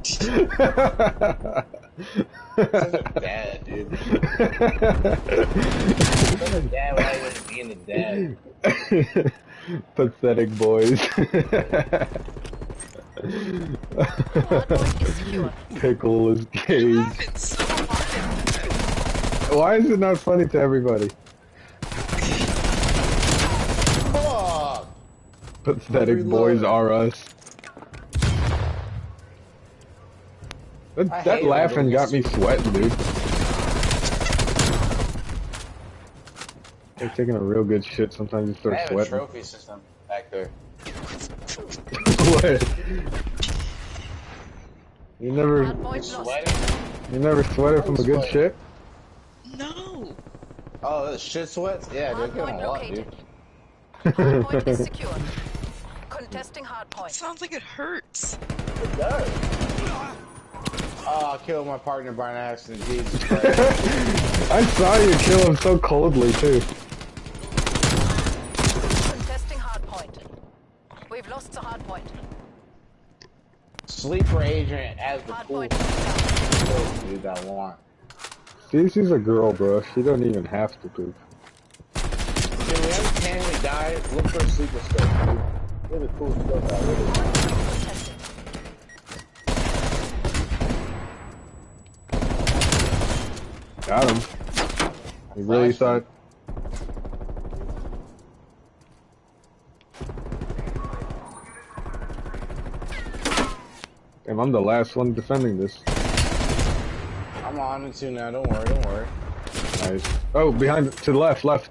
C: Such dad, dude. Dad without even being a dad.
A: Pathetic boys.
I: Hardpoint is secure.
A: Pickle is
B: so
A: Why is it not funny to everybody? Pathetic
C: Reload.
A: boys are us. That, that laughing got me sweating, dude. They're taking a real good shit. Sometimes you
C: I
A: start
C: have a
A: sweating.
C: trophy system back there.
A: What? You never,
I: Hardpoint
A: you never sweated from a good shit.
B: No!
C: Oh, the shit sweats? Yeah, dude, get on
I: Hardpoint
C: a lot, dude.
I: Hardpoint is secure. Contesting hardpoint.
B: Sounds like it hurts.
C: It does. Oh, I killed my partner by an accident. Jesus Christ.
A: I saw you kill him so coldly too.
I: Contesting hardpoint. We've lost the hardpoint.
C: Sleeper agent as the cool
I: Hardpoint.
C: kill, dude, I want.
A: Cece's a girl, bro. She don't even have to poop.
C: Dude, every time we die, look for a sleeper scope, dude. Really cool stuff out really.
I: Contesting.
A: Got him. You really
C: Flashed
A: thought? Damn, I'm the last one defending this.
C: I'm on it too now, don't worry, don't worry.
A: Nice. Oh, behind, to the left, left.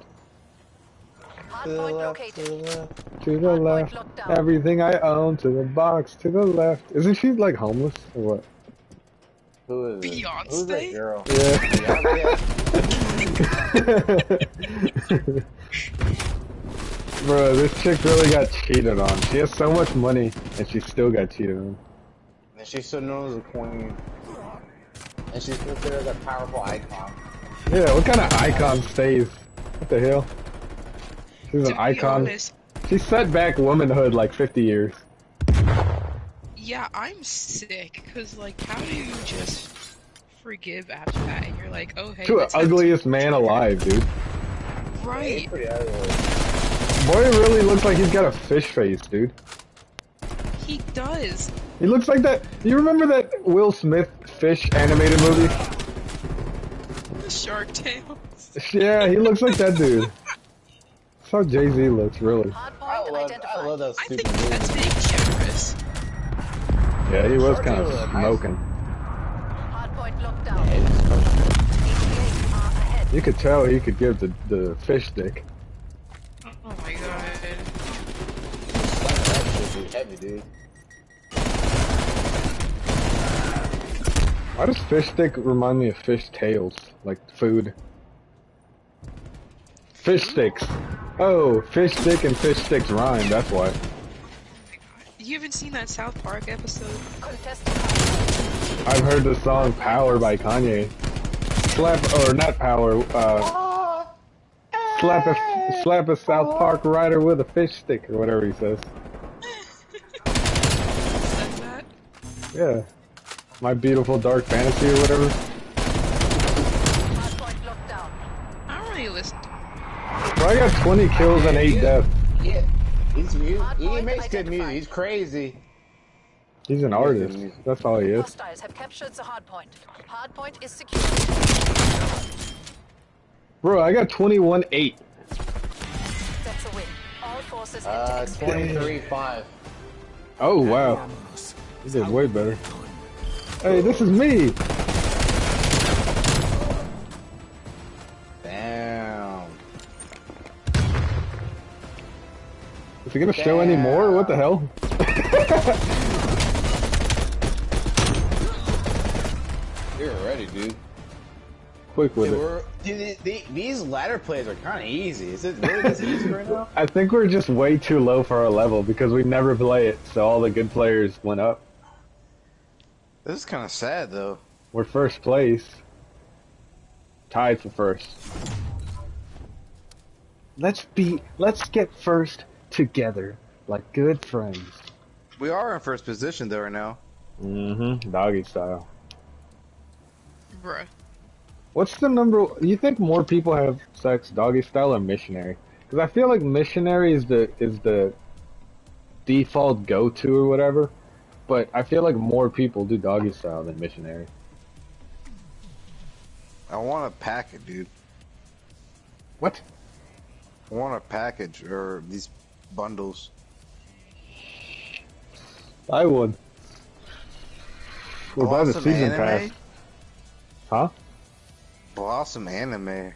C: To the left, to the left.
A: To the left. Everything I own to the box, to the left. Isn't she like homeless or what?
C: Who is it? Who's that girl?
A: Yeah. Bro, this chick really got cheated on. She has so much money, and she still got cheated on.
C: And she's still known as a queen. And she's considered a powerful icon.
A: Yeah, what kind of icon stays? What the hell? She's an
B: To be
A: icon.
B: honest,
A: She set back womanhood like 50 years.
B: yeah, I'm sick. Cause like, how do you just forgive after that? And you're like, oh hey,
A: To the ugliest man alive, dude.
B: Right.
A: Boy really looks like he's got a fish face, dude.
B: He does.
A: He looks like that. You remember that Will Smith fish animated movie?
B: The Shark Tale.
A: Yeah, he looks like that dude. That's how Jay Z looks, really.
C: I love,
I: identified.
C: I love that
B: I think
C: stupid movie.
B: that's being generous.
A: Yeah, he was kind of smoking.
I: Hard locked down.
C: Hey, this is perfect.
I: 88 are ahead.
A: You could tell he could give the, the fish stick.
B: Oh my god.
C: Slap that shit, dude. Heavy, dude.
A: Why does fish stick remind me of fish tails? Like food. Fish sticks. Oh, fish stick and fish sticks rhyme, that's why.
B: You haven't seen that South Park episode?
A: I've heard the song Power by Kanye. Slap, or not Power, uh, slap a, slap a South Park rider with a fish stick, or whatever he says. Yeah. My beautiful dark fantasy or whatever.
I: hard point locked down.
B: I don't really listen.
A: Bro, I got 20 kills and 8 deaths.
C: Yeah. He's, he, he makes good music. He's crazy.
A: He's an artist. That's all he is.
I: Hostiles have captured the hard point. Hard point is secure.
A: Bro, I got 21 8.
I: That's a win. All forces
C: Uh, 23-5.
A: Oh, wow. He did way better. Hey, this is me!
C: Damn.
A: Is he gonna show any more? What the hell?
C: You're ready, dude.
A: Quick with
C: Dude,
A: it.
C: dude, the, the, these ladder plays are kind of easy. Is it really this easy right now?
A: I think we're just way too low for our level because we never play it, so all the good players went up.
L: This is kind of sad though.
A: We're first place. Tied for first. Let's be, let's get first together, like good friends.
L: We are in first position though right now.
A: Mm-hmm. Doggy style.
B: Bruh.
A: What's the number? You think more people have sex doggy style or missionary? Because I feel like missionary is the is the default go to or whatever, but I feel like more people do doggy style than missionary.
L: I want a package, dude.
A: What?
L: I want a package or these bundles.
A: I would. We'll buy the season
L: anime?
A: pass. Huh?
L: Blossom anime.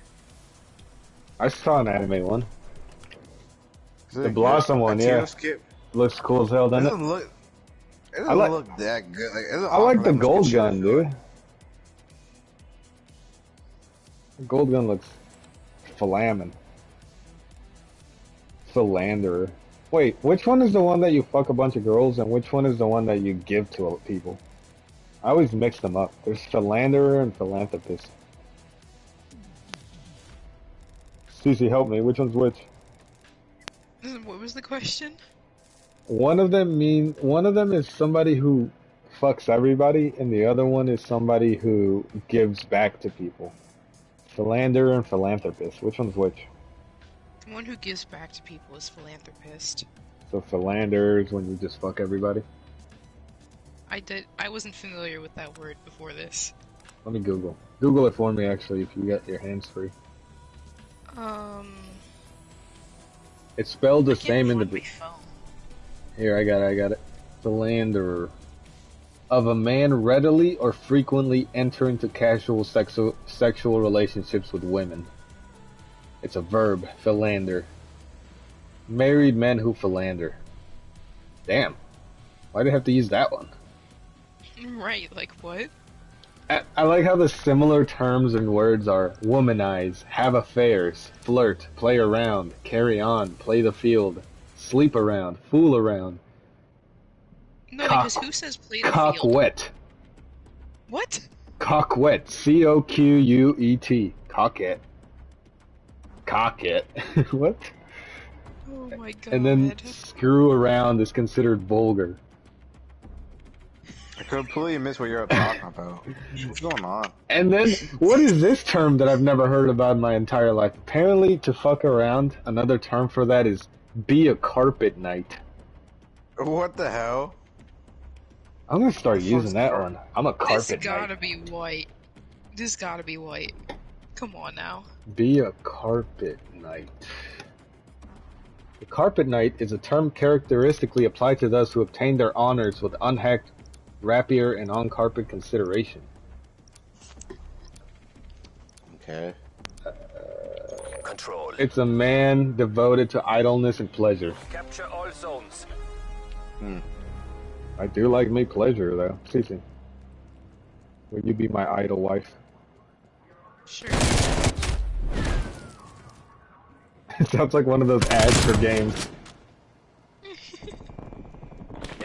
A: I saw an anime one.
L: Is it
A: The
L: good?
A: Blossom one, yeah.
L: Skip.
A: Looks cool as hell, doesn't it?
L: doesn't look. It doesn't
A: like-
L: look that good. Like, it
A: I like the gold gun,
L: shit.
A: dude. The gold gun looks flamin'. Philanderer. Wait, which one is the one that you fuck a bunch of girls and which one is the one that you give to people? I always mix them up. There's philanderer and philanthropist. Cece, help me. Which one's which?
B: What was the question?
A: One of them mean one of them is somebody who fucks everybody, and the other one is somebody who gives back to people. Philander and philanthropist. Which one's which?
B: The one who gives back to people is philanthropist.
A: So philanderer is when you just fuck everybody.
B: I did. I wasn't familiar with that word before this.
A: Let me Google. Google it for me, actually, if you got your hands free.
B: Um.
A: It's spelled the same in the.
B: phone.
A: Here, I got it. I got it. Philanderer. Of a man readily or frequently enter into casual sexual sexual relationships with women. It's a verb. Philander. Married men who philander. Damn. Why do they have to use that one?
B: Right, like what?
A: I, I like how the similar terms and words are womanize, have affairs, flirt, play around, carry on, play the field, sleep around, fool around,
B: No,
A: Cock-
B: because who says play the
A: cock
B: field?
A: wet.
B: What?
A: Coquette. C O Q U E T. Cock it. Cock it. what?
B: Oh my god.
A: And then screw around is considered vulgar.
L: I completely missed what you're talking about. What's going on?
A: And then, what is this term that I've never heard about in my entire life? Apparently, to fuck around, another term for that is be a carpet knight.
L: What the hell?
A: I'm gonna start using that one. I'm a carpet.
B: this
A: carpet
B: gotta
A: knight.
B: be white. This gotta be white. Come on now.
A: Be a carpet knight. The carpet knight is a term characteristically applied to those who obtain their honors with unhacked rapier and on-carpet consideration.
C: Okay.
D: Control.
A: It's a man devoted to idleness and pleasure.
D: Capture all zones. Hmm.
A: I do like me pleasure though. Cece. Will you be my idle wife?
B: Sure.
A: It sounds like one of those ads for games.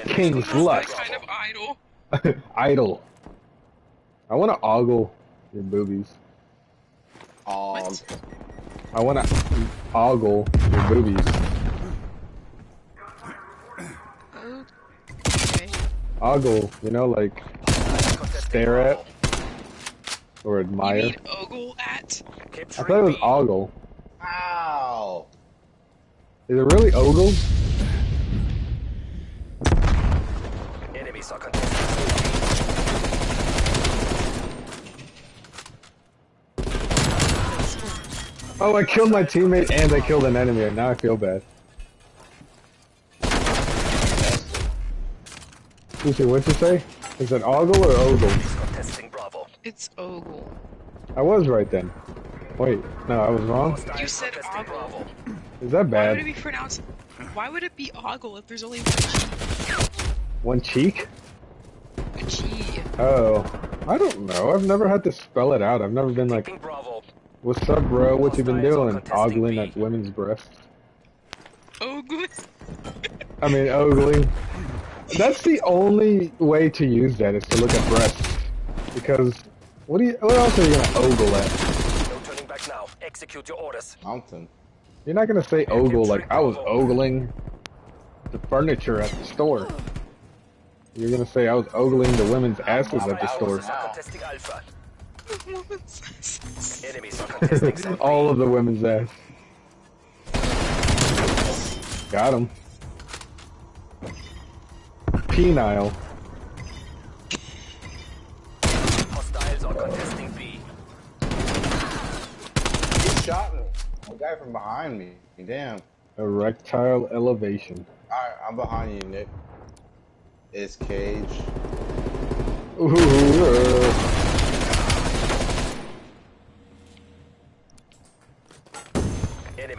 A: King's
B: That
A: Lust.
B: kind of idol.
A: idle. I want to ogle your boobies.
C: Um,
A: I want to ogle your boobies.
B: Okay.
A: Ogle, you know, like stare at or
B: You
A: admire.
B: mean ogle at?
A: I thought it was
D: B.
A: ogle.
C: ow!
A: Is it really ogle?
D: Enemies are contesting.
A: Oh, I killed my teammate and I killed an enemy, and now I feel bad. Lucy, what'd you say? Is it ogle or ogle?
D: Contesting Bravo.
B: It's ogle.
A: I was right then. Wait, no, I was wrong.
B: You said ogle.
D: Bravo.
A: Is that bad?
B: Why would it
A: bad?
B: be pronounced? Why would it be ogle if there's only one cheek?
A: One cheek?
B: G?
A: Oh, I don't know. I've never had to spell it out. I've never been like,
D: Bravo.
A: "What's up, bro? What you been doing?" Ogling at women's breasts.
B: Ogle.
A: I mean, ogling. That's the only way to use that is to look at breasts, because what do you? What else are you gonna ogle at?
D: No turning back now. Execute your orders.
C: Mountain.
A: You're not gonna say ogle like I was ogling the furniture at the store. You're gonna say I was ogling the women's asses at the store.
D: Enemies are contesting Zone B.
A: All of the women's ass. Got him. Penile.
D: Hostiles are contesting B.
C: He shot me. A guy from behind me. Damn.
A: Erectile elevation.
C: Alright, I'm behind you, Nick. It's Cage.
A: Ooh, uh,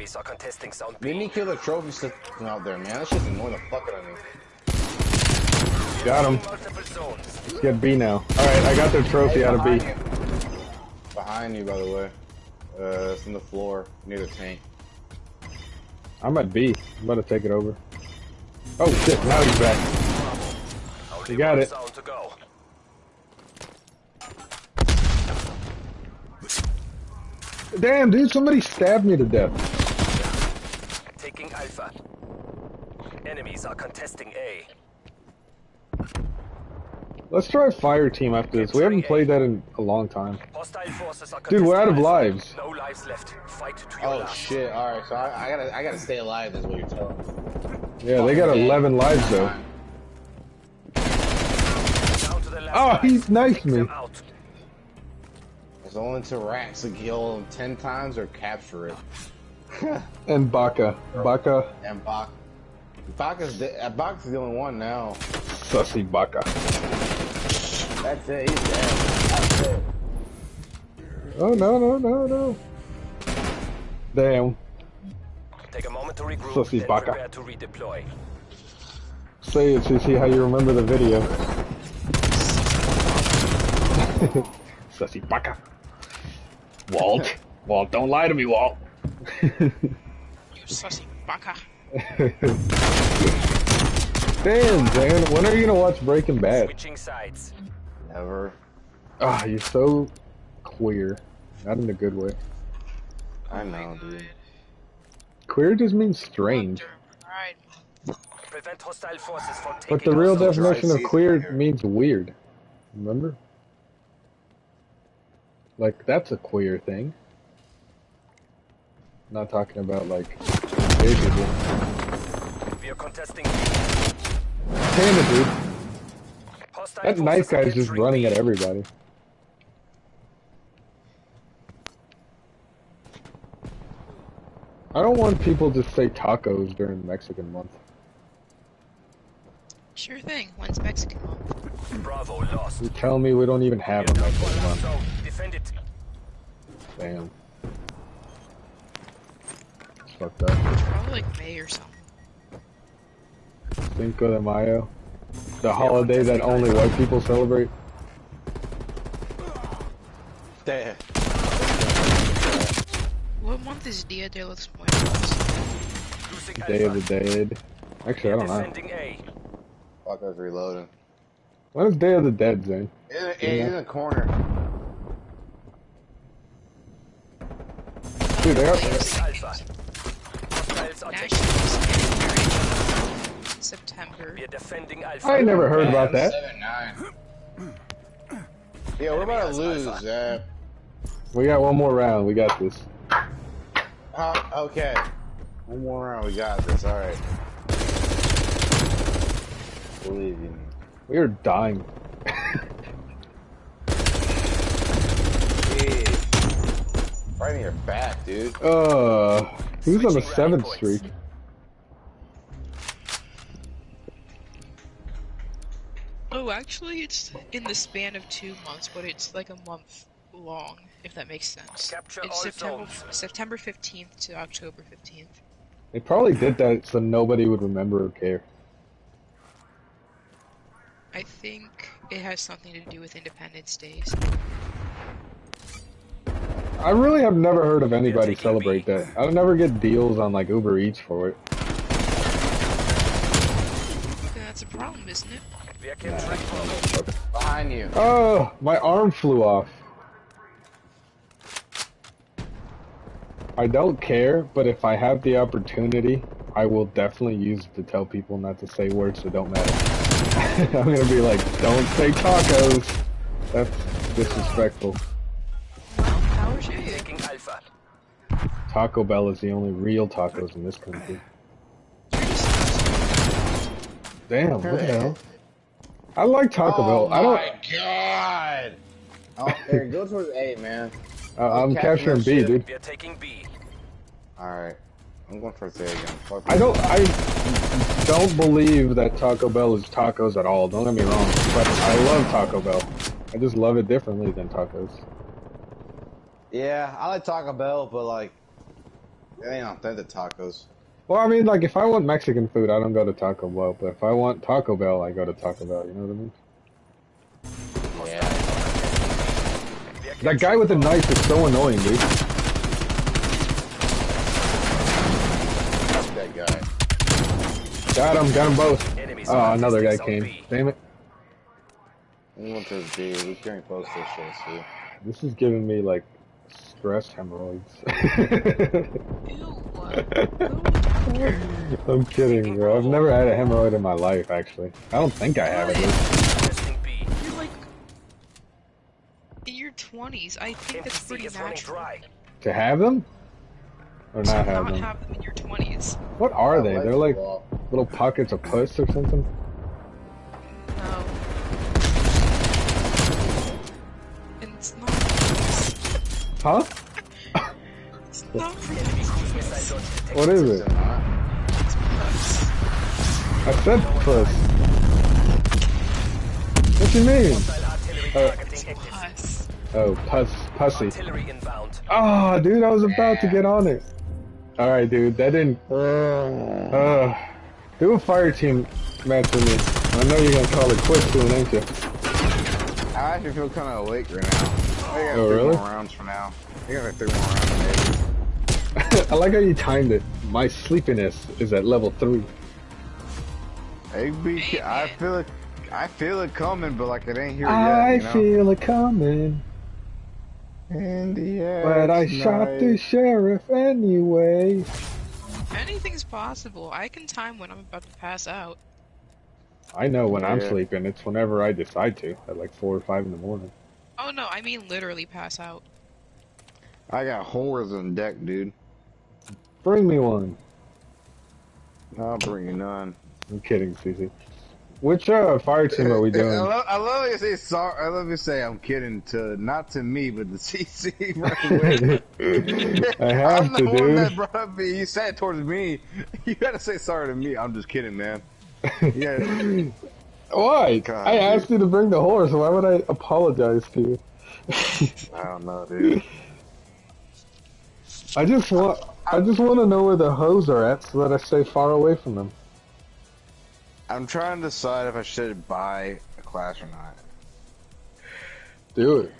D: Enemies are contesting Zone
C: Made
D: B.
C: me kill the trophy sitting out there, man. That shit's annoying the fuck out of me.
A: got him.
D: Multiple.
A: Let's get B now. Alright, I got their trophy out of B.
C: Behind you. Behind you, by the way. Uh, it's on the floor near the tank.
A: I'm at B. I'm about to take it over. Oh shit, now he's back.
D: Only
A: You got it.
D: zone to go.
A: Damn, dude, somebody stabbed me to death.
D: Taking Alpha. Enemies are contesting A.
A: Let's try fire team after this. We haven't played that in a long time.
D: Hostile forces are
A: Dude, we're out of lives.
D: No lives left. Fight to your
C: Oh
D: last.
C: shit! All right, so I, I gotta, I gotta stay alive. Is what you're telling me.
A: Yeah, they got 11 lives though.
D: Down to the last
A: Oh,
D: he's
A: he knifed me.
D: Them.
C: There's only two racks to kill him ten times or capture it.
A: And Baka. Baka.
C: And Bak, Baka's de- uh, Baka's the only one now.
A: Sussy Baka.
C: That's it. He's dead. That's it.
A: Oh, no, no, no, no. Damn.
D: Take a moment to regroup,
A: Sussy
D: then
A: baka.
D: prepare to redeploy.
A: Say it, CC, how you remember the video. Sussy baka. Walt. Walt, don't lie to me, Walt.
B: You sussy baka.
A: Damn, Dan, when are you gonna watch Breaking Bad?
D: Switching sides.
C: Never.
A: Ah, you're so queer. Not in a good way.
C: I know, dude.
A: Queer just means strange.
B: Wonder Pride Month.
D: Prevent hostile forces from taking
A: But the real definition of queer
C: here.
A: means weird. Remember? Like, that's a queer thing. not talking about, like, gay people.
D: We are contesting.
A: Damn it, dude.
D: Hostile
A: That knife
D: forces are
A: guy's just running at everybody. I don't want people to say tacos during Mexican month.
B: Sure thing. When's Mexican month?
D: Bravo lost.
A: You tell me we don't even have a
D: We are
A: Mexican month.
D: zone. Defend it.
A: Damn. It's fucked up.
B: Probably like May or something.
A: Cinco de Mayo. The holiday that only white people celebrate.
C: Damn.
B: What month is Dia de los Muertos?
A: Day of the Dead. Actually, I don't know.
D: Defending A.
C: Fuck, I was reloading.
A: When is Day of the Dead, Zane?
C: In, the- in, in the corner.
A: Dude, they are,
D: Alpha. Hostiles are taking.
B: September.
D: We are defending Alpha.
A: I never heard about that.
C: Yeah, we're about to lose, Zap.
A: We got one more round. We got this.
C: Uh, okay. One more round, we got this, alright. Believe in me.
A: We are dying.
C: Yeah. Right in your back, dude.
A: Uh, who's on the
D: Switching
A: seventh streak?
B: Oh, actually, it's in the span of two months, but it's like a month long, if that makes sense.
D: Capture
B: it's September. September 15th to October 15th.
A: They probably did that so nobody would remember or care.
B: I think it has something to do with Independence Days.
A: I really have never heard of anybody celebrate
D: B.
A: that. I would never get deals on like Uber Eats for it.
B: That's a problem, isn't it?
D: We are capturing Bravo.
C: Behind you.
A: Oh, my arm flew off. I don't care, but if I have the opportunity, I will definitely use it to tell people not to say words that don't matter. I'm gonna be like, don't say tacos. That's disrespectful. Taco Bell is the only real tacos in this country. Damn, what the hell? I like Taco
C: oh
A: Bell. I don't.
C: my god! Oh, there, go towards A, man.
A: Uh, I'm
C: capturing
A: capturing B,
C: shit.
A: dude.
D: We are taking B.
C: Alright. I'm going towards A again. Fuck
A: I don't. I don't believe that Taco Bell is tacos at all. Don't get me wrong, but I love Taco Bell. I just love it differently than tacos.
C: Yeah, I like Taco Bell, but like, it ain't authentic tacos.
A: Well, I mean, like if I want Mexican food, I don't go to Taco Bell. But if I want Taco Bell, I go to Taco Bell. You know what I mean?
C: Yeah.
A: That guy with the knife is so annoying, dude.
C: That guy.
A: Got him. Got him both.
D: Enemies
A: Oh, another guy came.
D: B.
A: Damn it.
C: I'm going towards B. We can't post this shit.
A: This is giving me like stress hemorrhoids.
B: Ew. Go to the doctor.
A: I'm kidding, bro. I've never had a hemorrhoid in my life, actually. I don't think I have it. dude.
D: Contesting B.
B: You're like in your 20s. I think that's pretty
D: is
B: natural.
A: To have them? Or not have
B: not
A: them?
B: have them in your 20s.
A: What are they? They're like little pockets of puss or something?
B: No.
A: Huh?
B: It's not
D: Enemy cruise missile launch detected.
A: What is
C: Is
A: it?
C: it not?
A: I said puss. What you mean? Uh,
D: targeting active.
B: Puss.
A: Oh, puss, pussy.
D: Artillery inbound.
A: Oh, dude, I was about to get on it. Alright, dude, that didn't... Uh, do a fire team match with me. I know you're gonna call it quits soon, ain't you?
C: I I actually feel kind of awake right now. I got
A: Oh,
C: three
A: really?
C: more rounds for now. I got like three more rounds. Maybe.
A: I like how you timed it. My sleepiness is at level three.
C: Hey, be, I feel it. I feel it coming, but like it ain't here
A: I
C: yet. You know?
A: feel it coming,
C: In the air
A: but I shot the sheriff anyway.
B: Anything's possible. I can time when I'm about to pass out.
A: I know when I'm sleeping. It's whenever I decide to, at like four or five in the morning.
B: Oh no, I mean literally pass out.
C: I got whores on deck, dude.
A: Bring me one.
C: I'll bring you none.
A: I'm kidding, Cece. Which uh, fire team are we
C: I
A: doing?
C: love, I love you say sorry. I love you say I'm kidding to not to me, but to CC right away.
A: I have
C: I'm
A: to,
C: the one that brought up me. You said it towards me. You gotta say sorry to me. I'm just kidding, man. Yeah.
A: Why?
C: Oh, God,
A: I
C: dude.
A: asked you to bring the horse. Why would I apologize to you?
C: I don't know, dude.
A: I just want. I just want to know where the hoes are at, so that I stay far away from them.
C: I'm trying to decide if I should buy a class or not.
A: Do it.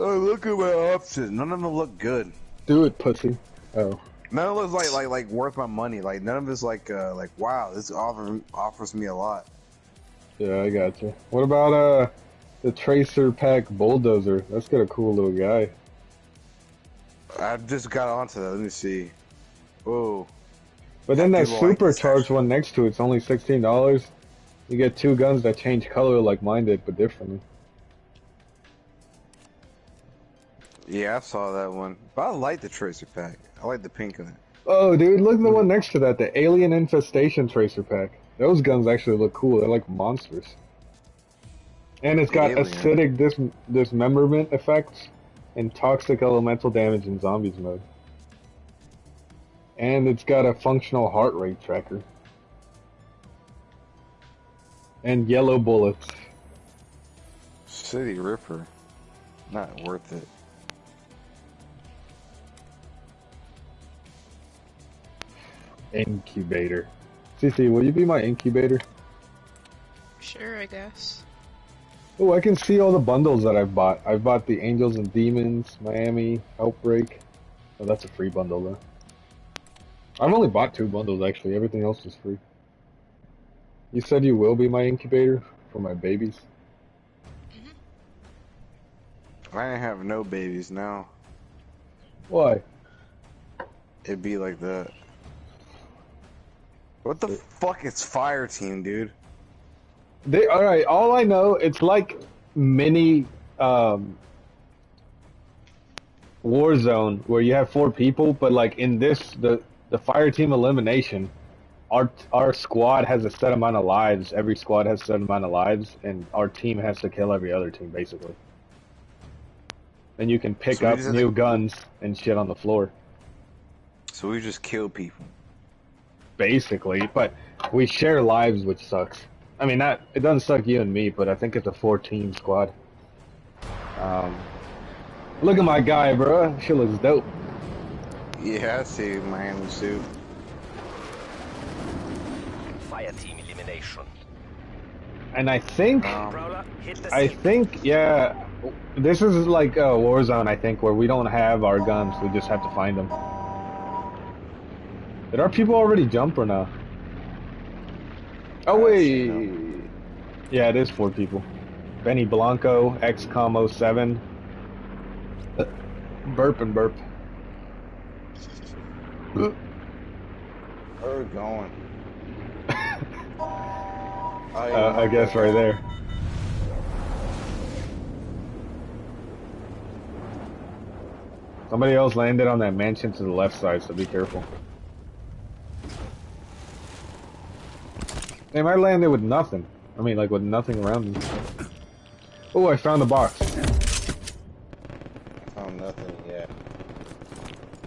C: Oh, look at my options. None of them look good.
A: Do it, pussy. Oh.
C: None of it like like like worth my money. Like none of it's like uh like wow, this offer offers me a lot.
A: Yeah, I got you. What about uh the Tracer Pack Bulldozer? That's got a cool little guy.
C: I just got onto that. Let me see. Whoa.
A: But then
C: I
A: that
C: do like
A: supercharged one next to it's only sixteen dollars. You get two guns that change color like mine did, but differently.
C: Yeah, I saw that one. But I like the tracer pack. I like the pink on it.
A: Oh, dude, look at the one next to that, the Alien Infestation Tracer Pack. Those guns actually look cool. They're like monsters. And it's got
C: Alien.
A: acidic dis- dismemberment effects and toxic elemental damage in zombies mode. And it's got a functional heart rate tracker. And yellow bullets.
C: City Ripper. Not worth it.
A: Incubator. CC, will you be my incubator?
B: Sure, I guess.
A: Oh, I can see all the bundles that I've bought. I've bought the Angels and Demons, Miami, Outbreak. Oh, that's a free bundle though. I've only bought two bundles actually. Everything else is free. You said you will be my incubator for my babies.
C: Mm-hmm. I have no babies now.
A: Why?
C: It'd be like that. What the fuck is fire team, dude?
A: They all right. All I know, it's like mini um, Warzone where you have four people, but like in this, the the fire team elimination, our our squad has a set amount of lives. Every squad has a set amount of lives, and our team has to kill every other team basically. And you can pick
C: So
A: up new guns and shit on the floor,
C: So we just kill people.
A: Basically. But we share lives, which sucks. I mean, not it doesn't suck you and me, but I think it's a four team squad. Um, look at my guy, bro. She looks dope.
C: Yeah, I see Miami suit.
D: Fire team elimination.
A: And I think,
C: Um,
D: Prowler, hit the
A: I think, yeah, this is like a Warzone. I think where we don't have our guns, we just have to find them. Did our people already jump or not? Oh wait,
C: see
A: yeah, it is four people. Benny Blanco, XCOM 07, Uh, burp and burp.
C: Where we going?
A: Uh, I guess right there. Somebody else landed on that mansion to the left side, so be careful. Damn, I landed with nothing. I mean, like with nothing around me. Oh, I found the box.
I: I Found nothing yet.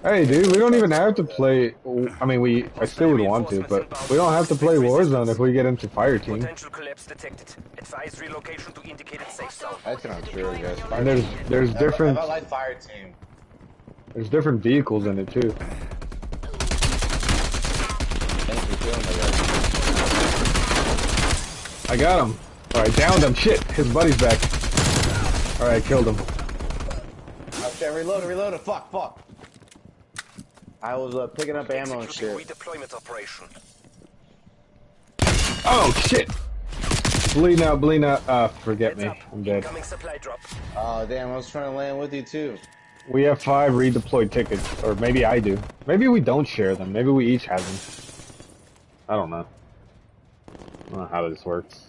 A: Hey, dude, we don't even have to play. I mean, we. I still would want to, but we don't have to play Warzone if we get into Fire Team.
D: Collapse detected. Advise relocation to indicated safe zone.
I: That's not true, I guess.
A: And there's there's different
I: I, I like fire team.
A: there's different vehicles in it too.
I: Thanks for killing me, guys.
A: I got him. Alright, downed him. Shit, his buddy's back. Alright, killed him.
C: Okay, reload, reload. Fuck, fuck. I was uh, picking up ammo and shit.
D: redeployment operation.
A: Oh, shit! Bleeding out, bleeding out. Uh, forget
D: Heads
A: me.
D: up.
A: I'm dead.
D: Incoming supply drop.
C: Oh damn, I was trying to land with you too.
A: We have five redeployed tickets, or maybe I do. Maybe we don't share them. Maybe we each have them. I don't know. I don't know how this works.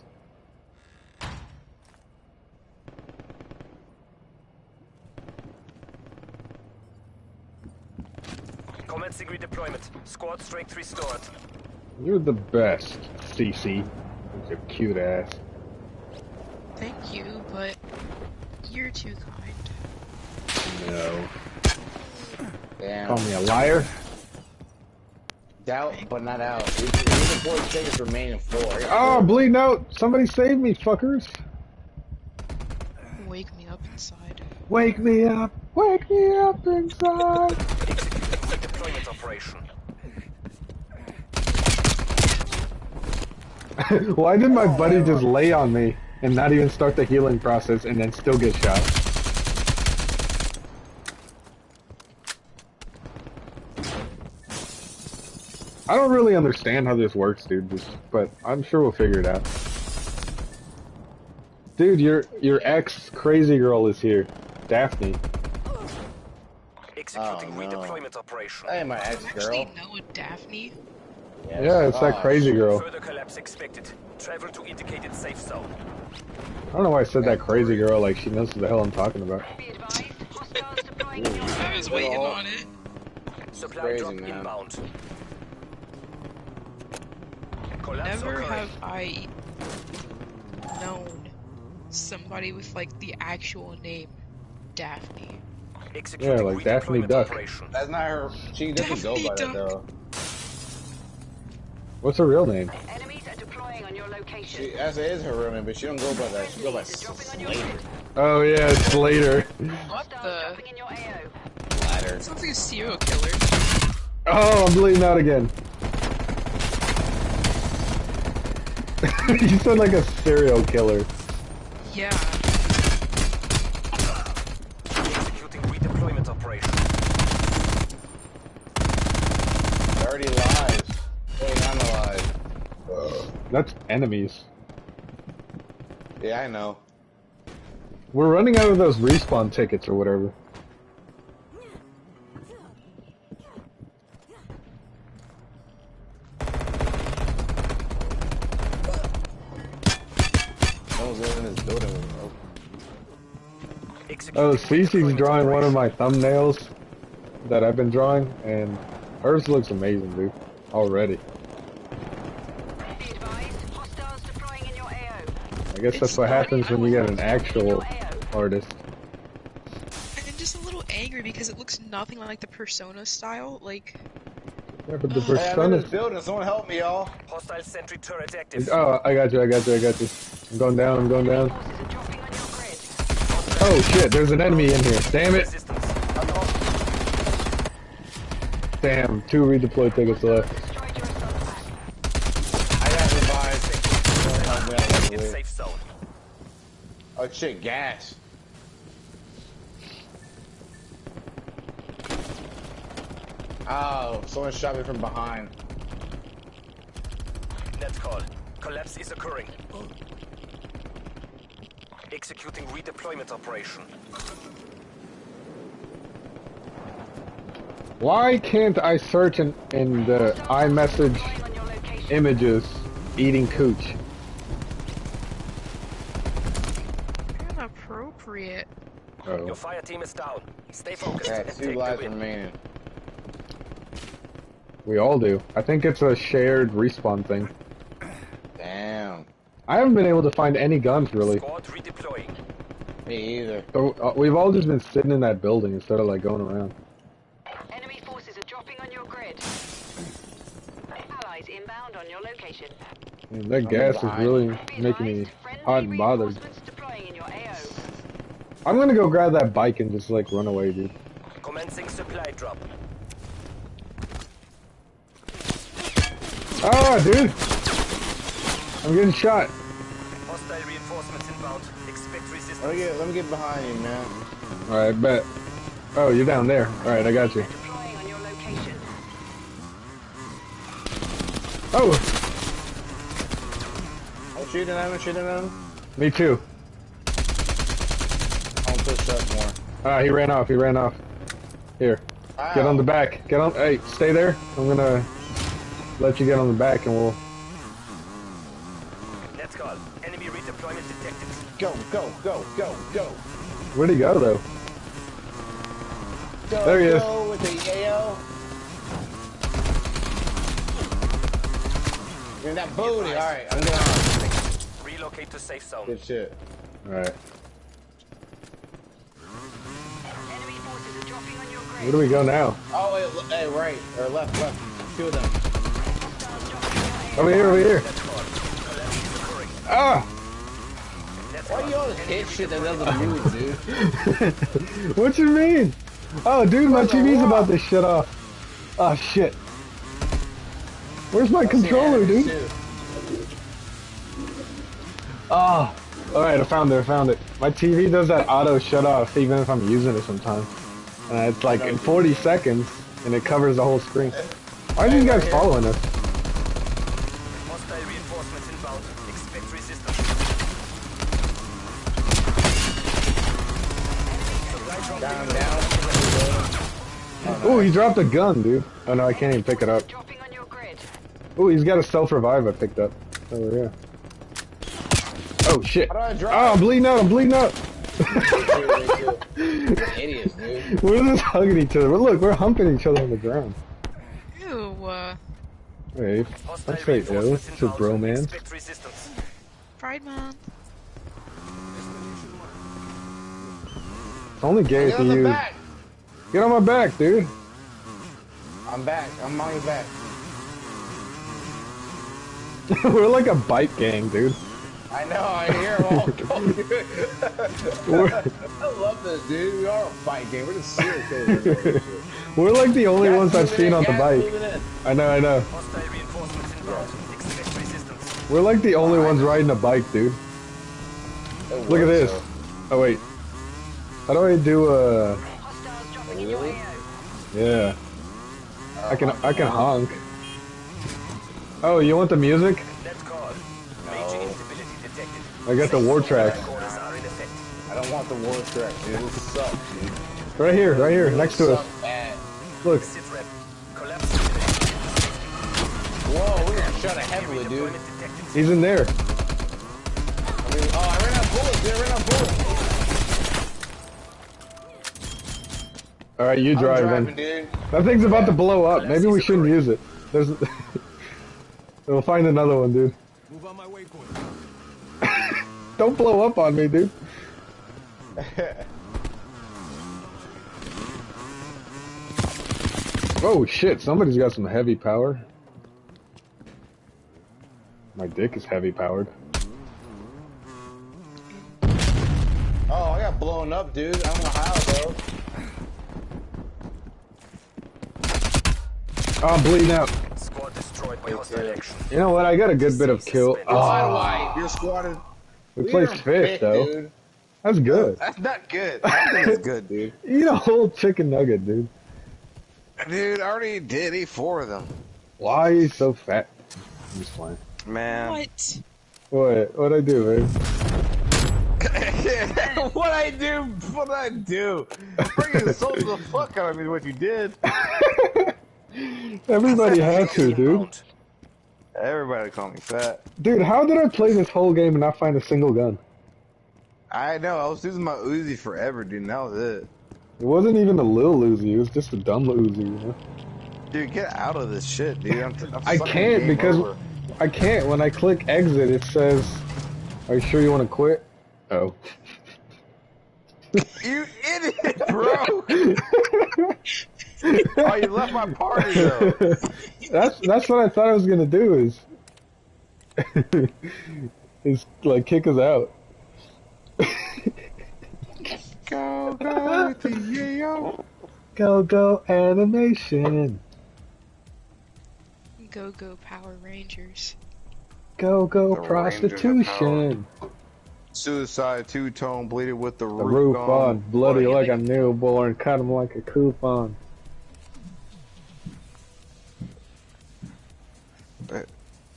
D: Commencing redeployment. Squad strength restored.
A: You're the best, CC. With your cute ass.
B: Thank you, but you're too kind.
A: No.
C: Damn.
A: Call me a liar?
C: Doubt, but not out. We, we the four tickets remaining four. I got
A: Oh,
C: four.
A: bleeding out! Somebody save me, fuckers!
B: Wake me up inside.
A: Wake me up! Wake me up inside!
D: Executing redeployment operation.
A: Why did my buddy just lay on me and not even start the healing process and then still get shot? I don't really understand how this works, dude, just, but I'm sure we'll figure it out. Dude, your your ex crazy girl is here, Daphne.
D: Executing
C: Oh, no.
D: redeployment operation.
C: Hey, my ex
B: You actually
C: girl.
B: know a Daphne?
A: Yeah, it's that
C: Oh,
A: crazy girl.
D: Further collapse expected. Travel to indicated safe zone.
A: I don't know why I said that crazy girl like she knows what the hell I'm talking about.
I: Be advised, hostiles deploying in your
B: I was waiting on it.
D: Supply
C: crazy,
D: drop
C: man.
D: inbound. Collapse
B: Never have I known somebody with like the actual name Daphne.
A: Yeah, like Daphne Duck.
D: operation.
C: That's not her. She doesn't go
B: Daphne
C: by that though.
A: What's her real name?
I: Enemies are deploying on your location.
C: She, that is her real name, but she don't go by that. She go by
I: Enemies are dropping on your
C: Slater.
A: Oh yeah, it's later.
B: What the?
I: dropping in your AO.
C: Ladder.
B: Sounds like a serial killer.
A: Oh, I'm bleeding out again. you sound like a serial killer.
B: Yeah.
D: Executing redeployment operation.
C: 30 lives. 29 alive.
A: That's enemies.
C: Yeah, I know.
A: We're running out of those respawn tickets or whatever.
C: Oh,
A: Cece's drawing one of my thumbnails that I've been drawing, and hers looks amazing, dude. Already.
I: Be advised, hostiles deploying in your AO.
A: I guess that's what happens when you get an actual artist.
B: I'm just a little angry because it looks nothing like the Persona style. Like,
A: Yeah, but the oh.
C: Hey, I'm in this
A: persona.
C: building. Someone help me, y'all.
D: Hostile sentry turret active.
A: Oh, I got you, I got you, I got you. I'm going down, I'm going down. Oh shit, there's an enemy in here. Damn it. Damn, two redeployed tickets left.
I: Destroyed your assault pack.
C: I got revived. Don't help me out right
D: In
C: away.
D: safe zone.
C: Oh shit, gas. Oh, someone shot me from behind.
D: Net call. Collapse is occurring. Executing redeployment operation.
A: Why can't I search in, in the iMessage
I: Deploying on your location.
A: images eating cooch?
B: inappropriate.
A: Oh.
D: Your fire team is down. Stay focused
C: Yeah, two lives remaining.
A: We all do. I think it's a shared respawn thing.
C: Damn.
A: I haven't been able to find any guns really.
C: Me either.
A: So, uh, we've all just been sitting in that building instead of like going around.
I: Enemy forces are dropping on your grid. Allies inbound on your location.
A: Man, that gas is really making me
I: advised,
A: hot and bothered.
I: reinforcements deploying in your AO.
A: I'm gonna go grab that bike and just like run away, dude.
D: Commencing supply drop.
A: Ah, dude! I'm getting shot.
D: Hostile reinforcements inbound. Expect resistance.
C: Let me get, let me get behind you, man.
A: Alright, bet. Oh, you're down there. Alright, I got you.
I: Deploying on your location.
A: Oh,
C: I'm shooting at him, I'm shooting at him.
A: me too.
C: I'm gonna push up more.
A: Ah, he ran off, he ran off. Here, get on the back. Get on, hey, stay there. I'm gonna let you get on the back and we'll...
D: Go,
C: go, go, go, go.
A: Where'd he go, though?
C: Go,
A: There he is.
C: go with the AO. You're in that booty. Alright, I'm down.
D: Relocate to safe zone.
C: Good shit.
A: Alright,
I: Enemy forces are dropping on your grid.
A: where do we go now?
C: Oh, wait, hey, right. Or left, left. Two of them.
I: Hostiles dropping on your AO.
A: Over here, over here. Ah!
C: Why you always hit shit that doesn't move, dude?
A: what you mean? Oh, dude, my TV's about to shut off. Oh, shit. Where's my controller, dude? Oh, alright, I found it, I found it. My TV does that auto shut off even if I'm using it sometimes. And it's like in 40 seconds, and it covers the whole screen. Why are these guys following us? Oh, he dropped a gun, dude. Oh no, I can't even pick it up.
I: Dropping on your grid.
A: Oh, he's got a self-revive I picked up. Oh, yeah. Oh, shit.
C: I
A: Oh,
C: drop?
A: I'm bleeding out, I'm bleeding out.
C: Idiots, dude.
A: We're just hugging each other. But look, we're humping each other on the ground.
B: Ew, uh,
A: Hey,
D: Hostile
A: that's right, yo.
D: reinforcements
A: It's a
D: inbound.
A: bromance.
B: Pride Month.
A: It's only gay
C: Get
A: if you
C: the
A: use.
C: Back.
A: Get on my back, dude.
C: I'm back. I'm on your back.
A: we're like a bike gang, dude.
C: I know. I hear them all going.
A: We're,
C: I love this, dude. We are a bike gang. We're just serious killers.
A: we're like the only
C: Gas
A: ones I've seen
C: in,
A: on the bike. I know, I know.
D: Hostile reinforcements inbound. Expect resistance.
A: We're like the only ones riding a bike, dude.
C: It
A: Look at this.
C: though.
A: Oh wait. How do I do uh
C: Really?
A: Yeah. I can I can honk. Oh, you want the music?
D: Let's go. Major instability detected.
A: I got the war track.
D: Orders are in effect.
C: I don't want the war track, dude. This sucks, dude.
A: Right here, right here, next to us. Look.
D: Sit rep. Collapse simulated.
C: Whoa, we're gonna heavily, dude.
A: He's in there.
C: I mean, oh, I ran out of bullets, dude. I ran out of bullets.
A: Alright, you
C: I'm
A: drive
C: driving,
A: then. That thing's about to blow up. Maybe we shouldn't use it. There's We'll find another one, dude.
K: Move on my waypoint.
A: Don't blow up on me, dude. Oh shit, somebody's got some heavy power. My dick is heavy powered.
C: Oh, I got blown up, dude. I don't know how, though.
A: Oh, I'm bleeding out.
D: Squad destroyed by hostile action.
A: You know what? I got a good bit of kill.
C: Why
A: Oh, ah.
C: do I? You're squatted.
A: we placed fifth though.
C: dude.
A: That's good.
L: That's not good. That's good, dude.
A: Eat a whole chicken nugget, dude.
L: Dude, I already did eat four of them.
A: Why are you so fat? I'm just playing.
L: Man.
B: What?
A: What? What'd I do, man?
L: what I do? What I do? Freaking insulted the fuck out of me. What you did?
A: Everybody had to, dude.
L: Everybody call me fat.
A: Dude, how did I play this whole game and not find a single gun?
L: I know. I was using my Uzi forever, dude. And that was it.
A: It wasn't even a little Uzi. It was just a dumb Uzi. You know?
L: Dude, get out of this shit, dude. I'm, I'm
A: I can't because
L: over.
A: I can't. When I click exit, it says, "Are you sure you want to quit?" Oh.
L: You idiot, bro! oh, you left my party though.
A: that's that's what I thought I was gonna do. Is is like kick us out.
L: Go, go with the yo.
A: Go go animation.
B: Go go Power Rangers.
A: Go go
C: The
A: prostitution.
C: Suicide two tone bleeded with the
A: The
C: roof,
A: roof
C: gone.
A: on, bloody
B: Bloody
A: like a
B: like-
A: newborn, cut him like a coupon.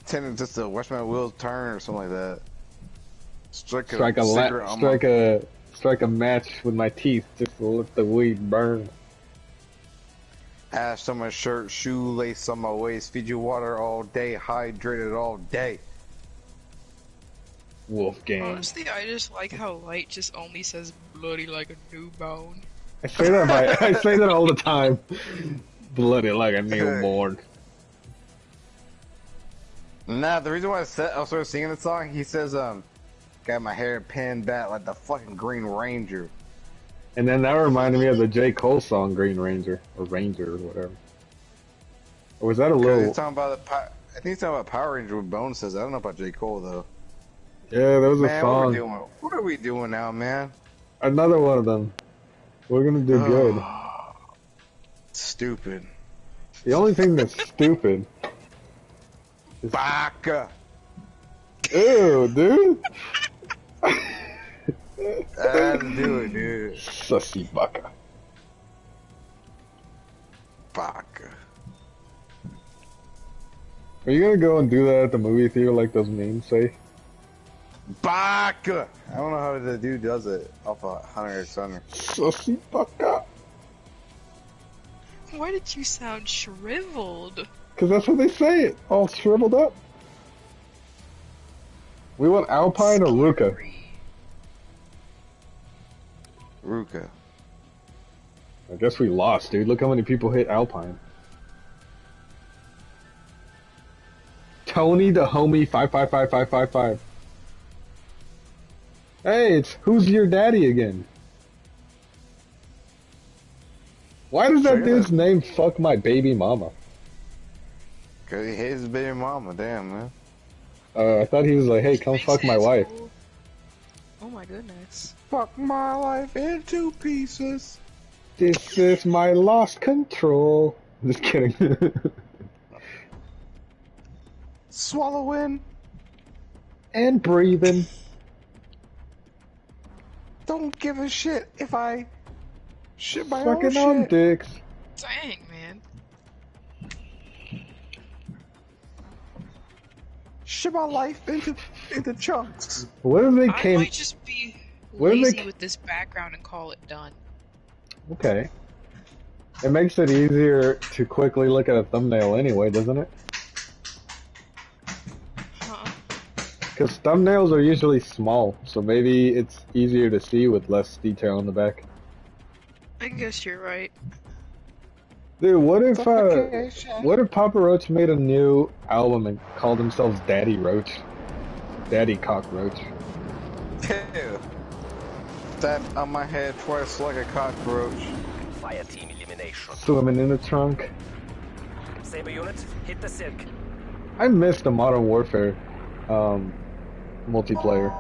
C: Tending just to watch my wheels turn or something like that. Strike a,
A: Strike a la- strike
C: my,
A: a strike a match with my teeth just to let the weed burn.
C: ash on my shirt, shoelace on my waist, feed you water all day, hydrated all day.
A: Wolfgang.
B: Honestly, I just like how light just only says bloody like a newborn.
A: I say that by, I say that all the time. Bloody like a newborn.
C: Nah, the reason why I, said, I started singing the song, he says, um, got my hair pinned back like the fucking Green Ranger.
A: And then that reminded me of the J. Cole song Green Ranger or Ranger or whatever. Or was that a little?
C: he's talking about the, I think he's talking about Power Ranger with Bone says. I don't know about J Cole though.
A: Yeah, that was a
C: Man, what are we doing? What are we doing now, man?
A: Another one of them. We're gonna do good.
C: Stupid.
A: The only thing that's stupid.
C: Baka.
A: Ew, dude.
C: I had to do it, dude.
A: Sussy baka.
C: Baka.
A: Are you gonna go and do that at the movie theater like those memes say?
C: Baka. I don't know how the dude does it off of Hunter x Hunter.
A: Sussy baka.
B: Why did you sound shriveled?
A: Cause that's what they say it. All shriveled up. We want Alpine or Ruka?
C: Ruka.
A: I guess we lost, dude. Look how many people hit Alpine. Tony the homie five five five five five five. Hey, it's who's your daddy again? Why does that dude's name fuck my baby mama?
C: Cause he hates his baby mama. Damn, man.
A: Uh, I thought he was like, hey, come fuck my wife.
B: Oh my goodness.
C: Fuck my life into pieces.
A: This is my lost control. Just kidding.
C: Swallowing.
A: and breathing.
C: Don't give a shit if I shit my
A: Fucking
C: own
A: on dicks.
B: Dang, man.
C: Shit my life into into chunks.
A: What if they
B: I
A: came?
B: might just be
A: What if they
B: lazy with this background and call it done.
A: Okay. It makes it easier to quickly look at a thumbnail anyway, doesn't it?
B: Huh?
A: Because thumbnails are usually small, so maybe it's easier to see with less detail in the back.
B: I guess you're right.
A: Dude, what if uh, what if Papa Roach made a new album and called themselves Daddy Roach? Daddy Cockroach.
C: Ew. That on my head twice like a cockroach.
D: Fire team elimination.
A: Swimming in the trunk.
D: Saber unit, hit the silk.
A: I missed the Modern Warfare um, multiplayer.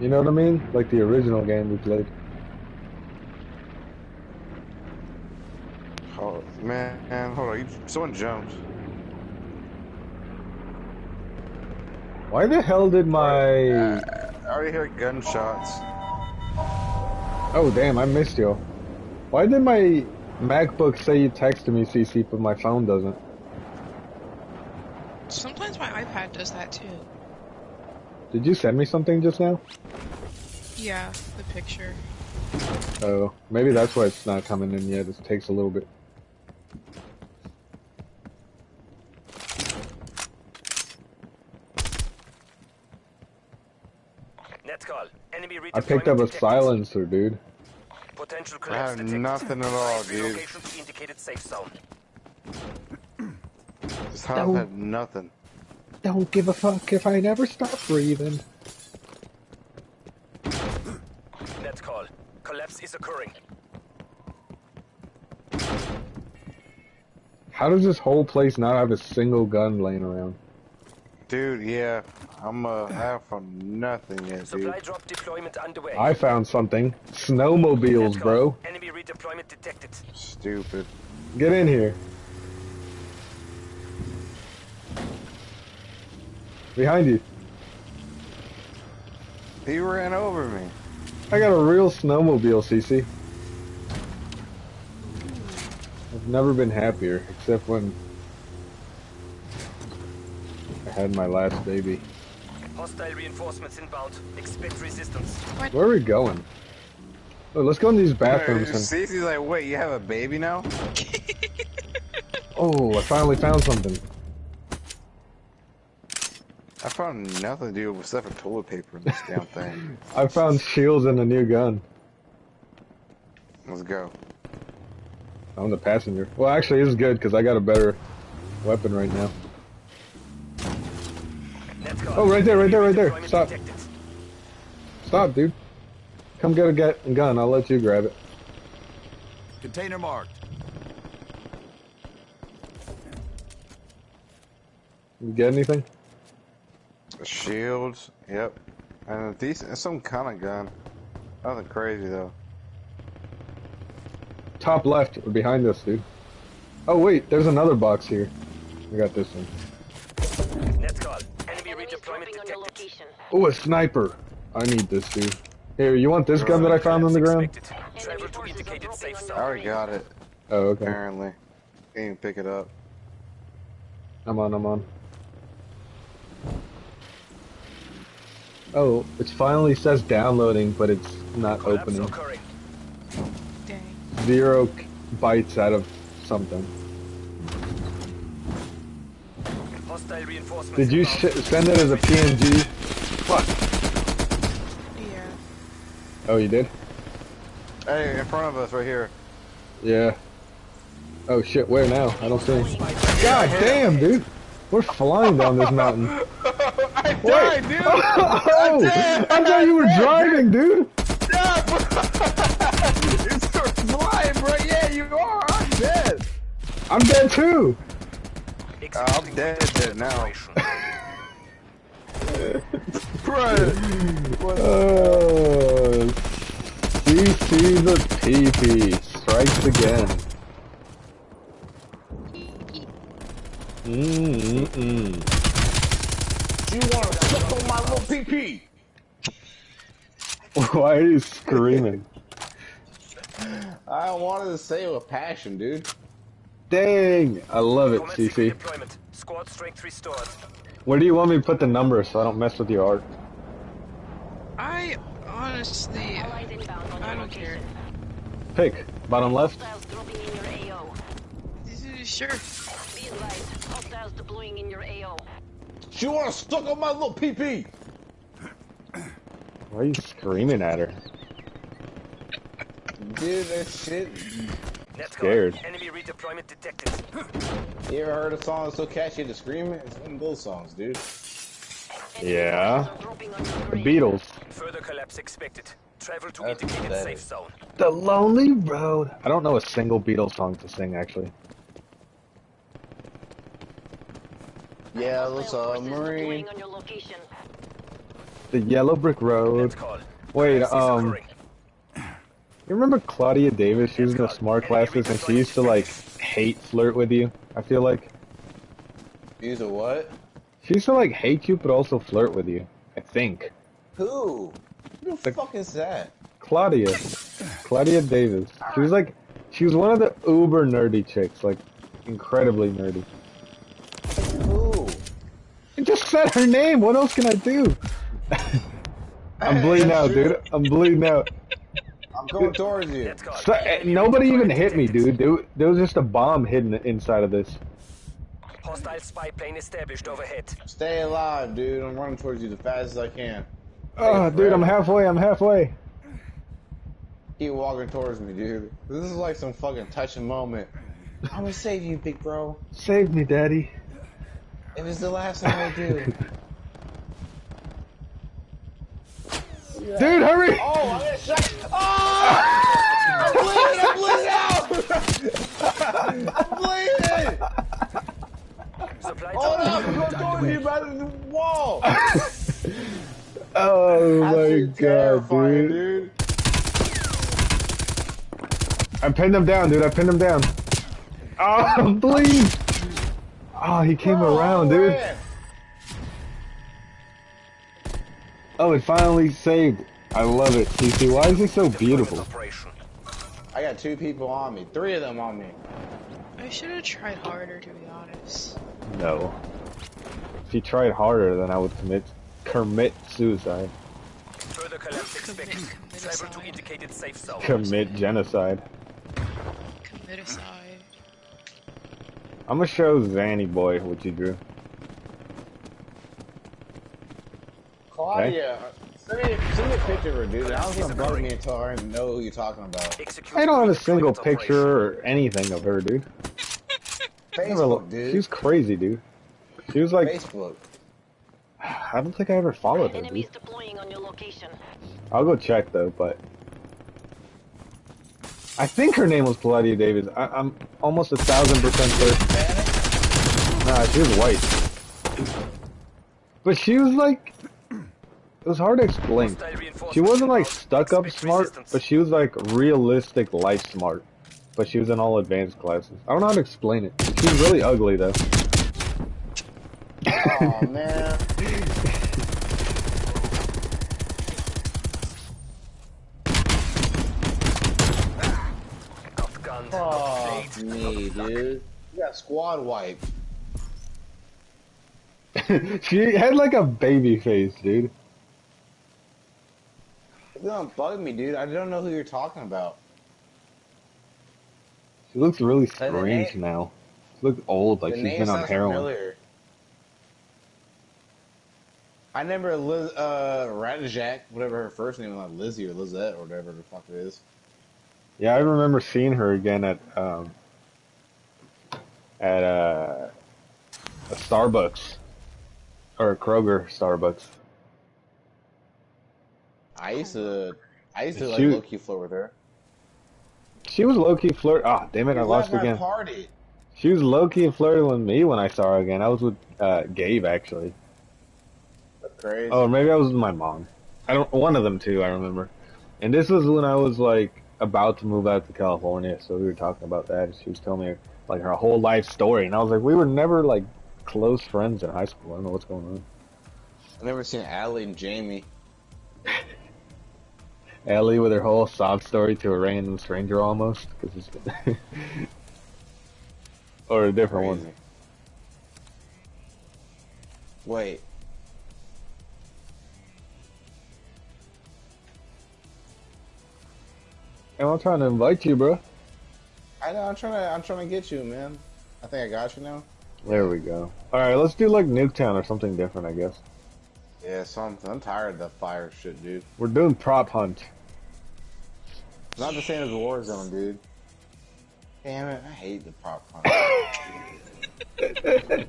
A: You know what I mean? Like the original game we played.
C: Oh man, man, hold on. You, someone jumped.
A: Why the hell did my...
C: Uh, I already hear gunshots.
A: Oh damn, I missed you. Why did my MacBook say you texted me CC but my phone doesn't?
B: Sometimes my iPad does that too.
A: Did you send me something just now?
B: Yeah, the picture.
A: Oh, maybe that's why it's not coming in yet. It takes a little bit.
D: Net call. Enemy
A: I picked up a
D: detected.
A: silencer, dude.
D: Potential
C: I have
D: detected.
C: nothing at all, dude.
D: Relocation to safe zone.
C: This house
A: No.
C: had nothing.
A: Don't give a fuck if I never stop breathing.
D: Net call. Collapse is occurring.
A: How does this whole place not have a single gun laying around?
C: Dude, yeah. I'm uh half on nothing yet, dude.
D: Supply drop deployment underway.
A: I found something. Snowmobiles, bro.
D: Enemy redeployment detected.
C: Stupid.
A: Get in here. Behind you.
M: He ran over me.
A: I got a real snowmobile, CC. I've never been happier, except when I had my last baby.
D: Hostile reinforcements inbound. Expect resistance.
A: Where are we going? Oh, let's go in these bathrooms and...
M: Cece's like, wait, you have a baby now?
A: Oh, I finally found something.
M: I found nothing to do except for toilet paper in this damn thing.
A: I found shields and a new gun.
M: Let's go.
A: I'm the passenger. Well, actually, this is good because I got a better weapon right now. Oh, right there, right there, right there. Stop. Stop, dude. Come get a get gun. I'll let you grab it.
N: Container marked.
A: You get anything?
M: Shields, yep. And a decent, some kind of gun. Nothing crazy though.
A: Top left, or behind us, dude. Oh wait, there's another box here. I got this one.
D: Let's go. Enemy redeployment
I: dropping on your
D: detected.
A: Oh, a sniper. I need this, dude. Here, you want this gun that I found on the ground?
D: Expected. Travel
I: Enemy
D: to
I: forces are
D: indicated
I: dropping
D: safe
I: on
M: I already got it,
A: Oh, okay.
M: apparently. Can't even pick it up.
A: I'm on, I'm on. Oh, it finally says downloading, but it's not
D: Collapse
A: opening.
D: occurring.
B: Dang.
A: Zero bytes out of something.
D: Hostile reinforcements
A: Did you
D: inbound.
A: send it as a PNG? Fuck.
B: Yeah.
A: Oh, you did?
M: Hey, in front of us right here.
A: Yeah. Oh shit, where now? I don't see him. God damn, dude! We're flying down this mountain.
M: I
A: Wait.
M: dude!
A: Oh! I thought you were driving, dude!
M: it's flying, bro. Yeah, you are. I'm dead.
A: I'm dead too!
M: Uh, I'm dead, dead now. Bro.
A: Oh, CC the PP strikes again. Mm-mm-mm.
C: You want to suck on my little PP?
A: Why are you screaming?
C: I wanted to say it with passion, dude.
A: Dang! I love it, CC.
D: redeployment. Squad strength restored.
A: Where do you want me to put the number so I don't mess with your art?
B: I honestly,
I: Allies inbound on
B: I don't care.
A: Pick. Bottom left?
I: Hostiles dropping in your AO.
B: Sure.
I: Be advised, hostiles deploying in your AO.
C: You want to suck on my little PP?
A: Why are you screaming at her?
C: Dude, that shit.
D: Let's
A: Scared.
D: go. Enemy redeployment detected.
C: You ever heard a song that's so catchy to scream it? It's one of those songs, dude.
I: Enemy
A: Yeah.
I: forces are dropping on your
A: The. Beatles.
D: Further collapse expected. Travel to
C: That's
D: indicated
C: pathetic.
D: safe zone.
A: The Lonely Road. I don't know a single Beatles song to sing, actually.
C: Yeah,
I: Hostile
C: let's
I: forces
C: uh,
I: deploying
C: Marine.
I: on your location.
A: The Yellow Brick Road. Wait, um,
D: occurring.
A: You remember Claudia Davis? She was in the smart classes and she used to like hate flirt with you. I feel like
C: Use a what?
A: she used to like hate you, but also flirt with you. I think
C: Who? Who the fuck is that?
A: Claudia, Claudia Davis. She was like, she was one of the uber nerdy chicks, like incredibly nerdy.
C: Who?
A: I just said her name. What else can I do? I'm bleeding out, dude. I'm bleeding out.
C: I'm going towards you.
A: So, eh, nobody even hit me, dude. There, there was just a bomb hidden inside of this.
D: Hostile spy plane established overhead.
C: Stay alive, dude. I'm running towards you the fastest I can.
A: Oh, dude, I'm halfway. I'm halfway.
C: Keep walking towards me, dude. This is like some fucking touching moment. I'm gonna save you, big bro.
A: Save me, daddy.
C: If it's the last thing I do.
A: Dude, hurry!
C: Oh, I got shot. Oh! I'm bleeding! I'm bleeding out! I'm bleeding! Hold up! I'm going towards you, by the wall!
A: Oh my god,
C: terrifying,
A: dude. I pinned him down, dude. I pinned him down. Oh, I'm bleeding. Oh, he came
C: Bro,
A: around, dude.
C: ran.
A: Oh, it finally saved. I love it. CC, why is it so beautiful?
C: I got two people on me. Three of them on me.
B: I should have tried harder, to be honest.
A: No. If you tried harder, then I would commit commit suicide.
D: Further collapse
B: Commit,
D: expected. Cyber to indicated safe zone.
A: Commit genocide.
B: Commit aside.
A: I'm gonna show Zanny boy what you drew.
C: Oh, Claudia, send, me, send me a picture of her, dude. I was gonna bug me until I didn't know who you're talking about.
A: I don't have a single picture or anything of her, dude.
C: Facebook, dude.
A: She was crazy, dude. She was like,
C: Facebook.
A: I don't think I ever followed her,
I: Enemies
A: dude.
I: deploying on your location.
A: I'll go check though, but I think her name was Claudia Davis. I, I'm almost a thousand percent certain. Nah, she was white, but she was like, it was hard to explain. She wasn't like stuck up smart, but she was like realistic life smart. But she was in all advanced classes. I don't know how to explain it. She was really ugly though.
C: Oh man.
D: Outgunned,
C: Fuck
D: outplayed,
C: me, dude. You got squad wipe.
A: she had like a baby face, dude.
C: You don't bug me, dude. I don't know who you're talking about.
A: She looks really strange now. She looks old, like
C: the
A: she's been on heroin.
C: familiar. I remember Liz, uh, Radijak, whatever her first name was, like Lizzie or Lizette or whatever the fuck it is.
A: Yeah, I remember seeing her again at um at uh, a Starbucks or a Kroger Starbucks.
C: I used to, I used to like low key flirt with her.
A: She was low key flirt. Ah, damn it! I lost again.
C: Party.
A: She was low key flirting with me when I saw her again. I was with uh, Gabe actually.
C: That's crazy.
A: Oh, maybe I was with my mom. I don't. One of them too. I remember. And this was when I was like about to move out to California, so we were talking about that. She was telling me like her whole life story, and I was like, we were never like close friends in high school. I don't know what's going on.
C: I've never seen Allie and Jamie.
A: Ellie with her whole sob story to a random stranger almost, 'cause it's or a different one.
C: Wait.
A: And I'm trying to invite you, bro.
C: I know. I'm trying to. I'm trying to get you, man. I think I got you now.
A: There we go. All right, let's do like Nuketown or something different, I guess.
C: Yeah, so I'm tired of the fire shit, dude.
A: We're doing prop hunt.
C: It's not the same as Warzone, dude. Damn it! I hate the prop hunt.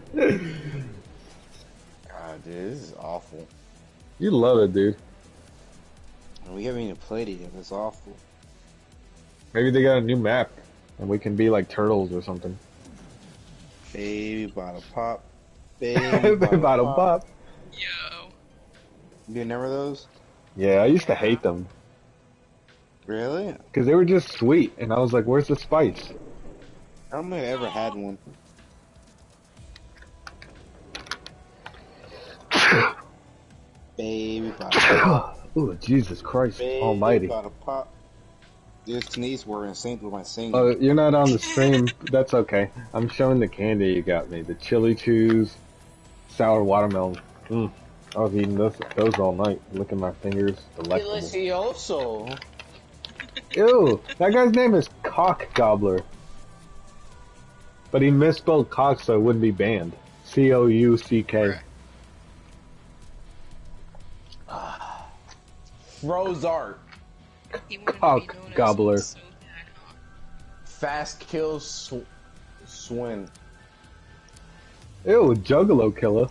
C: God, dude, this is awful.
A: You love it, dude.
C: And we haven't even played it yet. It's awful.
A: Maybe they got a new map, and we can be like turtles or something.
C: Baby bottle pop. Baby
A: Bottle pop.
B: Yo.
C: You remember those?
A: Yeah, I used to hate them
C: Really?
A: because they were just sweet, and I was like, "Where's the spice?"
C: I don't think I ever had one. Baby bottle pop.
A: Ooh, Jesus Christ
C: Baby
A: Almighty!
C: bottle pop. This sneeze were in sync with my singing.
A: Oh, you're not on the stream. That's okay. I'm showing the candy you got me. The chili chews, sour watermelon. Mm. I was eating those, those all night. Licking my fingers. Delectable.
C: Delicioso.
A: Ew, that guy's name is Cock Gobbler. But he misspelled cock so it wouldn't be banned. C O U C K.
C: Frozart.
B: He wanted to be
A: Cock gobbler.
B: so?
C: Fast kill sw- swin.
A: Ew, Juggalo killer.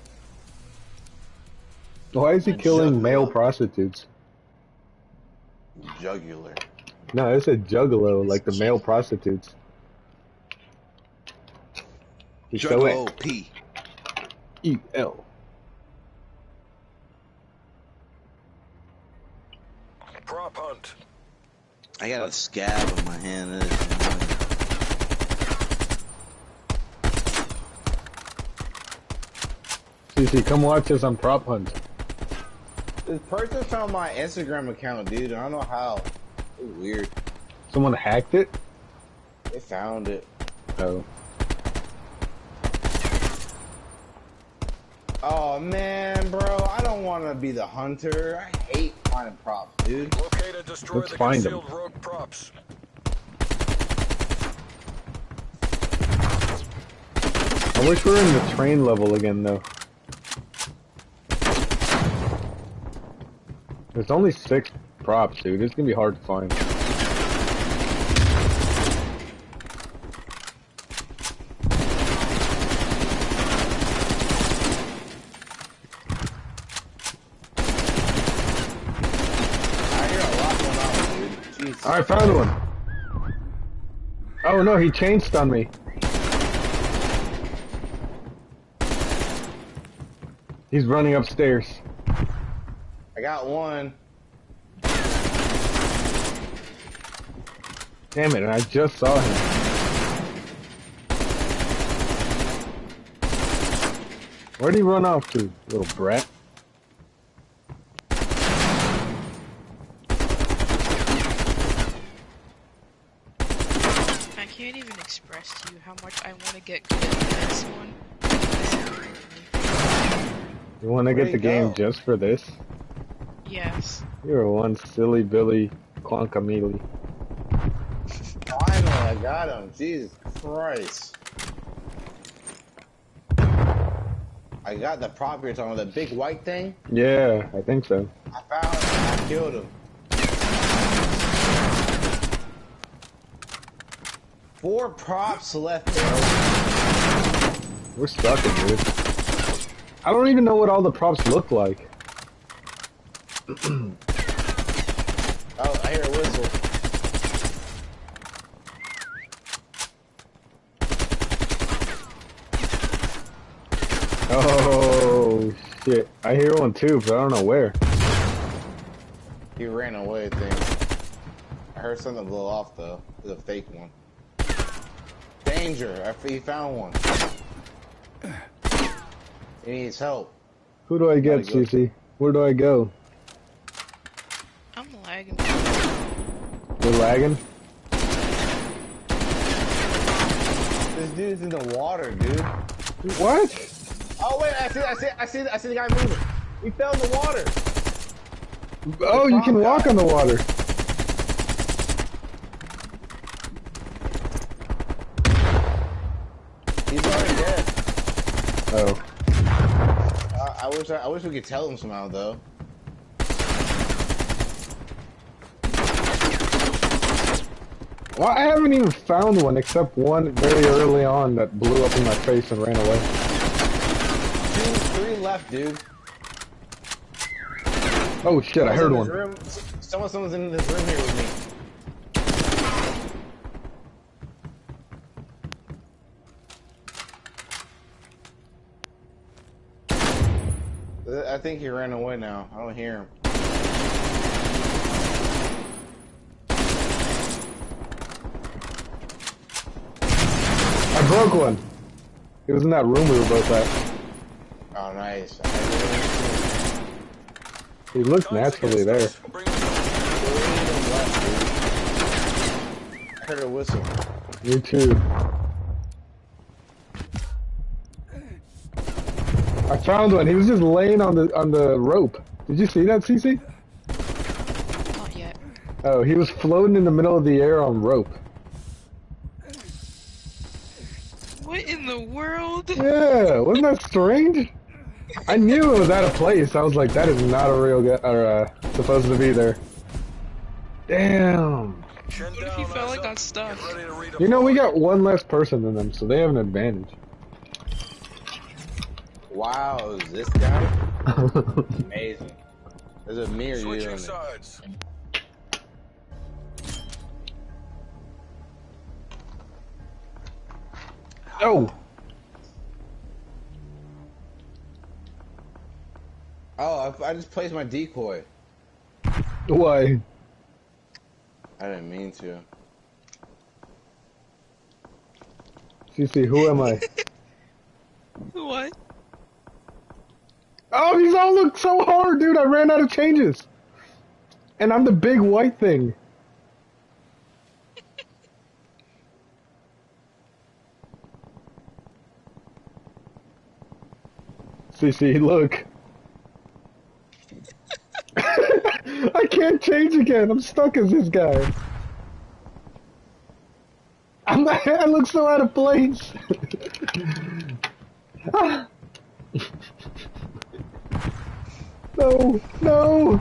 A: Why is he killing male prostitutes?
C: Jugular.
A: No, it said Juggalo, like the male prostitutes. He's so
K: Juggalo P.
A: E L.
D: Prop hunt.
K: I got a scab on my hand. That is annoying.
A: CC, come watch us on Prop Hunt.
C: This person found my Instagram account, dude. I don't know how. It's weird.
A: Someone hacked it?
C: They found it.
A: Oh.
C: Oh man, bro, I don't want to be the hunter. I hate finding props, dude.
D: Locate and destroy
A: Let's
D: the
A: find 'em.
D: concealed rogue props.
A: I wish we were in the train level again, though. There's only six props, dude. It's gonna be hard to find.
C: I
A: found one. Oh no, he changed on me. He's running upstairs.
C: I got one.
A: Damn it, I just saw him. Where'd he run off to, little brat?
B: I can't even express to you how much I want to get good at this one. This is crazy.
A: You wanna get
C: he
A: the game just for this?
B: Yes.
A: You're one silly Billy Quankamili.
C: Finally, I got him. Jesus Christ. I got the prop you're talking about, the big white thing.
A: Yeah, I think so.
C: I found him. I killed him. Four props left, bro.
A: We're stuck, dude. I don't even know what all the props look like.
C: Oh, I hear a whistle.
A: Oh shit! I hear one too, but I don't know where.
C: He ran away, I think. I heard something blow off, though. It's a fake one. Danger! I, he found one. He needs help.
A: Who do I get. Cece? Where do I go?
B: I'm lagging.
A: You're lagging.
C: This dude's in the water, dude.
A: What?
C: Oh wait, I see, I see, I see, I see the guy moving. He fell in the water.
A: Oh, you can walk on the water.
C: He's already dead.
A: Oh,
C: Uh, I wish, I, I wish we could tell him somehow, though.
A: Well, I haven't even found one except one very early on that blew up in my face and ran away.
C: Two, three left, dude.
A: Oh shit! I heard one.
C: Room. Someone, someone's in this room here with me. Uh, I think he ran away now. I don't hear him.
A: I broke one. It was in that room we were both at.
C: Oh, nice.
A: He looks
D: Guns
A: naturally
D: against
A: there.
D: us.
C: I heard a whistle.
A: Me too. I found one. He was just laying on the on the rope. Did you see that, CC?
B: Not yet.
A: Oh, he was floating in the middle of the air on rope.
B: What in the world?
A: Yeah, wasn't that strange? I knew it was out of place. I was like, that is not a real guy, or uh, supposed to be there. Damn.
B: What if he
D: down,
B: fell
D: eyes
B: and got stuck?
D: Get ready to redeploy.
A: You know, we got one less person than them, so they have an advantage.
C: Wow, is this guy? Amazing. There's a mirror you
D: Switching
C: on
D: sides.
A: oh,
C: Oh, I, I just placed my decoy.
A: why?
C: I didn't mean to.
A: CC, who am I?
B: What?
A: Oh, these all look so hard, dude. I ran out of changes. And I'm the big white thing. CC, look. I can't change again. I'm stuck as this guy. I'm not, I look so out of place. Ah. no, no.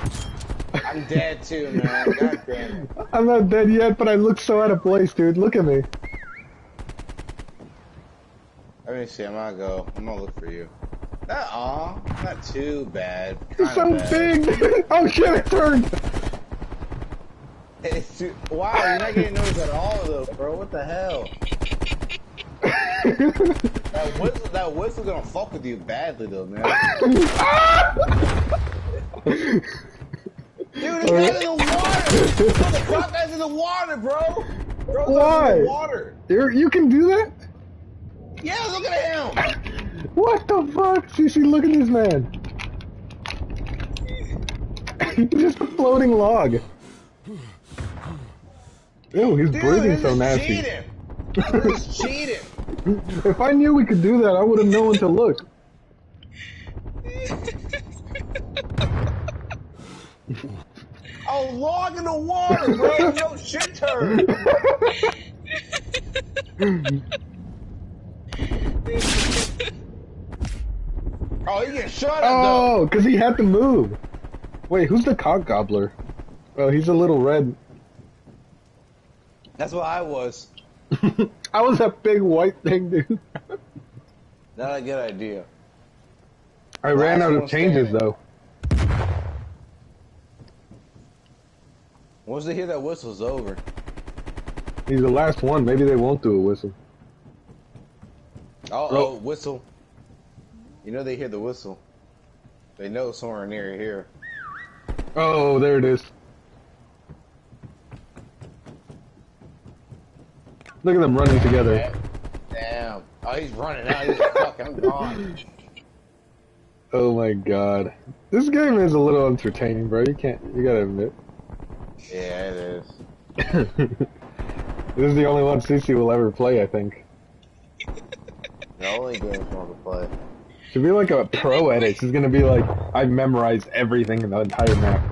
C: I'm dead too, man. God damn it.
A: I'm not dead yet, but I look so out of place, dude. Look at me.
C: Let me see. I'm gonna go. I'm gonna look for you. Not aw, not too bad.
A: You're so
C: bad.
A: big. oh shit, It turned.
C: It's too, wow, you're not getting noticed at all though, bro. What the hell? That whistle, that whistle gonna fuck with you badly though, man. Dude, he's not in the water. Bro, the crop guy's in the water, bro. Bro,
A: Why?
C: in the water.
A: You're, you can do that?
C: Yeah, look at him.
A: What the fuck? CC, look at this man. He's just a floating log. Ew, he's
C: Dude,
A: breathing so nasty.
C: cheating. Cheating.
A: If I knew we could do that, I would have known to look.
C: Oh, log in the water, bro. No shit turn. Oh, he get shot at though.
A: Oh, because he had to move. Wait, who's the cock gobbler? Oh, he's a little red.
C: That's what I was.
A: I was that big white thing, dude.
C: Not a good idea.
A: I ran out of changes,
C: standing.
A: though.
C: Once they hear that whistle's over.
A: He's the last one. Maybe they won't do a whistle.
C: Oh,
A: Bro.
C: oh, whistle. You know they hear the whistle. They know somewhere near here.
A: Oh, there it is. Look at them running together.
C: Damn. Oh, he's running out. He's fucking gone.
A: Oh my god. This game is a little entertaining, bro. You can't, you gotta admit.
C: Yeah, it is.
A: this is the only one CC will ever play, I think.
C: The only game I want to play.
A: Should be like a pro edit. It's gonna be like, I've memorized everything in the entire map.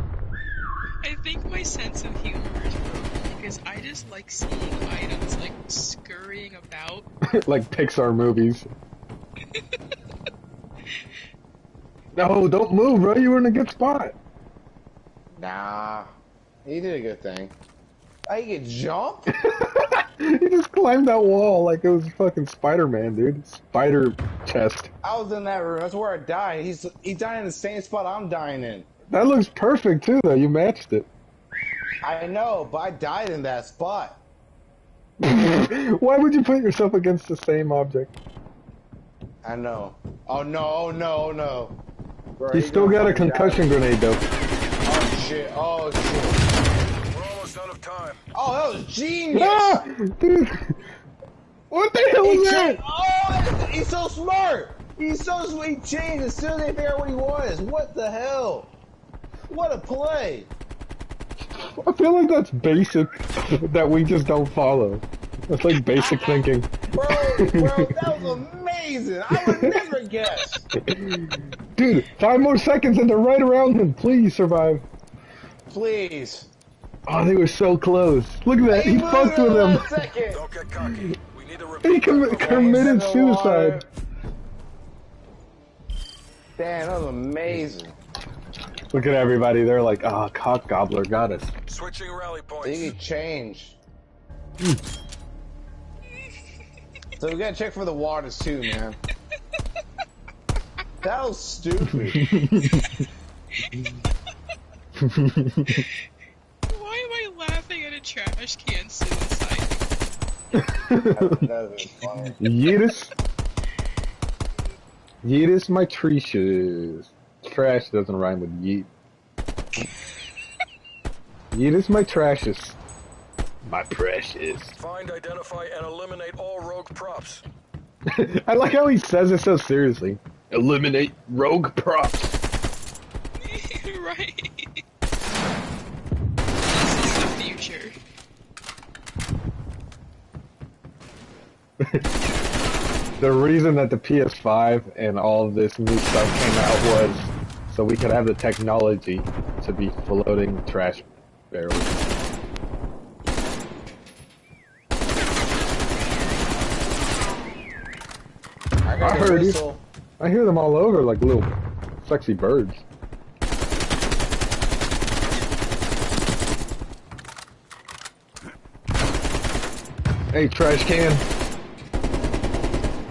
B: I think my sense of humor is broken because I just like seeing items like scurrying about.
A: like Pixar movies. no, don't move, bro. You were in a good spot.
C: Nah. He did a good thing. I can jump?
A: he just climbed that wall like it was fucking Spider-Man, dude. Spider chest.
C: I was in that room. That's where I died. He's he's dying in the same spot I'm dying in.
A: That looks perfect too, though. You matched it.
C: I know, but I died in that spot.
A: Why would you put yourself against the same object?
C: I know. Oh no, oh no, oh no. Bro,
A: He's still got a concussion grenade, though.
C: Oh shit, oh shit.
D: We're almost out of time.
C: Oh, that was genius!
A: Ah. What the hell
C: He
A: was that?
C: Oh, he's so smart! He's so sweet. He changed as soon as they figure out what he was. What the hell? What a play!
A: I feel like that's basic that we just don't follow. That's like basic thinking.
C: Bro, bro, that was amazing! I would never guess!
A: Dude, five more seconds and they're right around him. Please survive.
C: Please.
A: Oh, they were so close. Look at that. He
C: moved
A: fucked with
C: one
A: him.
C: second.
D: Don't get cocky. We need to
A: He com- committed
C: in the water.
A: suicide.
C: Damn, that was amazing.
A: Look at everybody. They're like, ah, oh, cock gobbler got us.
D: Switching rally
C: They
D: points.
C: could change. so we gotta check for the waters too, man. That was stupid.
B: Why am I laughing at a trash can suicide?
C: that was.
A: Yeetus. Yeetus, my tree shoes. Trash doesn't rhyme with yeet. Yeetus, my trashes. My precious.
D: Find, identify, and eliminate all rogue props.
A: I like how he says it so seriously. Eliminate rogue props.
B: right. This the future.
A: the reason that the PS5 and all this new stuff came out was so we could have the technology to be floating trash barrels.
C: I, got
A: I
C: a
A: heard you. I hear them all over like little sexy birds. Hey, trash can.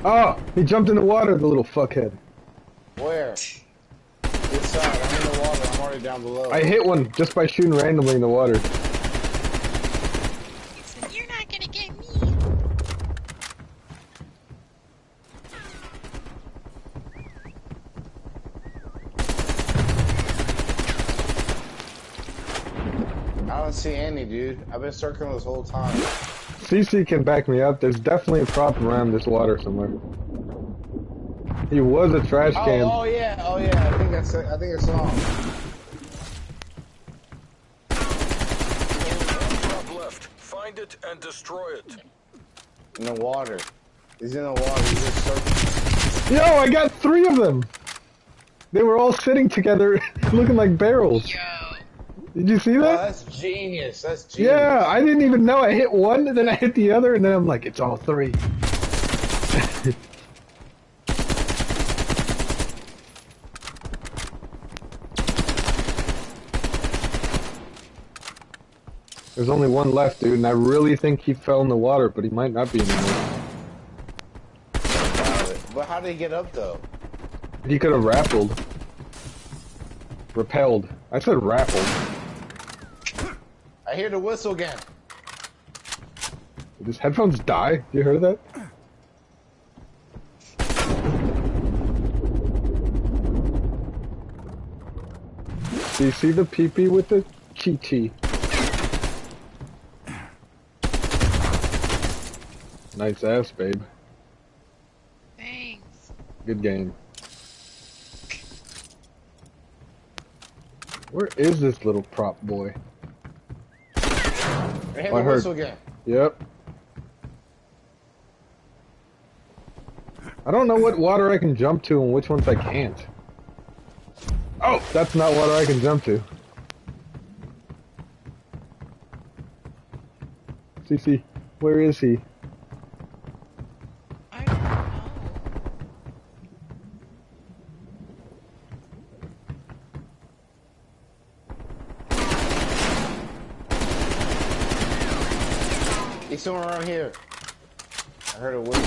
A: Oh, he jumped in the water, the little fuckhead.
C: Where? This side. I'm in the water. I'm already down below.
A: I hit one just by shooting randomly in the water.
B: You're not gonna get me.
C: I don't see any, dude. I've been circling this whole time.
A: CC can back me up. There's definitely a prop around this water somewhere. He was a trash
C: Oh,
A: can.
C: oh yeah, oh yeah. I think that's. I think it's saw him.
D: Drop left. Find it and destroy it.
C: In the water. He's in the water. He's just circling.
A: Yo, I got three of them. They were all sitting together, looking like barrels.
B: Yo.
A: Did you see
C: Oh,
A: that?
C: that's genius. That's genius.
A: Yeah, I didn't even know I hit one, and then I hit the other, and then I'm like, it's all three. There's only one left, dude, and I really think he fell in the water, but he might not be anymore.
C: Got it. But how did he get up though?
A: He could have rappelled. Repelled. I said rappelled.
C: I hear the whistle again.
A: Did his headphones die? You heard that? Do you see the peepee with the chi chi? Nice ass, babe.
B: Thanks.
A: Good game. Where is this little prop boy?
C: I
A: I heard.
C: again.
A: Yep. I don't know what water I can jump to and which ones I can't. Oh, that's not water I can jump to. CC, where is he?
C: Here. I heard a whistle.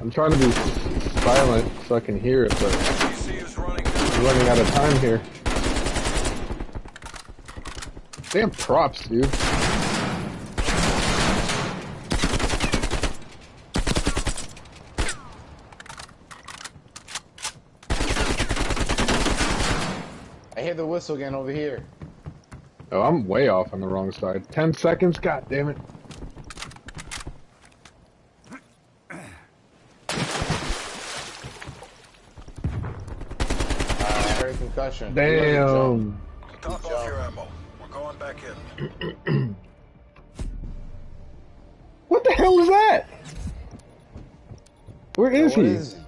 A: I'm trying to be silent so I can hear it, but I'm running out of time here. Damn props, dude.
C: Whistle again over here.
A: Oh, I'm way off on the wrong side. Ten seconds? God damn it.
C: Uh, I heard concussion. He must have jumped.
A: Damn.
D: Top off your ammo. We're going back in.
A: What the hell is that? Where is
C: What
A: he?
C: is he?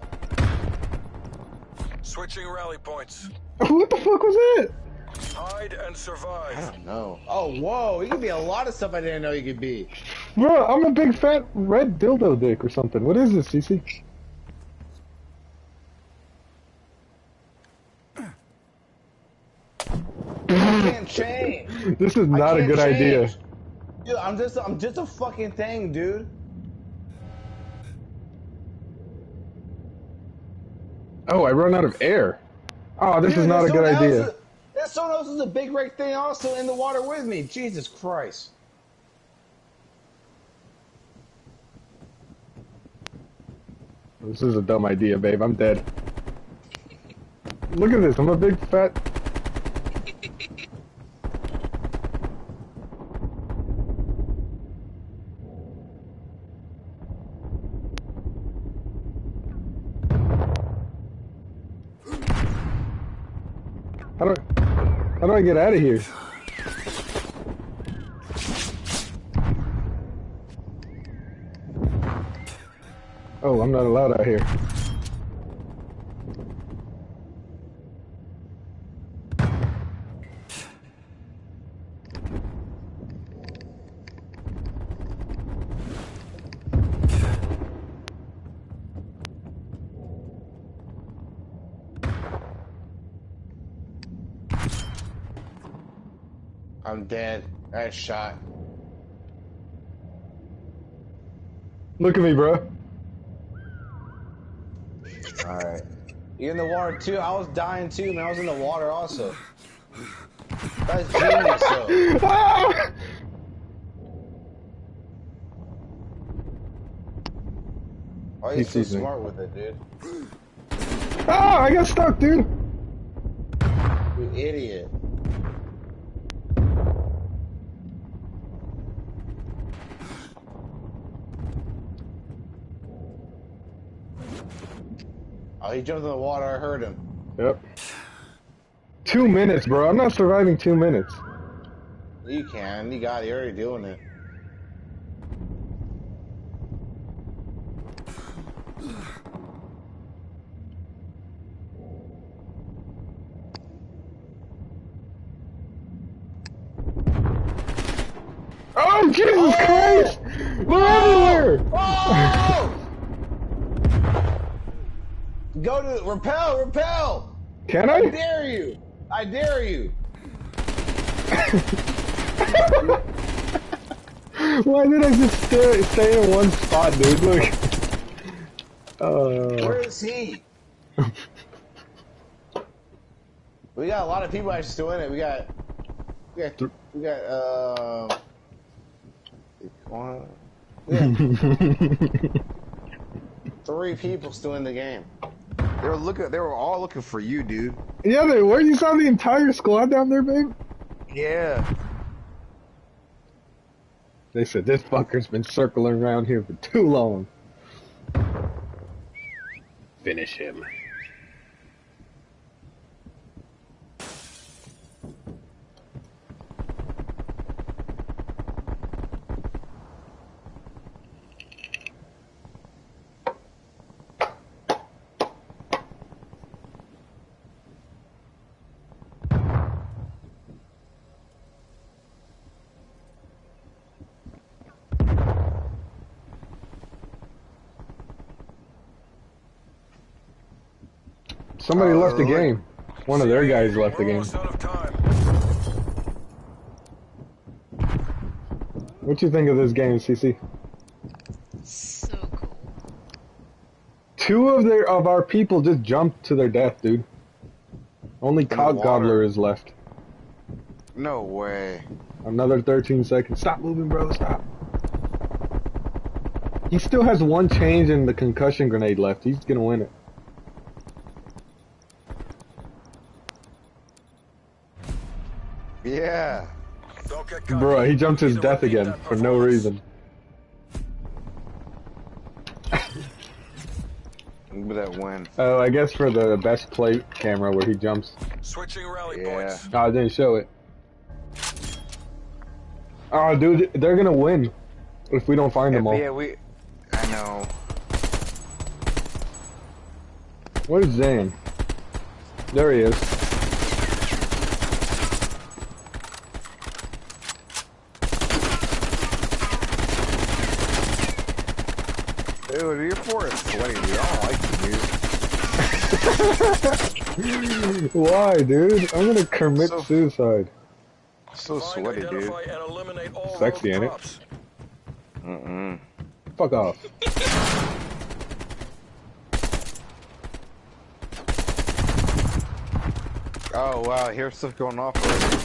D: Switching rally points.
A: What the fuck was that?
D: Hide and
C: I
D: survive.
C: don't know. Oh, whoa. You could be a lot of stuff I didn't know you could be.
A: Bro, I'm a big fat red dildo dick or something. What is this, CC?
C: Can't change.
A: This is not a
C: can't
A: good idea.
C: change. Dude, I'm just, I'm just a fucking thing, dude.
A: Oh, I run out of air. Oh, this
C: Dude,
A: is not a good
C: someone
A: idea.
C: Else is a big red thing also in the water with me. Jesus Christ.
A: This is a dumb idea, babe. I'm dead. Look at this. I'm a big fat. How do how do I get out of here? Oh, I'm not allowed out here.
C: I'm got shot.
A: Look at me, bro.
C: Alright. You in the water too? I was dying too, man. I was in the water also. That's genius though. Why are you so smart with it, dude?
A: Ah, I got stuck, dude.
C: You idiot. Oh, he jumped in the water. I heard him.
A: Yep. Two minutes, bro. I'm not surviving two minutes.
C: You can. You got it. You're already doing it.
A: Oh, Jesus Christ! They're everywhere!
C: Oh! Go to repel, repel.
A: Can
C: I
A: I?
C: dare you. I dare you.
A: Why did I just stay, stay in one spot, dude? Look. Uh,
C: Where is he? we got a lot of people actually still in it. We got, we got, we got, uh, got three people still in the game.
L: They were looking. They were all looking for you, dude.
A: yeah, they were. You saw the entire squad down there, babe?
L: Yeah.
A: They said this fucker's been circling around here for too long. Finish him. Somebody left the
L: uh,
A: game. One of their guys left the game.
D: almost out of time.
A: What you think of this game, CC?
B: So cool.
A: Two of their of our people just jumped to their death, dude. Only
L: the Cock.
A: Gobbler is left.
L: No way.
A: Another 13 seconds. Stop moving, bro. Stop. He still has one change in the concussion grenade left. He's gonna win it.
L: Yeah.
D: Don't get cocky.
A: Bro, he jumped his death again for no reason.
L: Look that win.
A: Oh, I guess for the best plate camera where he jumps.
D: Switching rally
L: Yeah.
D: points.
A: Oh, I didn't show it. Oh, dude, they're gonna win if we don't find them all.
L: Yeah, we. I know.
A: Where's Zane? There he is.
L: Dude, you're for sweaty, dude. I don't like you, dude.
A: Why, dude? I'm gonna commit
L: So-
A: suicide.
L: So sweaty, dude.
D: and all
A: Sexy,
D: rogue
A: ain't it?
L: Mm-mm.
A: Fuck off.
L: Oh wow, here's stuff going off already.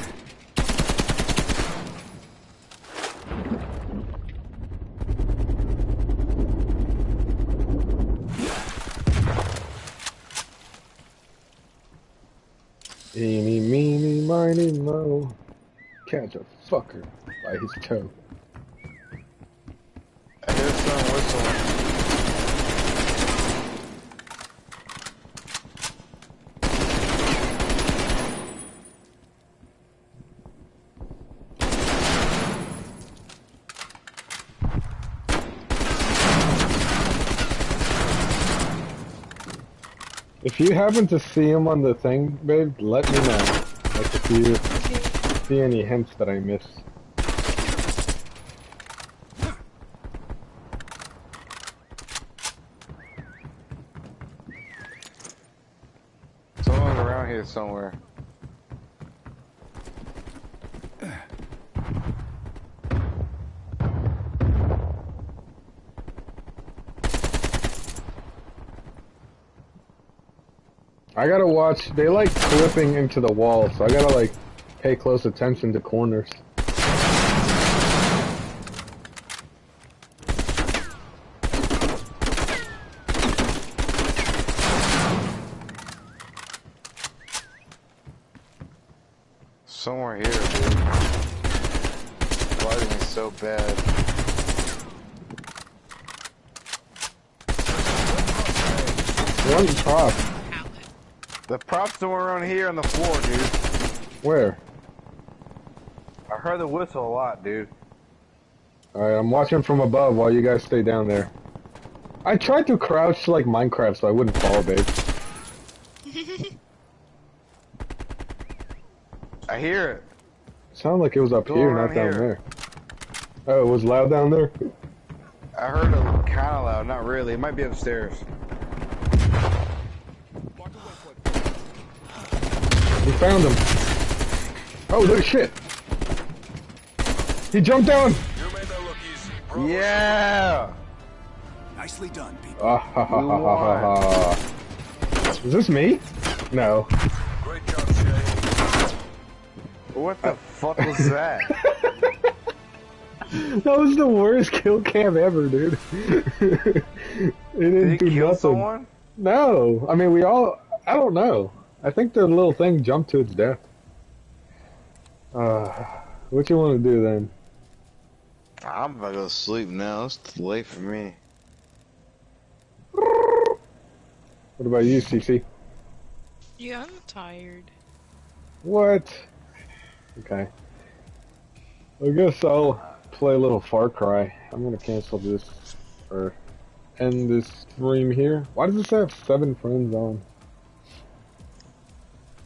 A: Eeny, meeny, miny, mo. Catch a fucker by his toe. If you happen to see him on the thing, babe, let me know. Like if you see any hints that I missed.
C: Someone's around here somewhere.
A: I gotta watch. They like flipping into the wall, so I gotta like pay close attention to corners.
C: Somewhere here, dude. Lighting is so bad.
A: One prop.
C: The props somewhere around here on the floor, dude.
A: Where?
C: I heard the whistle a lot, dude.
A: Alright, I'm watching from above while you guys stay down there. I tried to crouch like Minecraft so I wouldn't fall, babe.
C: I hear it.
A: Sounded like it was up
C: Go
A: here, not down
C: here.
A: there. Oh, it was loud down there?
C: I heard it kind of loud. Not really. It might be upstairs.
A: We found him. Oh, look shit. He jumped down.
D: You made that look easy.
C: Yeah.
O: Nicely done, people.
A: Ah, ha, ha, ha, ha, ha, ha. Is this me? No.
D: Great job, Shay.
C: What the fuck was that?
A: That was the worst kill cam ever, dude. it didn't
C: Did
A: do
C: kill
A: nothing.
C: someone?
A: No, I mean we all. I don't know. I think the little thing jumped to its death. Uh, what you want to do then?
P: I'm about to go to sleep now. It's too late for me.
A: What about you, CC?
B: Yeah, I'm tired.
A: What? Okay. I guess I'll play a little Far Cry. I'm gonna cancel this or end this stream here. Why does this have seven friends on?